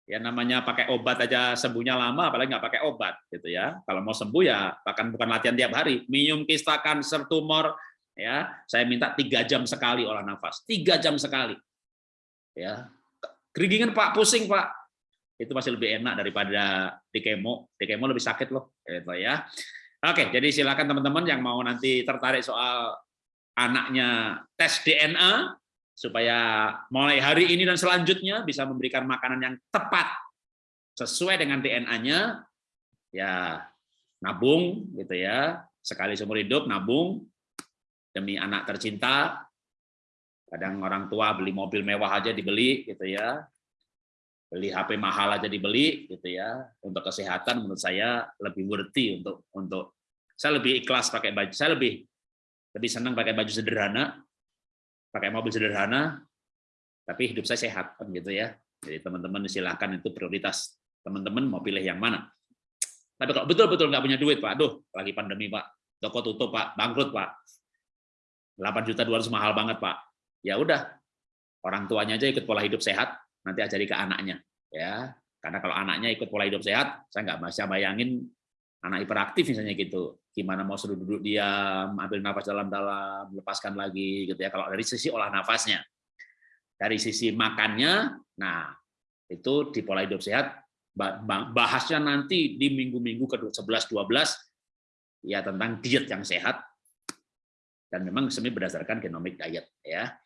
Ya namanya pakai obat aja sembuhnya lama, apalagi nggak pakai obat gitu ya. Kalau mau sembuh ya bahkan bukan latihan tiap hari. Minum kista kanker tumor ya, saya minta tiga jam sekali olah nafas, tiga jam sekali. Ya, keringingan Pak, pusing Pak, itu masih lebih enak daripada di kemo. Di kemo lebih sakit loh, gitu ya. Oke, jadi silakan teman-teman yang mau nanti tertarik soal anaknya tes DNA supaya mulai hari ini dan selanjutnya bisa memberikan makanan yang tepat sesuai dengan DNA-nya ya nabung gitu ya. Sekali seumur hidup nabung demi anak tercinta. Kadang orang tua beli mobil mewah aja dibeli gitu ya. Beli HP mahal aja dibeli gitu ya. Untuk kesehatan menurut saya lebih worthy untuk untuk saya lebih ikhlas pakai baju saya lebih lebih senang pakai baju sederhana pakai mobil sederhana tapi hidup saya sehat kan gitu ya. Jadi teman-teman silahkan itu prioritas. Teman-teman mau pilih yang mana? Tapi kalau betul-betul nggak punya duit pak aduh lagi pandemi pak. Toko tutup pak. Bangkrut pak. 8 juta 200 mahal banget pak. Ya udah orang tuanya aja ikut pola hidup sehat nanti ajari ke anaknya ya. Karena kalau anaknya ikut pola hidup sehat saya nggak bisa bayangin anak hiperaktif misalnya gitu. Gimana mau suruh duduk diam ambil nafas dalam-dalam lepaskan lagi gitu ya. Kalau dari sisi olah nafasnya. Dari sisi makannya nah itu di pola hidup sehat bahasnya nanti di minggu-minggu ke 11 12 ya tentang diet yang sehat. Dan memang semi berdasarkan genomic diet ya.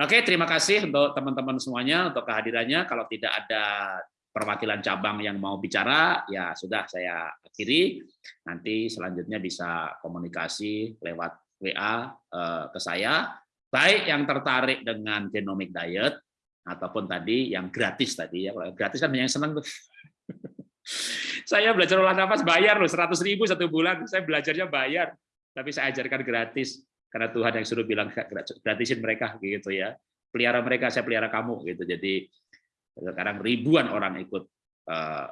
Oke, terima kasih untuk teman-teman semuanya untuk kehadirannya. Kalau tidak ada perwakilan cabang yang mau bicara, ya sudah saya akhiri. Nanti selanjutnya bisa komunikasi lewat WA eh, ke saya, baik yang tertarik dengan genomic diet ataupun tadi yang gratis tadi ya. Gratis kan yang senang tuh. Saya belajar olah nafas bayar loh, 100 ribu satu bulan. Saya belajarnya bayar, tapi saya ajarkan gratis karena Tuhan yang suruh bilang gratisin mereka gitu ya. Pelihara mereka, saya pelihara kamu gitu. Jadi sekarang ribuan orang ikut uh,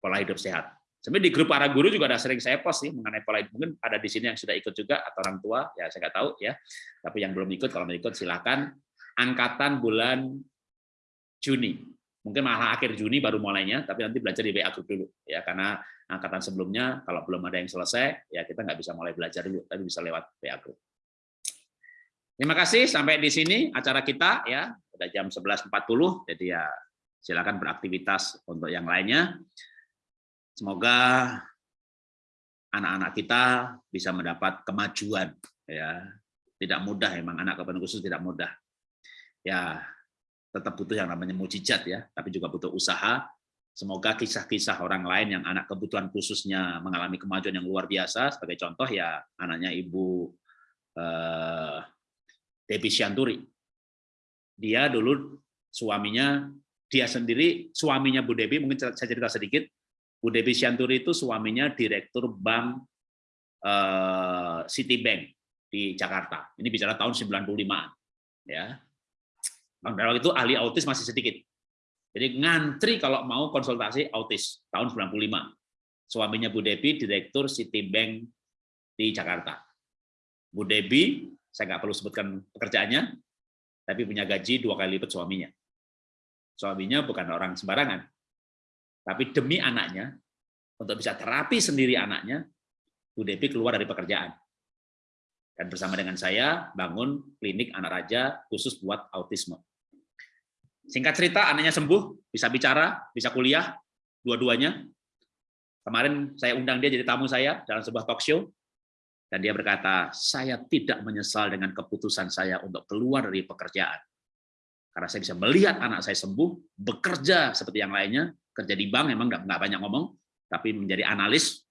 pola hidup sehat. Sebenarnya di grup para guru juga ada sering saya post sih mengenai pola hidup. Mungkin ada di sini yang sudah ikut juga atau orang tua, ya saya nggak tahu ya. Tapi yang belum ikut, kalau mau ikut silakan. Angkatan bulan Juni, mungkin malah akhir Juni baru mulainya, tapi nanti belajar di WA group dulu ya karena angkatan sebelumnya kalau belum ada yang selesai ya kita nggak bisa mulai belajar dulu, tapi bisa lewat WA group. Terima kasih sampai di sini acara kita ya udah jam 11.40 jadi ya silakan beraktivitas untuk yang lainnya. Semoga anak-anak kita bisa mendapat kemajuan ya. Tidak mudah emang anak kebutuhan khusus tidak mudah. Ya, tetap butuh yang namanya mujizat ya, tapi juga butuh usaha. Semoga kisah-kisah orang lain yang anak kebutuhan khususnya mengalami kemajuan yang luar biasa, sebagai contoh ya anaknya Ibu eh, Debbie Sianturi. Dia dulu suaminya dia sendiri suaminya Bu Debi mungkin saya cerita sedikit. Bu Debi Sianturi itu suaminya direktur bank uh, Citibank di Jakarta. Ini bicara tahun 95 ya. Pada itu? Ahli autis masih sedikit. Jadi ngantri kalau mau konsultasi autis tahun 95 suaminya Bu Debi direktur Citibank di Jakarta. Bu Debi saya nggak perlu sebutkan pekerjaannya tapi punya gaji dua kali lipat suaminya Suaminya bukan orang sembarangan. Tapi demi anaknya, untuk bisa terapi sendiri anaknya, Bu Devi keluar dari pekerjaan. Dan bersama dengan saya bangun klinik anak raja khusus buat autisme. Singkat cerita, anaknya sembuh, bisa bicara, bisa kuliah, dua-duanya. Kemarin saya undang dia jadi tamu saya dalam sebuah talk show, dan dia berkata, saya tidak menyesal dengan keputusan saya untuk keluar dari pekerjaan. Karena saya bisa melihat anak saya sembuh, bekerja seperti yang lainnya, kerja di bank memang nggak banyak ngomong, tapi menjadi analis,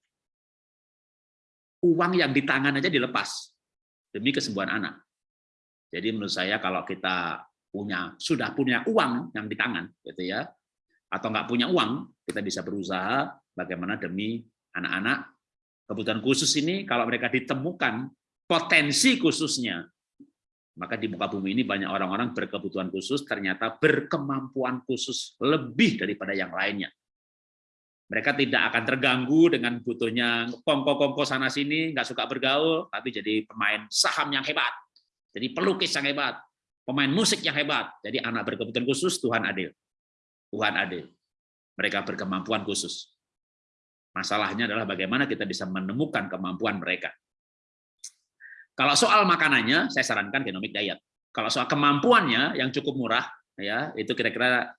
uang yang di tangan aja dilepas demi kesembuhan anak. Jadi menurut saya kalau kita punya sudah punya uang yang di tangan, gitu ya, atau nggak punya uang, kita bisa berusaha bagaimana demi anak-anak kebutuhan khusus ini kalau mereka ditemukan potensi khususnya maka di muka bumi ini banyak orang-orang berkebutuhan khusus, ternyata berkemampuan khusus lebih daripada yang lainnya. Mereka tidak akan terganggu dengan butuhnya kongko-kongko sana-sini, nggak suka bergaul, tapi jadi pemain saham yang hebat, jadi pelukis yang hebat, pemain musik yang hebat. Jadi anak berkebutuhan khusus, Tuhan adil. Tuhan adil. Mereka berkemampuan khusus. Masalahnya adalah bagaimana kita bisa menemukan kemampuan mereka. Kalau soal makanannya, saya sarankan genomic diet. Kalau soal kemampuannya yang cukup murah, ya itu kira-kira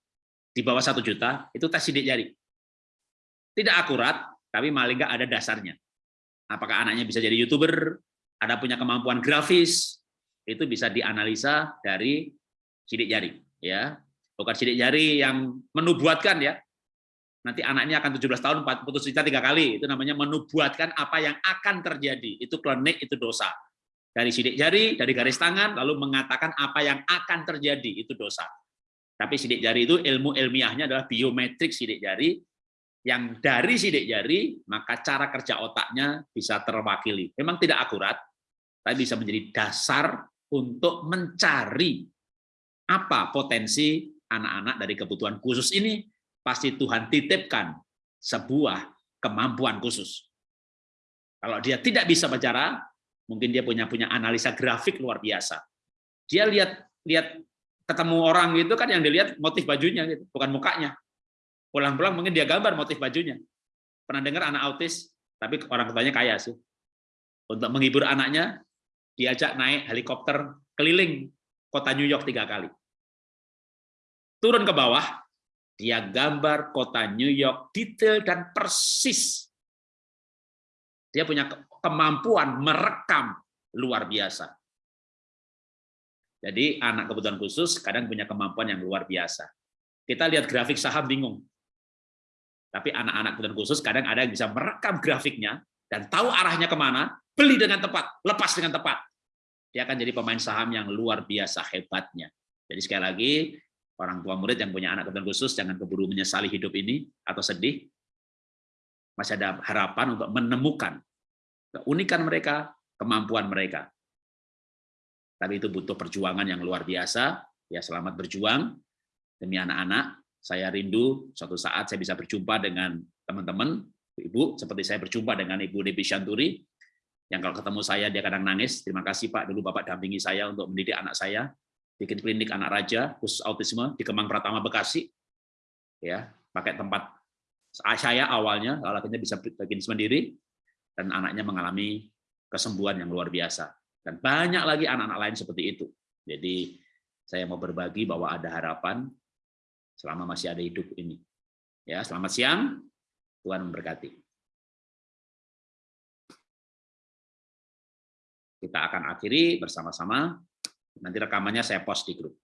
di bawah satu juta, itu tes sidik jari. Tidak akurat, tapi maling nggak ada dasarnya. Apakah anaknya bisa jadi youtuber, ada punya kemampuan grafis, itu bisa dianalisa dari sidik jari, ya bukan sidik jari yang menubuatkan ya. Nanti anaknya akan 17 tahun putus cinta tiga kali, itu namanya menubuatkan apa yang akan terjadi. Itu klinik, itu dosa dari sidik jari, dari garis tangan, lalu mengatakan apa yang akan terjadi, itu dosa. Tapi sidik jari itu ilmu ilmiahnya adalah biometrik sidik jari, yang dari sidik jari, maka cara kerja otaknya bisa terwakili. Memang tidak akurat, tapi bisa menjadi dasar untuk mencari apa potensi anak-anak dari kebutuhan khusus ini, pasti Tuhan titipkan sebuah kemampuan khusus. Kalau dia tidak bisa bicara, mungkin dia punya punya analisa grafik luar biasa. Dia lihat lihat ketemu orang gitu kan yang dilihat motif bajunya gitu, bukan mukanya. Pulang-pulang mungkin dia gambar motif bajunya. Pernah dengar anak autis, tapi orang tuanya kaya sih. Untuk menghibur anaknya, diajak naik helikopter keliling kota New York tiga kali. Turun ke bawah, dia gambar kota New York detail dan persis. Dia punya kemampuan merekam luar biasa. Jadi anak kebutuhan khusus kadang punya kemampuan yang luar biasa. Kita lihat grafik saham bingung. Tapi anak-anak kebutuhan khusus kadang ada yang bisa merekam grafiknya dan tahu arahnya ke mana, beli dengan tepat, lepas dengan tepat. Dia akan jadi pemain saham yang luar biasa hebatnya. Jadi sekali lagi, orang tua murid yang punya anak kebutuhan khusus jangan keburu menyesali hidup ini atau sedih. Masih ada harapan untuk menemukan keunikan mereka, kemampuan mereka. Tapi itu butuh perjuangan yang luar biasa. Ya, selamat berjuang demi anak-anak. Saya rindu suatu saat saya bisa berjumpa dengan teman-teman, ibu, seperti saya berjumpa dengan Ibu Devi Shanturi, yang kalau ketemu saya dia kadang nangis. Terima kasih Pak, dulu Bapak dampingi saya untuk mendidik anak saya bikin klinik anak raja khusus autisme di Kemang Pratama Bekasi. Ya pakai tempat saya awalnya lalu akhirnya bisa bikin sendiri dan anaknya mengalami kesembuhan yang luar biasa. Dan banyak lagi anak-anak lain seperti itu. Jadi saya mau berbagi bahwa ada harapan selama masih ada hidup ini. Ya selamat siang. Tuhan memberkati. Kita akan akhiri bersama-sama Nanti rekamannya saya post di grup.